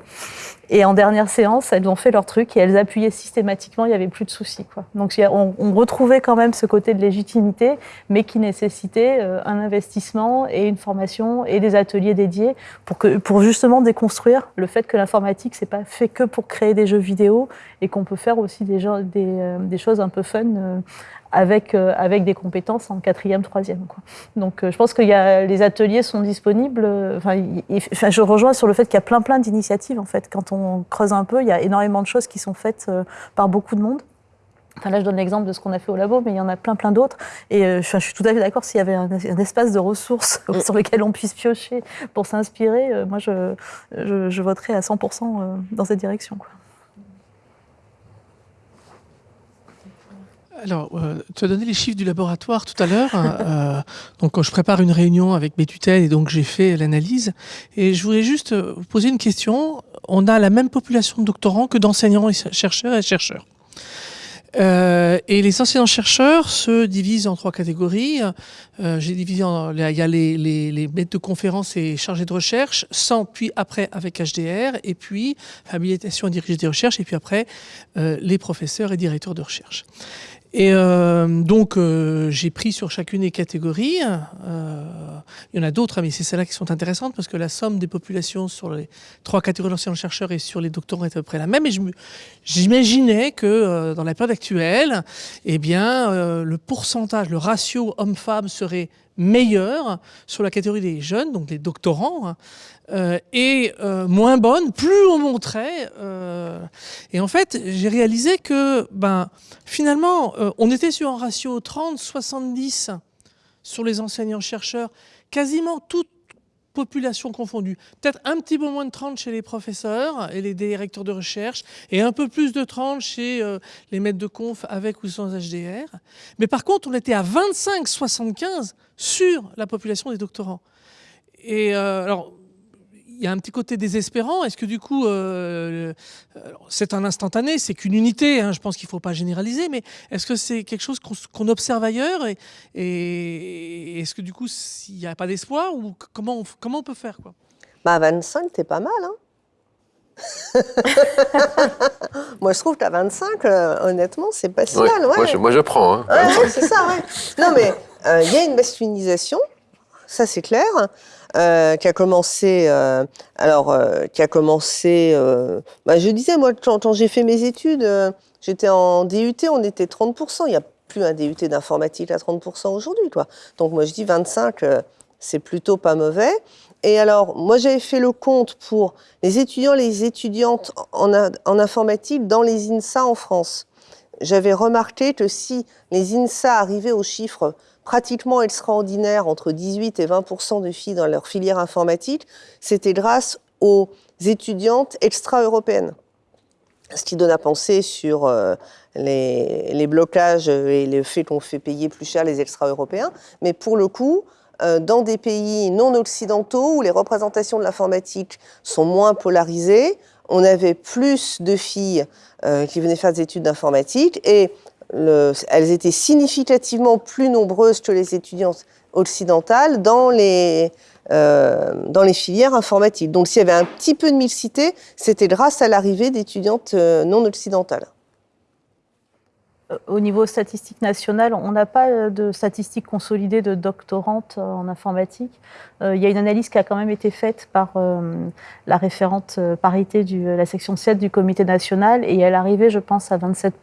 Speaker 4: Et en dernière séance, elles ont fait leur truc et elles appuyaient systématiquement, il n'y avait plus de soucis. Quoi. Donc on, retrouvait quand même ce côté de légitimité, mais qui nécessitait euh, un investissement et une formation et des ateliers dédiés pour, que, pour justement déconstruire le fait que l'informatique, c'est pas fait que pour créer des jeux vidéo et qu'on peut faire aussi des, des, des choses un peu fun avec, euh, avec des compétences en quatrième, troisième. Quoi. Donc euh, je pense que y a, les ateliers sont disponibles. Euh, enfin, je rejoins sur le fait qu'il y a plein plein d'initiatives en fait. Quand on creuse un peu, il y a énormément de choses qui sont faites par beaucoup de monde. Enfin, là, je donne l'exemple de ce qu'on a fait au labo, mais il y en a plein, plein d'autres. Et je, suis tout à fait d'accord, s'il y avait un, espace de ressources <laughs> mm. sur lequel on puisse piocher pour s'inspirer, moi, je, je, je, voterais à 100% dans cette direction. Quoi.
Speaker 8: Alors, euh, tu as donné les chiffres du laboratoire tout à l'heure. Hein, <laughs> euh, donc, je prépare une réunion avec mes tutelles et donc j'ai fait l'analyse. Et je voulais juste euh, vous poser une question. On a la même population de doctorants que d'enseignants et chercheurs et chercheurs. Euh, et les enseignants-chercheurs se divisent en trois catégories. Euh, J'ai divisé en, il y a les, maîtres de conférences et chargés de recherche, sans puis après avec HDR, et puis habilitation à diriger des recherches, et puis après euh, les professeurs et directeurs de recherche. Et euh, donc, euh, j'ai pris sur chacune des catégories. Euh, il y en a d'autres, hein, mais c'est celles-là qui sont intéressantes parce que la somme des populations sur les trois catégories d'enseignants-chercheurs et sur les doctorants est à peu près la même. Et j'imaginais que dans la période actuelle, eh bien, le pourcentage, le ratio homme-femme serait meilleur sur la catégorie des jeunes, donc les doctorants, hein, euh, et euh, moins bonne, plus on montrait. Euh, et en fait, j'ai réalisé que ben, finalement, on était sur un ratio 30-70 sur les enseignants-chercheurs, quasiment toute population confondue. Peut-être un petit peu moins de 30 chez les professeurs et les directeurs de recherche, et un peu plus de 30 chez les maîtres de conf avec ou sans HDR. Mais par contre, on était à 25-75 sur la population des doctorants. Et alors, y a un petit côté désespérant. Est-ce que du coup, euh, c'est un instantané, c'est qu'une unité, hein, je pense qu'il ne faut pas généraliser, mais est-ce que c'est quelque chose qu'on observe ailleurs et, est-ce que du coup, s'il n'y a pas d'espoir ou comment on, comment on peut faire quoi?
Speaker 5: Bah 25, t'es pas mal, hein <laughs> moi, je trouve qu'à 25, euh, honnêtement, c'est pas si mal. Ouais.
Speaker 2: Moi, je, moi, je, prends. Hein,
Speaker 5: c'est ça, ouais. Non, mais euh, il y a une masculinisation, ça c'est clair. Euh, qui a commencé, euh, alors, euh, qui a commencé, bah, je disais, moi, quand, j'ai fait mes études, j'étais en DUT, on était 30%. Il n'y a plus un DUT d'informatique à 30% aujourd'hui, quoi. Donc, moi, je dis 25, c'est plutôt pas mauvais. Et alors, moi, j'avais fait le compte pour les étudiants, les étudiantes en, informatique dans les INSA en France. J'avais remarqué que si les INSA arrivaient aux chiffres pratiquement extraordinaire, entre 18 et 20 de filles dans leur filière informatique, c'était grâce aux étudiantes extra-européennes. Ce qui donne à penser sur euh, les, blocages et le fait qu'on fait payer plus cher les extra-européens. Mais pour le coup, euh, dans des pays non occidentaux où les représentations de l'informatique sont moins polarisées, on avait plus de filles qui venaient faire des études d'informatique et elles étaient significativement plus nombreuses que les étudiantes occidentales dans les, euh, dans les filières informatiques. Donc s'il y avait un petit peu de mixité, c'était grâce à l'arrivée d'étudiantes euh, non occidentales.
Speaker 4: Euh, au niveau statistique national, on n'a pas de statistiques consolidées de doctorantes en informatique. il y a une analyse qui a quand même été faite par la référente parité de la section 7 du comité national et elle arrivait, je pense, à 27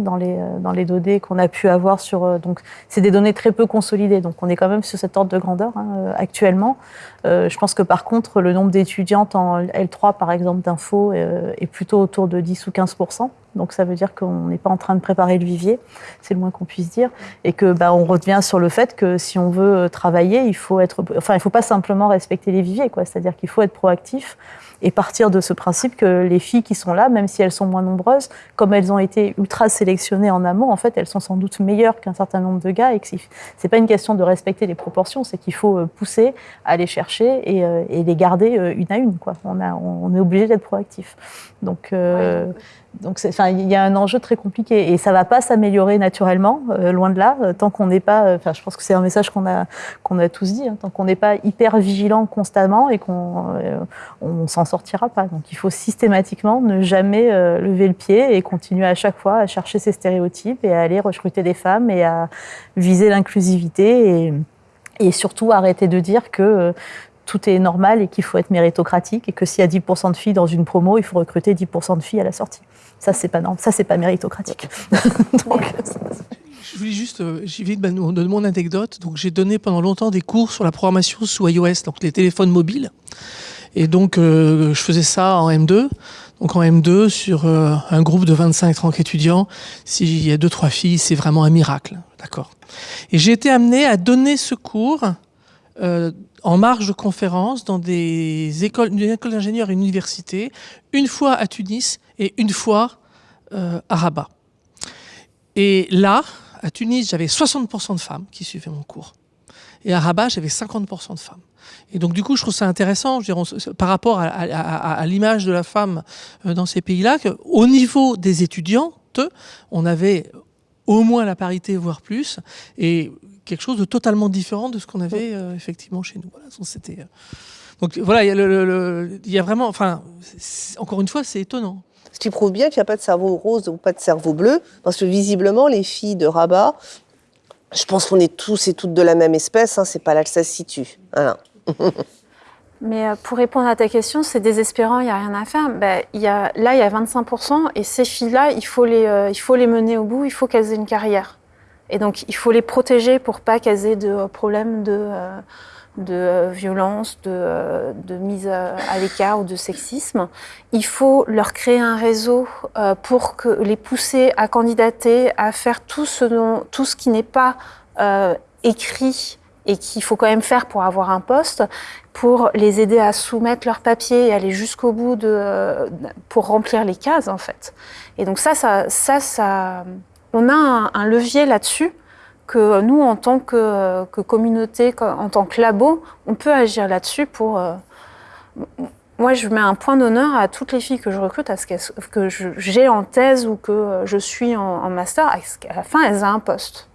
Speaker 4: dans les, euh, dans les données qu'on a pu avoir sur. Euh, donc, c'est des données très peu consolidées. Donc, on est quand même sur cet ordre de grandeur hein, euh, actuellement. je pense que par contre, le nombre d'étudiantes en L3, par exemple, d'info, est plutôt autour de 10 ou 15 donc ça veut dire qu'on n'est pas en train de préparer le vivier, c'est le moins qu'on puisse dire, et que bah, on revient sur le fait que si on veut travailler, il faut être, enfin il faut pas simplement respecter les viviers, quoi. C'est-à-dire qu'il faut être proactif et partir de ce principe que les filles qui sont là, même si elles sont moins nombreuses, comme elles ont été ultra sélectionnées en amont, en fait, elles sont sans doute meilleures qu'un certain nombre de gars et que c'est pas une question de respecter les proportions, c'est qu'il faut euh, pousser, aller chercher et, euh, les garder euh, une à une, quoi. On, on est obligé d'être proactif. Donc, donc, il y a un enjeu très compliqué et ça va pas s'améliorer naturellement, euh, loin de là, euh, tant qu'on n'est pas. Euh, enfin, je pense que c'est un message qu'on a qu'on a tous dit, hein, tant qu'on n'est pas hyper vigilant constamment et qu'on on s'en sortira pas. Donc, il faut systématiquement ne jamais lever le pied et continuer à chaque fois à chercher ces stéréotypes et à aller recruter des femmes et à viser l'inclusivité et et surtout arrêter de dire que tout est normal et qu'il faut être méritocratique et que s'il y a 10% de filles dans une promo, il faut recruter 10% de filles à la sortie. Ça, c'est pas ça, c'est pas méritocratique. <laughs> <laughs>
Speaker 8: je voulais juste, euh, j'y vais de mon anecdote. Donc, j'ai donné pendant longtemps des cours sur la programmation sous iOS, donc les téléphones mobiles. Et donc, euh, je faisais ça en M2. Donc, en M2, sur euh, un groupe de 25-30 étudiants, s'il y a deux, trois filles, c'est vraiment un miracle. D'accord. Et j'ai été amené à donner ce cours en marge de conférences dans des écoles, une école d'ingénieurs et une université, une fois à Tunis et une fois euh, à Rabat. Et là, à Tunis, j'avais 60% de femmes qui suivaient mon cours. Et à Rabat, j'avais 50% de femmes. Et donc, du coup, je trouve ça intéressant, je dirais, par rapport à, à l'image de la femme euh, dans ces pays-là, qu'au niveau des étudiantes, on avait au moins la parité, voire plus. Et quelque chose de totalement différent de ce qu'on avait euh, effectivement chez nous. Voilà, c'était. Euh, donc voilà, il y, a le, il y a vraiment, enfin, encore une fois, c'est étonnant.
Speaker 5: Ce qui prouve bien qu'il n'y a pas de cerveau rose ou pas de cerveau bleu, parce que visiblement, les filles de Rabat, je pense qu'on est tous et toutes de la même espèce, hein, c'est pas là que ça se situe. Voilà. <laughs>
Speaker 3: Mais euh, pour répondre à ta question, c'est désespérant, il n'y a rien à faire. Ben, y a, là, il y a 25%, et ces filles-là, il, faut les, il faut les mener au bout, il faut qu'elles aient une carrière. Et donc, il faut les protéger pour pas aient de problèmes de, euh, de euh, violence, de, euh, de, mise à l'écart ou de sexisme. Il faut leur créer un réseau pour que les pousser à candidater, à faire tout ce, dont, tout ce qui n'est pas écrit et qu'il faut quand même faire pour avoir un poste, pour les aider à soumettre leurs papiers et aller jusqu'au bout de, pour remplir les cases en fait. Et donc ça, ça, ça, ça on a un, levier là-dessus que nous, en tant que, communauté, en tant que labo, on peut agir là-dessus pour... Euh, moi, je mets un point d'honneur à toutes les filles que je recrute, que j'ai en thèse ou que je suis en, master, à, la fin, elles aient un poste.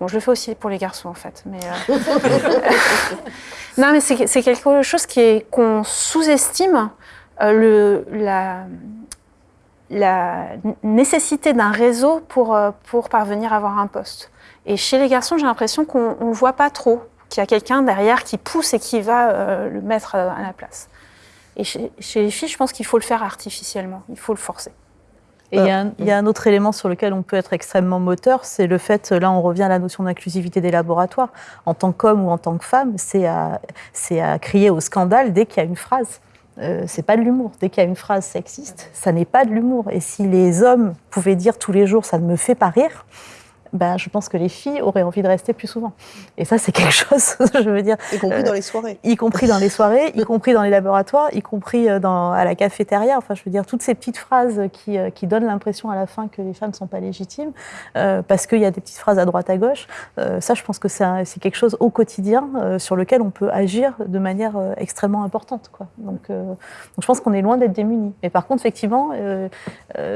Speaker 3: Bon, je le fais aussi pour les garçons, en fait. Euh, <laughs> non, mais c'est quelque chose qu'on sous-estime. Euh, la, nécessité d'un réseau pour, euh, pour parvenir à avoir un poste. Et chez les garçons, j'ai l'impression qu'on ne voit pas trop, qu'il y a quelqu'un derrière qui pousse et qui va euh, le mettre à la place. Et chez, les filles, je pense qu'il faut le faire artificiellement, il faut le forcer.
Speaker 4: Et il y, y, a un autre élément sur lequel on peut être extrêmement moteur, c'est le fait, là on revient à la notion d'inclusivité des laboratoires. En tant qu'homme ou en tant que femme, c'est à, à crier au scandale dès qu'il y a une phrase. Euh, c'est pas de l'humour. Dès qu'il y a une phrase sexiste, ça n'est pas de l'humour. Et si les hommes pouvaient dire tous les jours ça ne me fait pas rire, ben, je pense que les filles auraient envie de rester plus souvent. Et ça, c'est quelque <laughs> chose, <laughs> je veux dire.
Speaker 5: Y compris dans les soirées.
Speaker 4: Y compris dans les soirées, y compris dans les laboratoires, y compris dans, à la cafétéria. Enfin, je veux dire, toutes ces petites phrases qui, qui donnent l'impression à la fin que les femmes ne sont pas légitimes, parce qu'il y a des petites phrases à droite à gauche. ça, je pense que c'est quelque chose au quotidien sur lequel on peut agir de manière extrêmement importante. Quoi. Donc, donc, je pense qu'on est loin d'être démunis. Mais par contre, effectivement,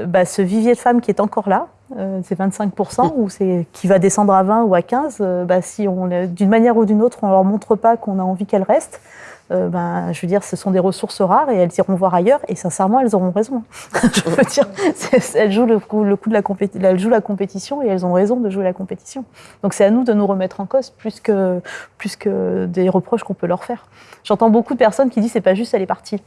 Speaker 4: bah, ce vivier de femmes qui est encore là, euh, c'est 25%, ou c'est qui va descendre à 20 ou à 15, euh, bah, si on, d'une manière ou d'une autre, on leur montre pas qu'on a envie qu'elles restent, euh, ben, je veux dire, ce sont des ressources rares et elles iront voir ailleurs. Et sincèrement, elles auront raison. <laughs> je veux dire, elles jouent le coup, le coup de la compétition, elles jouent la compétition et elles ont raison de jouer la compétition. Donc c'est à nous de nous remettre en cause plus que, plus que des reproches qu'on peut leur faire. J'entends beaucoup de personnes qui disent c'est pas juste, elle est partie.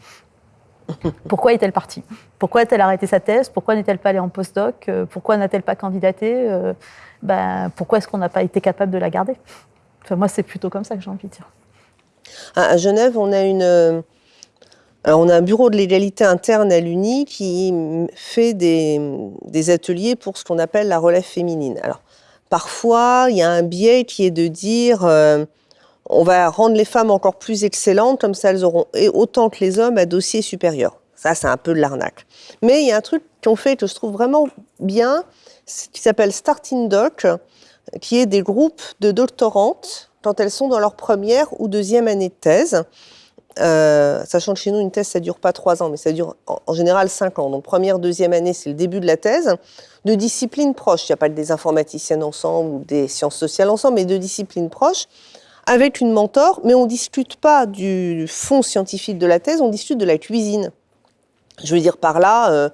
Speaker 4: Pourquoi est-elle partie? Pourquoi a-t-elle arrêté sa thèse? Pourquoi n'est-elle pas allée en postdoc? Euh, Pourquoi n'a-t-elle pas candidaté? Euh, ben, Pourquoi est-ce qu'on n'a pas été capable de la garder? Enfin, Moi, c'est plutôt comme ça que j'ai envie de dire.
Speaker 5: À Genève, on a une... Euh, on a un bureau de l'égalité interne à l'UNI qui fait des, des, ateliers pour ce qu'on appelle la relève féminine. Alors, parfois, il y a un biais qui est de dire on va rendre les femmes encore plus excellentes, comme ça elles auront autant que les hommes un dossier supérieur. Ça, c'est un peu de l'arnaque. Mais il y a un truc qu'on fait que je trouve vraiment bien, qui s'appelle Starting Doc, qui est des groupes de doctorantes quand elles sont dans leur première ou deuxième année de thèse. Euh, sachant que chez nous, une thèse, ça dure pas trois ans, mais ça dure en, général cinq ans. Donc première, deuxième année, c'est le début de la thèse, de disciplines proches. Il n'y a pas des informaticiennes ensemble ou des sciences sociales ensemble, mais de disciplines proches avec une mentor, mais on ne discute pas du fond scientifique de la thèse, on discute de la cuisine. Je veux dire par là, euh,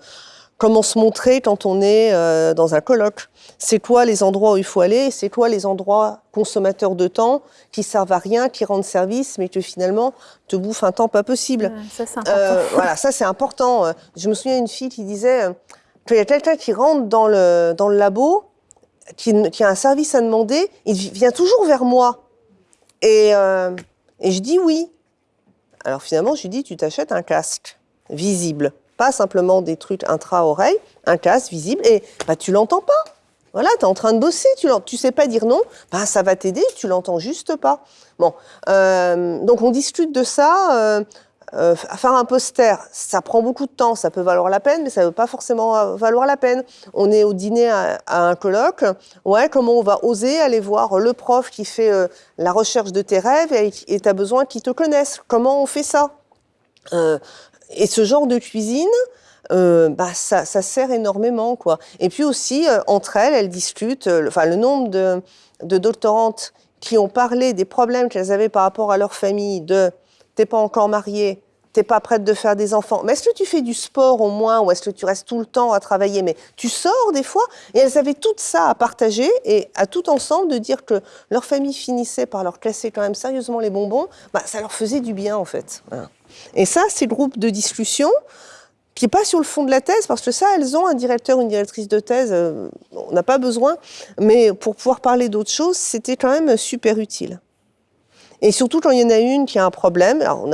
Speaker 5: comment se montrer quand on est euh, dans un colloque. C'est quoi les endroits où il faut aller? C'est quoi les endroits consommateurs de temps qui servent à rien, qui rendent service, mais que finalement te bouffent un temps pas possible?
Speaker 3: ça, c'est important. Euh, <laughs>
Speaker 5: voilà, ça, c'est important. Je me souviens d'une fille qui disait qu'il y a quelqu'un qui rentre dans le, dans le labo, qui, qui a un service à demander, il vient toujours vers moi. Euh, et, je dis oui. Alors finalement, je lui dis, tu t'achètes un casque visible, pas simplement des trucs intra-oreille, un casque visible, et bah, tu l'entends pas. Voilà, tu es en train de bosser, tu ne sais pas dire non, bah, ça va t'aider, tu l'entends juste pas. Bon, euh, donc on discute de ça. Euh, euh, faire un poster, ça prend beaucoup de temps, ça peut valoir la peine, mais ça ne veut pas forcément euh, valoir la peine. On est au dîner à, un colloque, ouais, comment on va oser aller voir le prof qui fait euh, la recherche de tes rêves et tu as besoin qu'il te connaisse? Comment on fait ça? Et ce genre de cuisine, bah, ça, sert énormément. quoi. Et puis aussi, entre elles, elles discutent, le nombre de doctorantes qui ont parlé des problèmes qu'elles avaient par rapport à leur famille, de t'es pas encore mariée, t'es pas prête de faire des enfants. Mais est-ce que tu fais du sport au moins ou est-ce que tu restes tout le temps à travailler? Mais tu sors des fois et elles avaient tout ça à partager et à tout ensemble de dire que leur famille finissait par leur casser quand même sérieusement les bonbons, bah, ça leur faisait du bien en fait. Et ça, ces groupes de discussion qui n'est pas sur le fond de la thèse, parce que ça, elles ont un directeur, une directrice de thèse, euh, on n'a pas besoin, mais pour pouvoir parler d'autres choses, c'était quand même super utile. Et surtout quand il y en a une qui a un problème, alors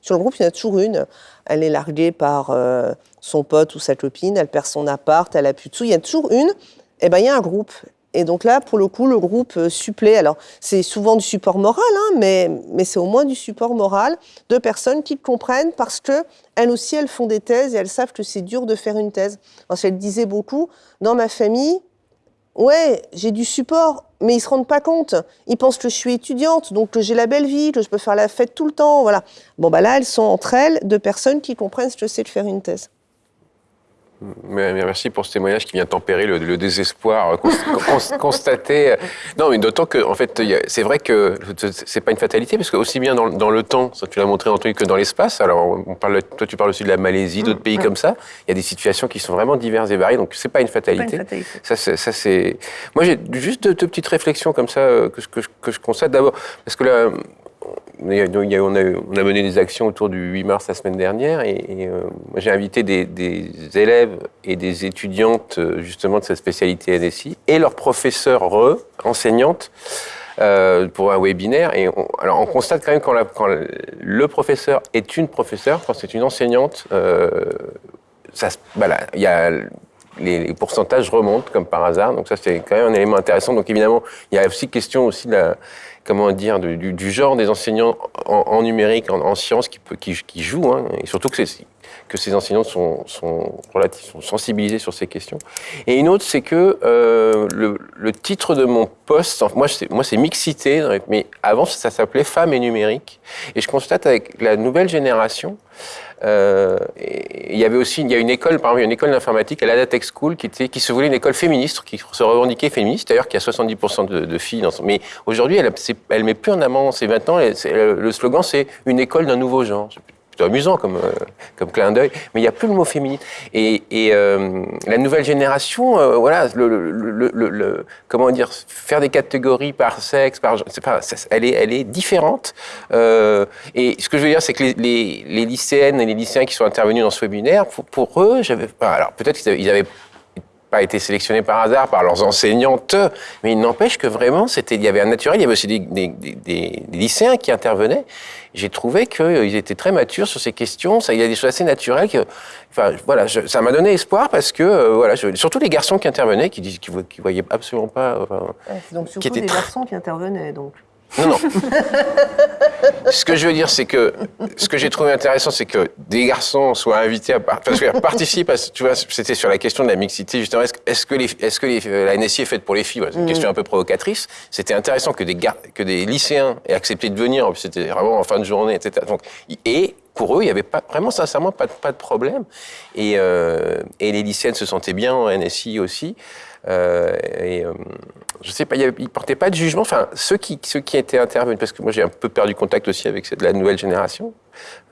Speaker 5: sur le groupe il y en a toujours une, elle est larguée par euh, son pote ou sa copine, elle perd son appart, elle a plus de sous, il y a toujours une, et eh ben il y a un groupe. Et donc là, pour le coup, le groupe euh, supplée. Alors, c'est souvent du support moral, hein, mais, mais c'est au moins du support moral de personnes qui comprennent parce que elles aussi, elles font des thèses et elles savent que c'est dur de faire une thèse. Parce qu'elle disait beaucoup, dans ma famille, ouais, j'ai du support, mais ils se rendent pas compte. Ils pensent que je suis étudiante, donc que j'ai la belle vie, que je peux faire la fête tout le temps, voilà. Bon, bah là, elles sont entre elles de personnes qui comprennent ce que c'est de faire une thèse.
Speaker 2: Merci pour ce témoignage qui vient tempérer le, désespoir <laughs> constaté. Non, mais d'autant que, en fait, c'est vrai que c'est pas une fatalité, parce que aussi bien dans, le temps, ça tu l'as montré Anthony, que dans l'espace. Alors, on parle, toi, tu parles aussi de la Malaisie, d'autres pays comme ça. Il y a des situations qui sont vraiment diverses et variées, donc c'est pas une fatalité. Pas une fatalité. Ça, c'est. Moi, j'ai juste deux, petites réflexions comme ça euh, que, que, que je constate. D'abord, parce que là, on a, mené des actions autour du 8 mars la semaine dernière et, euh, j'ai invité des, élèves et des étudiantes euh, justement de cette spécialité NSI et leurs professeurs enseignantes euh, pour un webinaire. Et on, alors on constate quand même quand, quand le professeur est une professeure, quand c'est une enseignante, ça, voilà, il y a les, pourcentages remontent comme par hasard. Donc ça, c'est quand même un élément intéressant. Donc évidemment, il y a aussi question aussi de la, comment dire, du, genre des enseignants en, numérique, en, sciences qui, qui, qui jouent, hein, et surtout que c'est que ces enseignants sont, sont, sensibilisés sur ces questions. Et une autre, c'est que euh, le, titre de mon poste, moi c'est mixité, mais avant ça s'appelait Femmes et numérique. Et je constate avec la nouvelle génération, euh, il y avait aussi, il y a une école, par exemple, une école d'informatique la Tech School qui, se voulait une école féministe, qui se revendiquait féministe, d'ailleurs, qui a 70% de, filles. Mais aujourd'hui, elle, elle met plus en avant ses 20 ans, le slogan c'est une école d'un nouveau genre amusant comme, euh, comme clin d'œil, mais il n'y a plus le mot féminine. Et, euh, la nouvelle génération, euh, voilà, le, comment dire, faire des catégories par sexe, par, pas, elle, est, elle est différente. et ce que je veux dire, c'est que les, les, lycéennes et les lycéens qui sont intervenus dans ce webinaire, pour, eux, j'avais, alors peut-être qu'ils avaient pas été sélectionnés par hasard par leurs enseignantes, mais il n'empêche que vraiment, c'était, il y avait un naturel, il y avait aussi des, des, des, lycéens qui intervenaient. J'ai trouvé qu'ils étaient très matures sur ces questions. Ça, il y a des choses assez naturelles. Que, enfin, voilà, ça m'a donné espoir parce que, euh, voilà, surtout les garçons qui intervenaient, qui disent qu'ils voyaient absolument pas.
Speaker 5: donc surtout des garçons qui intervenaient, donc.
Speaker 2: Non, non. <laughs> ce que je veux dire, c'est que ce que j'ai trouvé intéressant, c'est que des garçons soient invités à, participer. tu vois, c'était sur la question de la mixité, justement. Est-ce que, les, est-ce que les, la NSI est faite pour les filles? C'est une mm. question un peu provocatrice. C'était intéressant que des, que des lycéens aient accepté de venir. C'était vraiment en fin de journée, etc. Donc, et pour eux, il n'y avait pas, vraiment sincèrement pas, pas de problème. Et, euh, et les lycéennes se sentaient bien en NSI aussi. Euh, et euh, je sais pas, ils ne portaient pas de jugement. Enfin, ceux qui, ceux qui étaient intervenus, parce que moi j'ai un peu perdu contact aussi avec la nouvelle génération.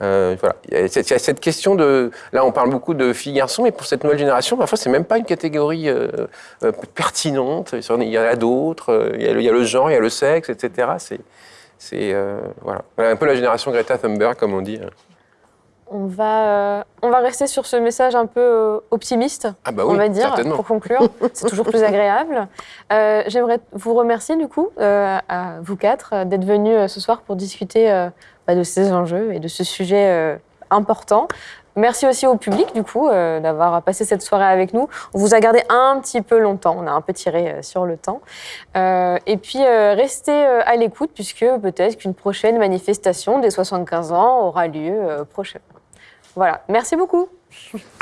Speaker 2: Euh, voilà. Il y, a cette, question de. Là, on parle beaucoup de filles-garçons, mais pour cette nouvelle génération, parfois, c'est même pas une catégorie pertinente. Il y en a d'autres. Il, il, y a le genre, il y a le sexe, etc. C'est. voilà. voilà. Un peu la génération Greta Thunberg, comme on dit.
Speaker 1: On va, euh, on va rester sur ce message un peu euh, optimiste,
Speaker 2: ah bah
Speaker 1: on va dire, pour conclure. <laughs> C'est toujours plus agréable. Euh, j'aimerais vous remercier, du coup, à vous quatre, d'être venus ce soir pour discuter bah, de ces enjeux et de ce sujet important. Merci aussi au public, du coup, d'avoir passé cette soirée avec nous. On vous a gardé un petit peu longtemps, on a un peu tiré sur le temps. et puis, restez à l'écoute, puisque peut-être qu'une prochaine manifestation des 75 ans aura lieu prochainement. Voilà, merci beaucoup.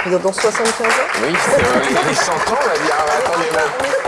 Speaker 5: Dans 75 ans?
Speaker 2: Oui, c'est les <laughs> 100 ans, on va dire. Attendez,
Speaker 1: Avant, j'espère.